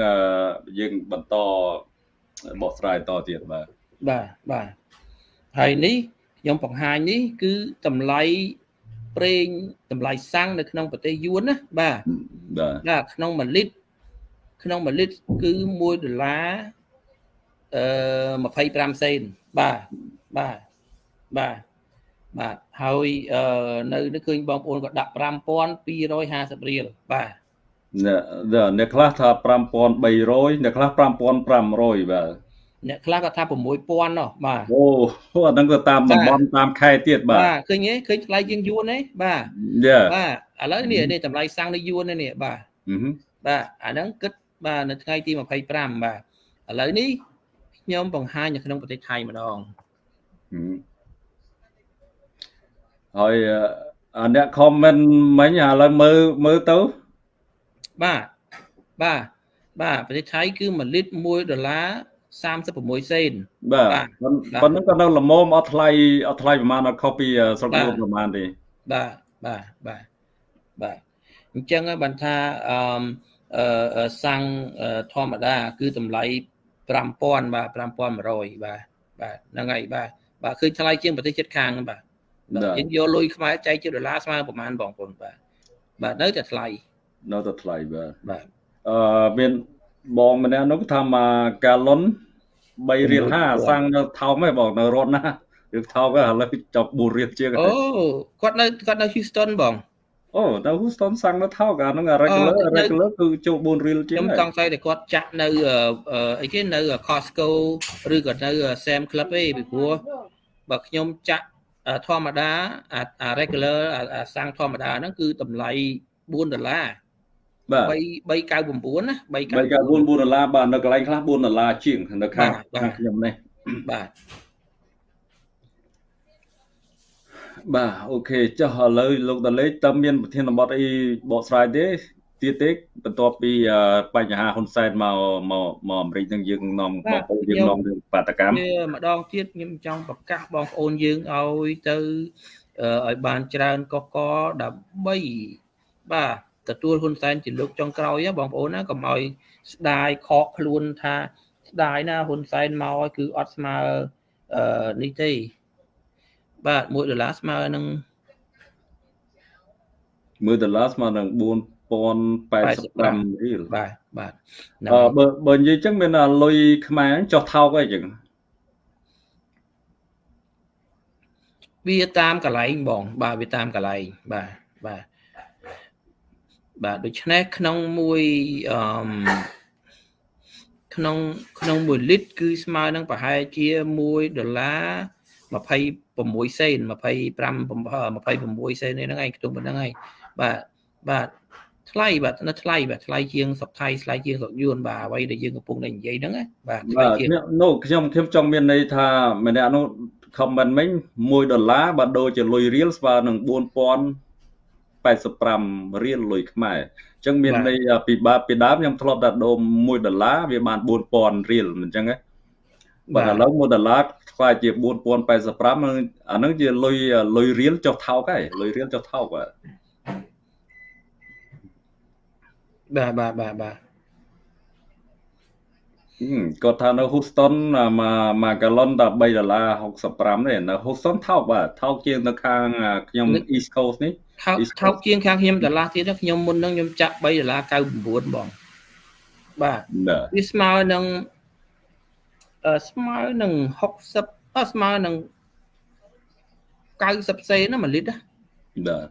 យើងបន្តបកស្រាយតទៀតបាទ
បាទបាទហើយនេះខ្ញុំបង្ហាញនេះគឺតម្លៃប្រេងតម្លៃសាំងនៅក្នុងប្រទេសយួនណាបាទបាទក្នុង1លីត្រ ក្នុង1លីត្រគឺ1ដុល្លារអឺ25សេនបាទបាទបាទបាទហើយអឺនៅនេះឃើញបងប្អូនក៏ដាក់5250រៀលបាទ
អ្នកខ្លះថា5300អ្នកខ្លះ5500បាទ
អ្នកខ្លះក៏ថា6000ណោះបាទ
អូអាហ្នឹងទៅតាមតំបន់តាមខេត្តទៀតបាទ
បាទឃើញទេឃើញថ្លៃជាងយួនទេបាទបាទឥឡូវនេះនេះតម្លៃសាំងនៅយួននេះបាទបាទអាហ្នឹងគិត បាទនៅថ្ងៃទី25បាទឥឡូវនេះខ្ញុំបង្ហាញនៅក្នុងប្រទេសថៃម្ដង
ហើយអ្នកខមមិនមិញឥឡូវមើលមើលទៅ
បាទបាទបាទប្រទេសថៃគឺ1លីត្រ1ដុល្លារ36សេន
បាទប៉ុណ្ណឹងក៏នៅល្មមអត់ថ្លៃអត់ថ្លៃប្រហែលអត់ខុសពីស្រុកលោកប្រហែលទេ
បាទបាទបាទបាទអញ្ចឹងបានថាអឺ សាំងធម្មតា គឺតម្លៃ5000បាទ5100បាទបាទហ្នឹងហើយបាទបាទឃើញថ្លៃជាងប្រទេសជិតខាងបាទយើងយកលុយខ្មែរចែកជាដុល្លារស្មើប្រហែលបងប្អូនបាទបាទនៅតែថ្លៃ
នៅតែថ្លៃបាទ
បាទ
អឺមានបងម្នាក់នោះថាមកកាឡុន3រៀល50សាំងនៅថោកហ៎បងនៅរត់ណាយើងថោកឥឡូវចប់4រៀលជាង
អូគាត់នៅគាត់នៅ Houston បង
អូនៅ Houston សាំងនៅថោកអាហ្នឹង regular regular គឺចូល4រៀលជាង
ខ្ញុំចង់ស្អីតែគាត់ចាក់នៅអីគេនៅ Costco ឬក៏នៅ Sam Club ទេពីព្រោះបើខ្ញុំចាក់ធម្មតាអា regular អាសាំងធម្មតាហ្នឹងគឺតម្លៃ4ដុល្លារ
បាទ
399ណា
399 4ដុល្លារបាទនៅកន្លែងខ្លះ4ដុល្លារជាងនៅខាងខាងខ្ញុំនេះ
បាទ
បាទអូខេចុះឥឡូវលោកតាលេខតើមានប្រធានបទអីបកស្រាយទេទៀតទេបន្ទាប់ពីបញ្ហាហ៊ុនសែនមកមកមកអាមេរិកនឹងយើងនាំបងប្អូនយើងនាំរឿងបាតកម្ម
ម្ដងទៀតខ្ញុំចង់ប្រកាសបងប្អូនយើងឲ្យទៅឲ្យបានច្រើនកកដើម្បីបាទទទួលហ៊ុនសែនជាលោកចុងក្រោយបងប្អូនណាកុំឲ្យស្ដាយខកខ្លួនថាស្ដាយណាហ៊ុនសែនមកគឺអត់ស្មើអឺនេះទេ បាទ1ដុល្លារស្មើនឹង
1ដុល្លារស្មើនឹង4085រៀល
បាទបាទ
អឺបើបើនិយាយចឹងមានលុយខ្មែរចុះថោកអីចឹង
វាតាមកន្លែងបង បាទវាតាមកន្លែងបាទបាទបាទដូច្នេះក្នុងមួយអឺក្នុងក្នុង1លីត្រគឺស្មើនឹងប្រហែលជា1ដុល្លារ 26សេន25 26សេនហ្នឹងឯងខ្ទង់ប៉ុណ្្នឹងឯងបាទបាទថ្លៃបាទនៅថ្លៃបាទថ្លៃជាងសុកថៃថ្លៃជាងសុកយួនបាទអ្វីដែលយើងកំពុងតែនិយាយហ្នឹងបាទថ្លៃជាង
នោះខ្ញុំខ្ញុំចង់មានន័យថាម្នាក់នោះ comment មិញ1ដុល្លារបើដូរជាលុយរៀលស្មើនឹង4085រៀលលុយខ្មែរអញ្ចឹងមានន័យពីបាពីដើមខ្ញុំធ្លាប់តែដូរ1ដុល្លារវាបាន4000រៀលអញ្ចឹងណាបាទឥឡូវ1ដុល្លារ ខ្លាចជា4085អាហ្នឹងជាលុយលុយរៀលចុះថោកហើយលុយរៀលចុះថោកបាទ
បាទបាទបាទបាទ
គាត់ថានៅ Houston មួយមួយកាឡុនតែ3ដុល្លារ65ទេនៅ Houston ថោកបាទថោកជាងនៅខាងខ្ញុំ East Coast នេះ
ថោកថោកជាងខាងខ្ញុំដុល្លារទៀតខ្ញុំមុនហ្នឹងខ្ញុំចាក់3ដុល្លារ99បងបាទវាស្មើនឹង ស្មើនឹង60ស្មើនឹង90សេនណា1លីត្រ
បាទ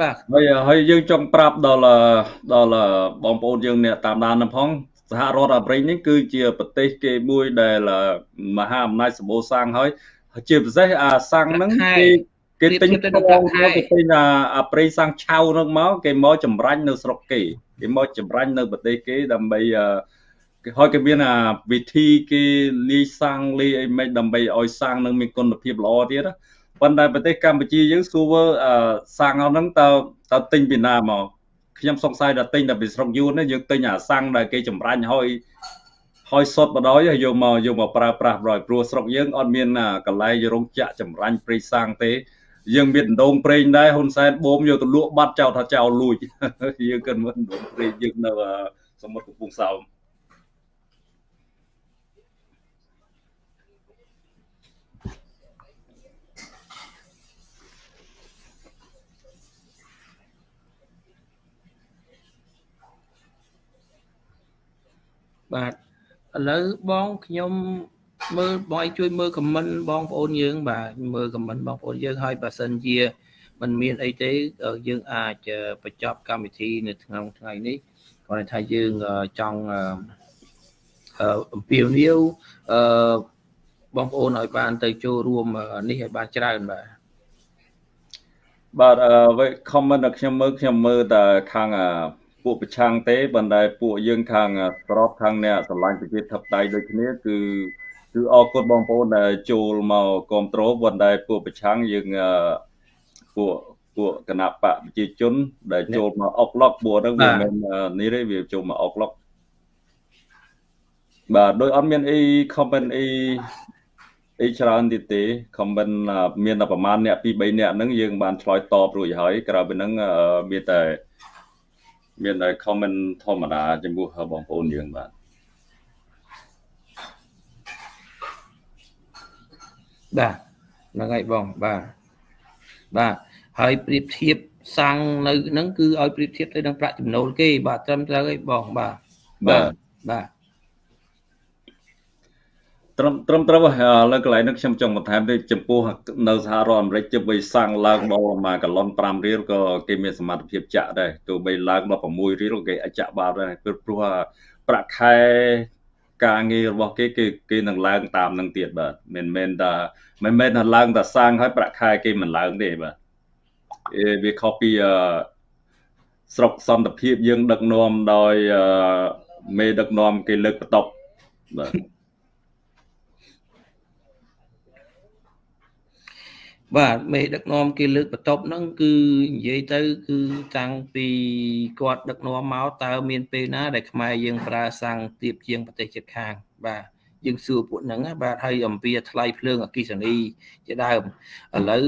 បាទ
ហើយហើយយើងចង់ប្រាប់ដល់ដល់បងប្អូនយើងអ្នកតាមដានហ្នឹងផងសហរដ្ឋអាមេរិកនេះគឺជាប្រទេសគេមួយដែលមហាអំណាចសម្បូរសាំងហើយជាពិសេសអាសាំងហ្នឹងគេគេទិញផ្លងមកគេទិញអាអាប្រេងសាំងឆៅហ្នឹងមកគេមកចម្រាញ់នៅស្រុកគេគេមកចម្រាញ់នៅប្រទេសគេដើម្បីគេ ហើយគេមានអាវិធីគេលាយសាំងលាយអីមិនដើម្បីឲ្យសាំងនឹងមានគុណភាពល្អទៀតប៉ុន្តែប្រទេសកម្ពុជាយើងស្គូវើសាំងហ្នឹងតើតើទិញពីណាមកខ្ញុំសង្ស័យថាទិញតែពីស្រុកយួនយើងទិញអាសាំងដែលគេចម្រាញ់ហើយហើយសុទ្ធបដ ாய் យកមកយកមកប្រើប្រាស់បដ ாய் ព្រោះស្រុកយើងអត់មានកន្លែងរោងចក្រចម្រាញ់ព្រៃសាំងទេយើងមានដងប្រេងដែរហ៊ុនសែនបូមយកទៅលក់បាត់ចោលថាចោលលួចយើងគិតមើលដងប្រេងយើងនៅសមុទ្រកំពង់សោម
បាទឥឡូវបងខ្ញុំមើលបងជួយមើលខមមិនបងប្អូនយើង បាទមើលខមមិនបងប្អូនយើងហើយបើសិនជាมันមានអីទេយើងអាចបញ្ចប់កម្មវិធីនៅក្នុងថ្ងៃនេះគាត់ថាយើងចង់អំពាវនាវអឺបងប្អូនឲ្យបានទៅចូលរួមនេះឲ្យបានច្រើនបាទ
បាទអឺ comment ដែលខ្ញុំមើលខ្ញុំមើលតែខាង ពួកប្រឆាំងទេប៉ុន្តែពួកយើងខាងស្របខាងអ្នកស្រឡាញ់ប្រជាធិបតេយ្យដូចគ្នាគឺគឺអរគុណបងប្អូនដែលចូលមកគ្រប់គ្រងប៉ុន្តែពួកប្រឆាំងយើងពួកពួកគណៈបកប្រជាជន ដែលចូលមកអុកឡុកពួកហ្នឹងវាមិននេះទេវាចូលមកអុកឡុកបាទដោយអត់មានអី comment អីអីច្រើនទៀតទេ comment មានតែប្រហែលអ្នក2 3អ្នកហ្នឹងយើងបានឆ្លើយតបរួចហើយក្រៅពីហ្នឹងមានតែ មានតែ comment ធម្មតាចំពោះបងប្អូនយើងបាទ
បាទហ្នឹងហើយបងបាទបាទហើយប្រៀបធៀបសាំងនៅហ្នឹងគឺឲ្យប្រៀបធៀបទៅនឹងប្រាក់ចំណូលគេ បាទត្រឹមត្រូវហើយបងបាទ
បាទ
បាទ
ត្រឹមត្រឹមត្រូវលើកន្លែងនេះខ្ញុំចង់បន្ថែមទៅចំពោះនៅសហរដ្ឋអាមេរិកជិះបីសាំងឡើងដល់មួយកាឡុន5រៀលក៏គេមានសមត្ថភាពចាក់ដែរទោះបីឡើងដល់6រៀលគេអាចចាក់បានដែរព្រោះប្រាក់ខែការងាររបស់គេគេគេនឹងឡើងតាមនឹងទៀតបាទមិនមែនថាមិនមែនថាឡើងតែសាំងហើយប្រាក់ខែគេមិនឡើងទេបាទវាខុសពីស្រុកសន្តិភាពយើងដឹកនាំដោយមេដឹកនាំគេលើកបន្ទប់បាទ
បាទមេដឹកនាំគេលើកបន្ទប់ហ្នឹងគឺនិយាយទៅ គឺតាំងពីគាត់ដឹកនាំមកតើមានពេលណា ដែលខ្មែរយើងប្រើសាំងទៀបជាងប្រទេសជិតខាង បាទយើងសួរពួកហ្នឹងបាទហើយអំពីថ្លៃភ្លើងអគិសនីជាដើមឥឡូវ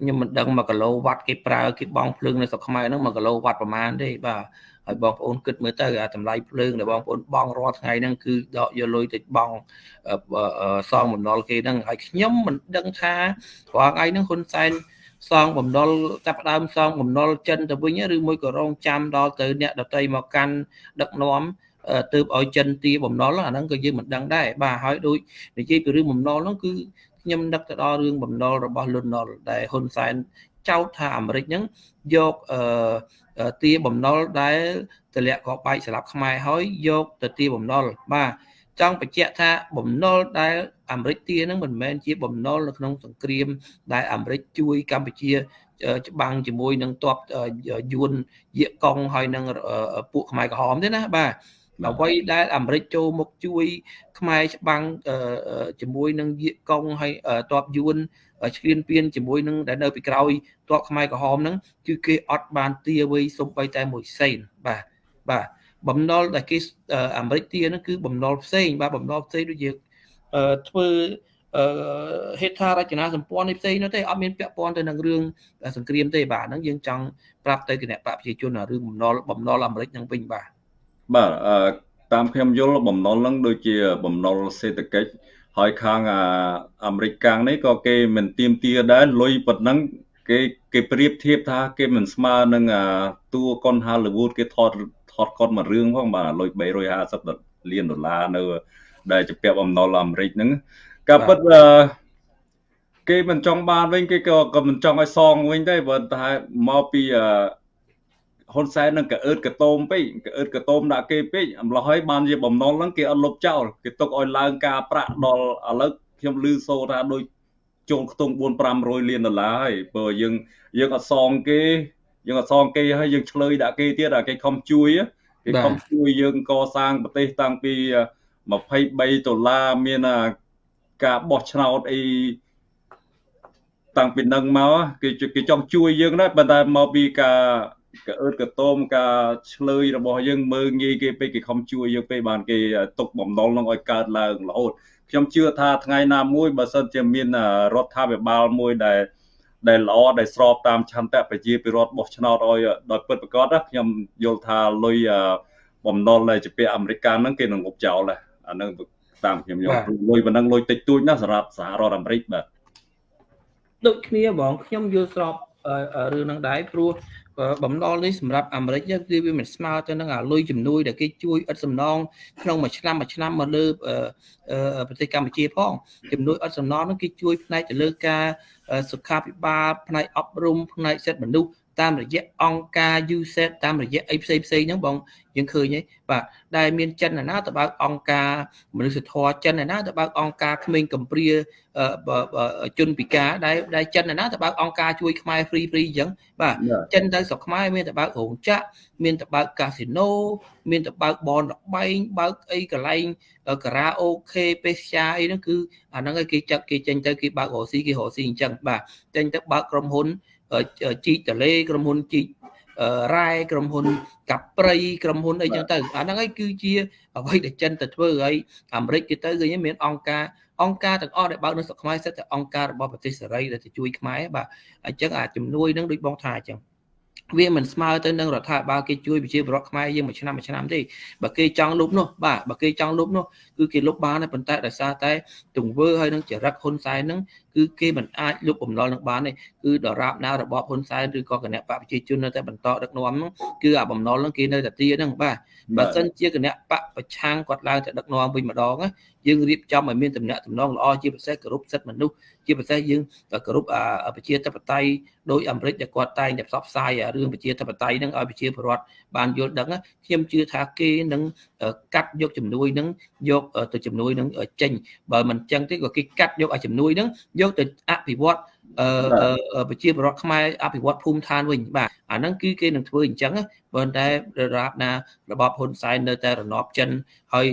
ខ្ញុំមិនដឹង1គីឡូវ៉ាត់គេប្រើគេបង់ភ្លើងនៅស្រុកខ្មែរហ្នឹង1គីឡូវ៉ាត់ប្រហែលទេបាទ ហើយបងប្អូនគិតមើលទៅអាតម្លៃភ្លើងដែលបងប្អូនបង់រាល់ថ្ងៃហ្នឹងគឺដកយកលុយទៅបង់សងបំណុលគេហ្នឹងហើយខ្ញុំមិនដឹងថារាល់ថ្ងៃហ្នឹងហ៊ុនសែនសងបំណុលចាប់ដើមសងបំណុលចិនទៅវិញឬមួយក៏រងចាំដល់ទៅអ្នកដតីមកកាន់ដឹកនាំទើបឲ្យចិនទាបំណុលអាហ្នឹងក៏យើងមិនដឹងដែរបាទហើយដូចនិយាយពីរឿងបំណុលហ្នឹងគឺខ្ញុំនឹកទៅដល់រឿងបំណុលរបស់លន់ណុលដែលហ៊ុនសែនចោទថាអាមេរិកហ្នឹងយកអឺ ទាបំណុលដែលទម្លាក់កបែកស្លាប់ខ្មែរហើយយកទៅទាបំណុលបាទចង់បញ្ជាក់ថាបំណុលដែលអាមេរិកទាហ្នឹងមិនមែនជាបំណុលនៅក្នុងសង្គ្រាម ដែលអាមេរិកជួយកម្ពុជាច្បាំងជាមួយនឹងតបយួនយាកកុងហើយនឹងពួកខ្មែរក្រហមទេណាបាទអ្វីដែលអាមេរិកចូលមកជួយខ្មែរច្បាំងជាមួយនឹងយាកកុងហើយតបយួន ឈ្លានពានជាមួយនឹងដែលនៅពីក្រោយតបខ្មែរក្រហមហ្នឹងគឺគេអត់បានទាអ្វីសំបីតែមួយសេនបាទបាទបំណុលដែលគេអាមេរិកទាហ្នឹងគឺបំណុលផ្សេងបាទបំណុលផ្សេងដូចជាធ្វើអឺហេដ្ឋារចនាសម្ព័ន្ធនេះផ្សេងនោះទេអត់មានពាក់ព័ន្ធទៅនឹងរឿងសង្គ្រាមទេបាទហ្នឹងយើងចង់ប្រាប់ទៅគណៈបកប្រជាជនរឿងបំណុលបំណុលអាមេរិកហ្នឹងវិញបាទ
បាទតាមខ្ញុំយល់បំណុលហ្នឹងដូចជាបំណុលសេដ្ឋកិច្ច ហើយខាងអាមេរិកកាំងនេះក៏គេមិនទៀមទាដែរលុយប៉ុណ្ណឹងគេគេប្រៀបធៀបថាគេមិនស្មើនឹងតួកុន Hollywood គេថតថតកុនមួយរឿងផងបាទលុយ350លានដុល្លារនៅដែលជាពាក់បំណុលអាមេរិកហ្នឹងក៏ពិតគេមិនចង់បានវិញគេក៏ក៏មិនចង់ឲ្យសងវិញទេបើតែមកពី ហ៊ុនសែននឹងកអឺតកតោមពេកកអឺតកតោមដាក់គេពេកអំឡោះហើយបានជាបំណុលហ្នឹងគេអត់លុបចោលគេទុកឲ្យឡើងការប្រាក់ដល់ឥឡូវខ្ញុំឮសូរថាដូចចូលខ្ទង់4 500លានដុល្លារហើយព្រោះយើងយើងអត់សងគេយើងអត់សងគេហើយយើងឆ្លើយដាក់គេទៀតអាគេខំជួយគេខំជួយយើងកសាងប្រទេសតាំងពី23ដុល្លារមានការបោះឆ្នោតអីតាំងពីនឹងមកគេគេចង់ជួយយើងដែរប៉ុន្តែមកពីការ កអឺតកតោមការឆ្លើយរបស់យើងមើងងាយគេពេកគេខំជួយយើងពេកបានគេទុកបំណុលនឹងឲ្យកើតឡើងរហូតខ្ញុំជឿថាថ្ងៃណាមួយបើសិនជាមានរដ្ឋាភិបាលមួយដែលដែលល្អដែលស្របតាមឆន្ទៈប្រជាពលរដ្ឋបោះឆ្នោតឲ្យដោយពិតប្រាកដខ្ញុំយល់ថាលុយបំណុលដែលជាពាក្យអាមេរិកហ្នឹងគេនឹងងប់ចោលដែរអានឹងតាមខ្ញុំយល់លុយប៉ុណ្ណឹងលុយតិចតួចណាសម្រាប់សហរដ្ឋអាមេរិកបាទ
ដូចគ្នាបងខ្ញុំយល់ស្របរឿងហ្នឹងដែរព្រោះ បំណុលនេះសម្រាប់អាមេរិកគឺវាមិនស្មើទៅនឹងអាលុយជំនួយដែលគេជួយឥតសំណងក្នុងមួយឆ្នាំមួយឆ្នាំមកលើប្រទេសកម្ពុជាផងជំនួយឥតសំណងនោះគេជួយផ្នែកទៅលើការសុខាភិបាលផ្នែកអប់រំផ្នែកសិទ្ធិមនុស្ស តាមរយៈអង្គការ USAID តាមរយៈអីផ្សេងផ្សេងហ្នឹងបងយើងឃើញហីបាទដែលមានចិនណាទៅបើកអង្គការមនុស្សធម៌ចិនណាទៅបើកអង្គការក្មេងកំព្រាជនពិការដែលដែលចិនណាទៅបើកអង្គការជួយខ្មែរ free free អញ្ចឹងបាទចិនទៅស្រុកខ្មែរមានទៅបើករោងចក្រមានទៅបើកកាស៊ីណូមានទៅបើកបនលបែងបើកអីកន្លែងការ៉ាអូខេពេស្យាអីហ្នឹងគឺអាហ្នឹងគេចាត់គេចេញទៅគេបើករកស៊ីគេរកស៊ីអញ្ចឹងបាទចេញទៅបើកក្រុមហ៊ុន ជីកតលេក្រុមហ៊ុនជីករ៉ែក្រុមហ៊ុនកាព្រៃក្រុមហ៊ុនអីចឹងទៅអាហ្នឹងឯងគឺជាអ្វីដែលចិនទៅធ្វើហើយអាមេរិកគេទៅឃើញមានអង្គការអង្គការទាំងអស់ដែលបើកនៅស្រុកខ្មែរសិតតែអង្គការរបស់ប្រទេសសេរីដែលទៅជួយខ្មែរបាទអញ្ចឹងអាជំនួយហ្នឹងដូចបងថាអញ្ចឹងវាមិនស្មើទៅនឹងរដ្ឋាភិបាលគេជួយប្រជាពលរដ្ឋខ្មែរយើងមួយឆ្នាំមួយឆ្នាំទេបើគេចង់លុបនោះបាទបើគេចង់លុបនោះគឺគេលុបបានតែប៉ុន្តែដោយសារតែទង្វើហើយនឹងចរិតហ៊ុនសែនហ្នឹងគឺគេមិនអាចលុបបំណុលនឹងបានទេគឺដរាបណារបបហ៊ុនសែនឬក៏គណៈបកប្រជាជននៅតែបន្តដឹកនាំហ្នឹងគឺអាបំណុលហ្នឹងគេនៅតែទាហ្នឹងបាទបើសិនជាគណៈបកប្រឆាំងគាត់ឡើងទៅដឹកនាំវិញម្ដងយើងរៀបចំឲ្យមានតំណែងតំណងល្អជាពិសេសគោរពសិទ្ធិមនុស្សជាពិសេសយើងគោរពប្រជាធិបតេយ្យដោយអាមេរិកដែលគាត់តែងតែផ្សព្វផ្សាយរឿងប្រជាធិបតេយ្យហ្នឹងឲ្យប្រជាពលរដ្ឋបានយល់ដឹងខ្ញុំជឿថាគេនឹងកាត់យកជំនួយហ្នឹងយកទៅជំនួយហ្នឹងចេញបើមិនចឹងទេក៏គេកាត់យកឲ្យជំនួយហ្នឹងយកទៅអភិវឌ្ឍអឺប្រជាពលរដ្ឋខ្មែរអភិវឌ្ឍភូមិឋានវិញបាទអាហ្នឹងគឺគេនឹងធ្វើអញ្ចឹងប៉ុន្តែរាបណារបបហ៊ុនសែននៅតែរណបចិនហើយ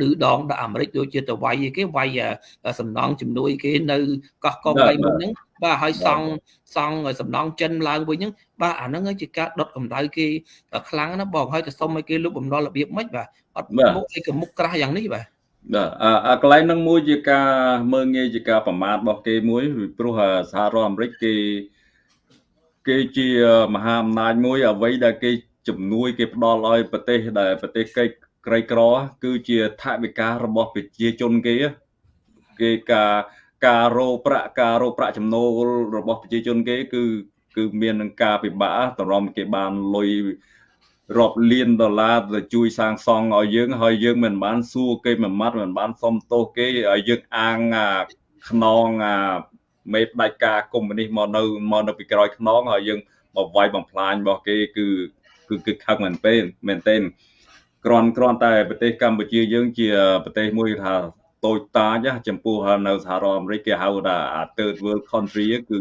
ឌឺដងដល់អាមេរិកដូចជាទៅវាយគេវាយសំណងជំនួយគេនៅកោះកុងអីមុនហ្នឹងបាទហើយសង់សង់សំណងចិនឡើងវិញហ្នឹងបាទអាហ្នឹងជាការដុតកម្ដៅគេខ្លាំងណាស់បងហើយទៅសុំឲ្យគេលុបបំណុលរបៀបម៉េចបាទអត់មុខអីក៏មុខក្រាស់យ៉ាងនេះបាទ
បាទអាកន្លែងហ្នឹងមួយជាការមើងងាយជាការប្រមាថរបស់គេមួយព្រោះសហរដ្ឋអាមេរិកគេគេជាមហាអំណាចមួយអ្វីដែលគេជំនួយគេផ្ដល់ឲ្យប្រទេសដែលប្រទេសកិច្ចក្រីក្រគឺជាថវិការបស់ប្រជាជនគេគេការការរោប្រាក់ការរោប្រាក់ចំណូលរបស់ប្រជាជនគេ គឺ គឺមាននឹងការពិបាកតម្រុំគេបានលុយ រាប់លានដុល្លារទៅជួយសាងសង់ឲ្យយើងហើយយើងមិនបានសួរគេមួយម៉ាត់មិនបានសុំទោសគេឲ្យយើងអាងខ្នងមេផ្ដាច់ការកុម្មុយនីសមកនៅមកនៅពីក្រោយខ្នងហើយយើងមកវាយបំផ្លាញរបស់គេគឺគឺគឺខឹងមែនទេមែនទេគ្រាន់គ្រាន់តែប្រទេសកម្ពុជាយើងជាប្រទេសមួយថាតូចតាចចំពោះនៅសហរដ្ឋអាមេរិកគេហៅថា third world country គឺ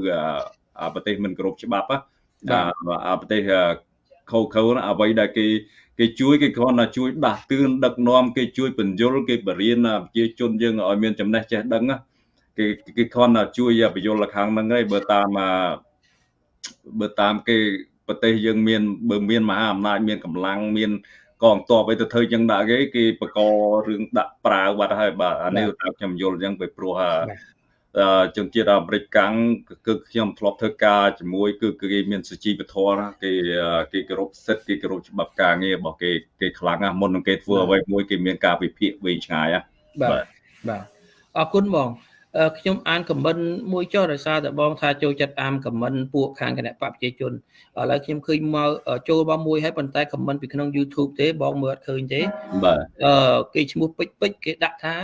ប្រទេសមិនគោរពច្បាប់ណាប្រទេស ខូខូអ្វីដែលគេគេជួយគេគ្រាន់តែជួយដាស់តឿនដឹកនាំគេជួយបញ្យលគេបរៀនប្រជាជនយើងឲ្យមានចំណេះចេះដឹងគេគេគ្រាន់តែជួយបញ្យលខាងហ្នឹងហើយបើតាមបើតាមគេប្រទេសយើងមានបើមានមហាអំណាចមានកម្លាំងមានកងទ័ពអីទៅធ្វើចឹងដាក់គេគេបករឿងដាក់ប្រាវបាត់ហើយបាទអានេះតាមខ្ញុំយល់ចឹងពីព្រោះ ជនជាតិអាមេរិកកាំងគឺខ្ញុំធ្លាប់ធ្វើការជាមួយគឺគេមានសុជីវធម៌ណាគេគេគោរពសិទ្ធិគេគោរពច្បាប់ការងាររបស់គេគេខ្លាំងណាស់មុននឹងគេធ្វើអ្វីមួយគេមានការវិភាគវែងឆ្ងាយណា
បាទបាទអរគុណបងខ្ញុំអានខមមិនមួយចុះដោយសារតែបងថាចូលចិត្តអានខមមិនពួកខាងគណៈបព្វជិជនឥឡូវខ្ញុំឃើញមកចូលមកមួយហើយប៉ុន្តែខមមិនពីក្នុង YouTube ទេបងមើលអត់ឃើញទេ
បាទ
អឺគេឈ្មោះពេជ្រពេជ្រគេដាក់ថា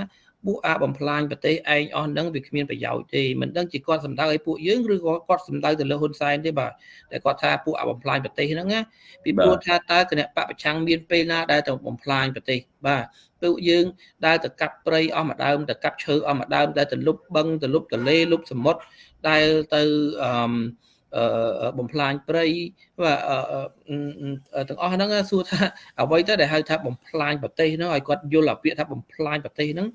ពួកអាបំផ្លាញប្រទេសឯងអស់ហ្នឹងវាគ្មានប្រយោជន៍ទេមិនដឹងជាគាត់សំដៅឲ្យពួកយើងឬក៏គាត់សំដៅទៅលើហ៊ុនសែនទេបាទតែគាត់ថាពួកអាបំផ្លាញប្រទេសហ្នឹងណាពីព្រោះថាតើគណៈបពប្រឆាំងមានពេលណាដែលទៅបំផ្លាញប្រទេសបាទពួកយើងដែលទៅកាប់ព្រៃអស់មួយដើមទៅកាប់ឈើអស់មួយដើមដែលទៅលុបបឹងទៅលុបទន្លេលុបសមុទ្រដែលទៅអឺ បំផ្លាញព្រៃបាទទាំងអស់ហ្នឹងសួរថាអ្វីទៅដែលហៅថាបំផ្លាញប្រទេសហ្នឹងឲ្យគាត់យល់អាពាក្យថាបំផ្លាញប្រទេសហ្នឹង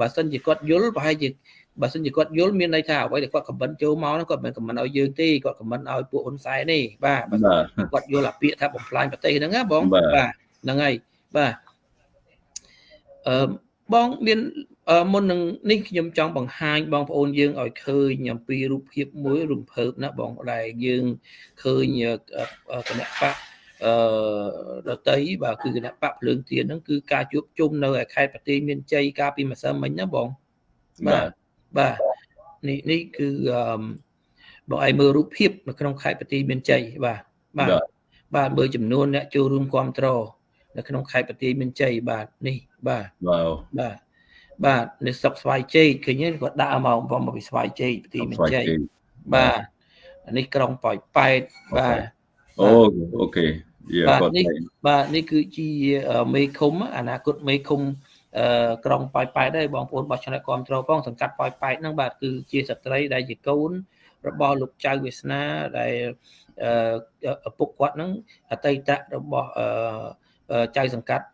បើសិនជាគាត់យល់ប្រហែលជាបើសិនជាគាត់យល់មានន័យថាអ្វីដែលគាត់ខមមិនចូលមកហ្នឹងគាត់មិនខមមិនឲ្យយើងទេគាត់ខមមិនឲ្យពួកហ៊ុនសែនទេបាទបើគាត់យល់អាពាក្យថាបំផ្លាញប្រទេសហ្នឹងណាបងបាទហ្នឹងហើយបាទអឺបងមាន មុននឹងនេះខ្ញុំចង់បង្ហាញបងប្អូនយើងឲ្យឃើញអំពីរូបភាពមួយរំភើបណាបងដែលយើងឃើញគណៈបកអឺដតីបាទគឺគណៈបកភ្លើងទៀនហ្នឹងគឺការជួបជុំនៅឯខេត្តប្រទេសមានជ័យកាលពីម្សិលមិញណាបងបាទបាទនេះនេះគឺអឺបងឲ្យមើលរូបភាពនៅក្នុងខេត្តប្រទេសមានជ័យបាទបាទបាទមើលចំនួនអ្នកចូលរួមគ្រប់គ្រងនៅក្នុងខេត្តប្រទេសមានជ័យបាទនេះបាទ
បាទ
បាទ បាទនៅស្រុកស្វាយជ័យឃើញគាត់ដាក់មកបងមកពីស្វាយជ័យប្រទេសមានជ័យបាទនេះក្រុងប៉ោយប៉ែតបាទ
អូអូខេ
បាទនេះបាទនេះគឺជាមេឃុំអនាគតមេឃុំអឺក្រុងប៉ោយប៉ែតដែរបងប្អូនបោះឆ្នោតគ្រប់គ្រងផងសង្កាត់ប៉ោយប៉ែតហ្នឹងបាទគឺជាស្ត្រីដែលជាកូនរបស់លោកចៅវាសនាដែលឪពុកគាត់ហ្នឹងអតីតរបស់អឺ ចៅសង្កាត់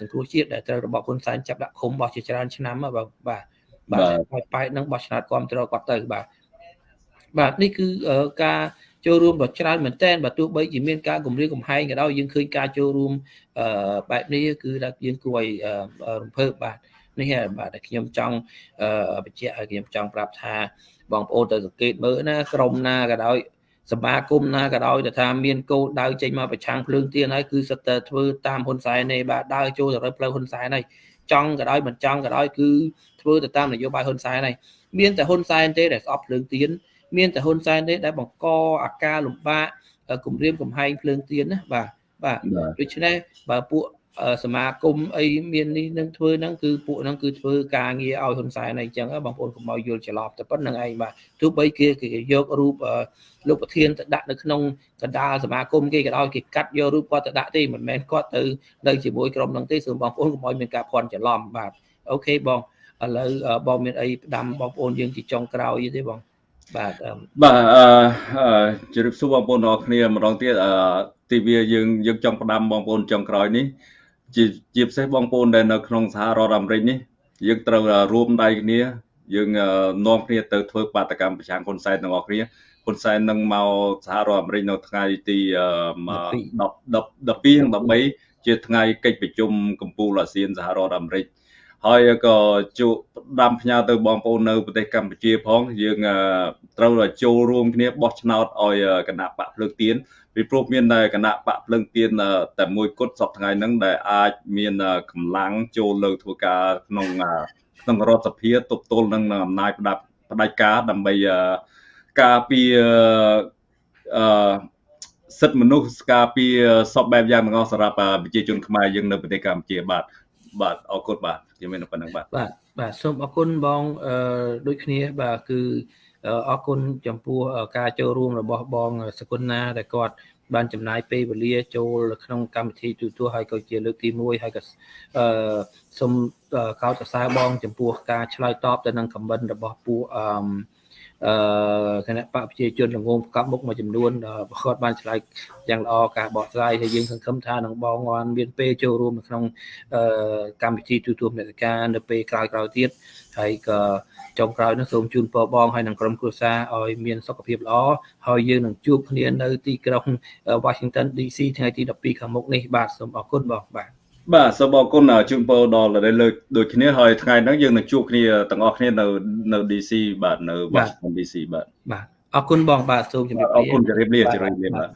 សង្គ្រោះជាតិដែលត្រូវរបបហ៊ុនសែនចាប់ដាក់ឃុំបោះជាច្រើនឆ្នាំបាទបាទបាទហើយប៉ែតនឹងបោះឆ្នោតគ្រប់គ្រងគាត់ទៅបាទបាទនេះគឺការចូលរួមដ៏ច្រើនមែនតើបើទោះបីជាមានការគម្រាមកំហែងក៏ដោយយើងឃើញការចូលរួមបែបនេះគឺថាយើងគួរឲ្យរំភើបបាទនេះហើយបាទដែលខ្ញុំចង់បញ្ជាក់ឲ្យខ្ញុំចង់ប្រាប់ថាបងប្អូនទៅសង្កេតមើលណាក្រុមណាក៏ដោយ សមាគមណាក៏ដោយតែថាមានគោលដៅចេញមកប្រឆាំងភ្លើងទៀនហើយគឺសិតតែធ្វើតាមហ៊ុនសែនទេបាទដើរចូលទៅរកផ្លូវហ៊ុនសែនហើយចង់ក៏ដោយមិនចង់ក៏ដោយគឺធ្វើទៅតាមនយោបាយហ៊ុនសែនហើយមានតែហ៊ុនសែនទេដែលស្អប់ភ្លើងទៀនមានតែហ៊ុនសែនទេដែលបង្កអាការលំបាកគម្រាមកំហែងភ្លើងទៀនណាបាទបាទដូច្នេះបើពួក សមាគមអីមាននេះនឹងធ្វើហ្នឹងគឺពួកហ្នឹងគឺធ្វើការងារឲ្យហ៊ុនសែនអីចឹងបងប្អូនកុំឲ្យយល់ច្រឡំតែប៉ុណ្្នឹងឯងបាទទោះបីគេគេយករូបលោកប្រធានទៅដាក់នៅក្នុងកណ្ដាលសមាគមគេក៏ដោយគេកាត់យករូបគាត់ទៅដាក់ទេមិនមែនគាត់ទៅនៅជាមួយក្រុមហ្នឹងទេសូមបងប្អូនកុំឲ្យមានការភ័ន្តច្រឡំបាទអូខេបងឥឡូវបងមានអីផ្ដាំបងប្អូនយើងជាចុងក្រោយទេបងបាទ
បាទអឺជម្រាបសួរបងប្អូនអរគ្នាម្ដងទៀតអឺទីវាយើងយើងចង់ផ្ដាំបងប្អូនចុងក្រោយនេះ ជាជាពិសេសបងប្អូនដែលនៅក្នុងសហរដ្ឋអាមេរិកនេះយើងត្រូវរួមដៃគ្នា យើងនាំគ្នាទៅធ្វើបាតកម្មប្រឆាំងហ៊ុនសែនទាំងអស់គ្នាហ៊ុនសែននឹងមកសហរដ្ឋអាមេរិកនៅថ្ងៃទី10 12 13ជាថ្ងៃកិច្ចប្រជុំកម្ពុជាអាស៊ានសហរដ្ឋអាមេរិកហើយក៏ជួដាំផ្ញើទៅបងប្អូននៅប្រទេសកម្ពុជាផង យើងត្រូវចូលរួមគ្នាបោះឆ្នោតឲ្យគណៈបកភ្លើងទៀន ពីព្រោះមានគណៈបកភ្លើងទៀនតែមួយគត់សប្តាហ៍ថ្ងៃហ្នឹងដែលអាចមានកម្លាំងចូលលើធ្វើការក្នុងក្នុងរដ្ឋសភាទប់ទល់នឹងអំណាចផ្ដាប់ផ្ដាច់ការដើម្បីការពីអឺសិទ្ធិមនុស្សការពីសពបែបយ៉ាងទាំងអស់សម្រាប់ប្រជាជនខ្មែរយើងនៅប្រទេសកម្ពុជាបាទបាទអរគុណបាទខ្ញុំមានប៉ុណ្្នឹងបាទ
បាទបាទសូមអរគុណបងអឺដូចគ្នាបាទគឺ អរគុណចំពោះការចូលរួមរបស់បងសគុណណាដែលគាត់បានចំណាយពេលវេលាចូលក្នុងកម្មវិធីទូទួលហើយក៏ជាលើកទី1ហើយក៏អឺសូមកោតសរសើរបង ចំពោះការឆ្លើយតបទៅនឹងខមមិនរបស់ពួកអឺ អឺគណៈបកប្រជាជនល្ងងប្រកបមុខមួយចំនួនគាត់បានឆ្លើយយ៉ាងល្អការបកស្រាយហើយយើងសង្ឃឹមថានឹងបងបានមានពេលចូលរួមនៅក្នុងអឺកម្មវិធីទូទួលមេតិកានៅពេលក្រោយៗទៀតហើយក៏ចុងក្រោយនោះសូមជូនពរបងហើយនឹងក្រុមគ្រួសារឲ្យមានសុខភាពល្អហើយយើងនឹងជួបគ្នានៅទីក្រុង Washington DC ថ្ងៃទី12ខាងមុខនេះបាទសូមអរគុណបងបាទ
បាទសូមអរគុណជូនពរដល់លើកដូចគ្នាហើយថ្ងៃហ្នឹងយើងនឹងជួបគ្នាទាំងអស់គ្នានៅនៅ DC បាទនៅ Washington DC បាទ
បាទអរគុណបងបាទសូមជម្រាបលា
អរគុណជម្រាបលាជម្រាបលាបាទ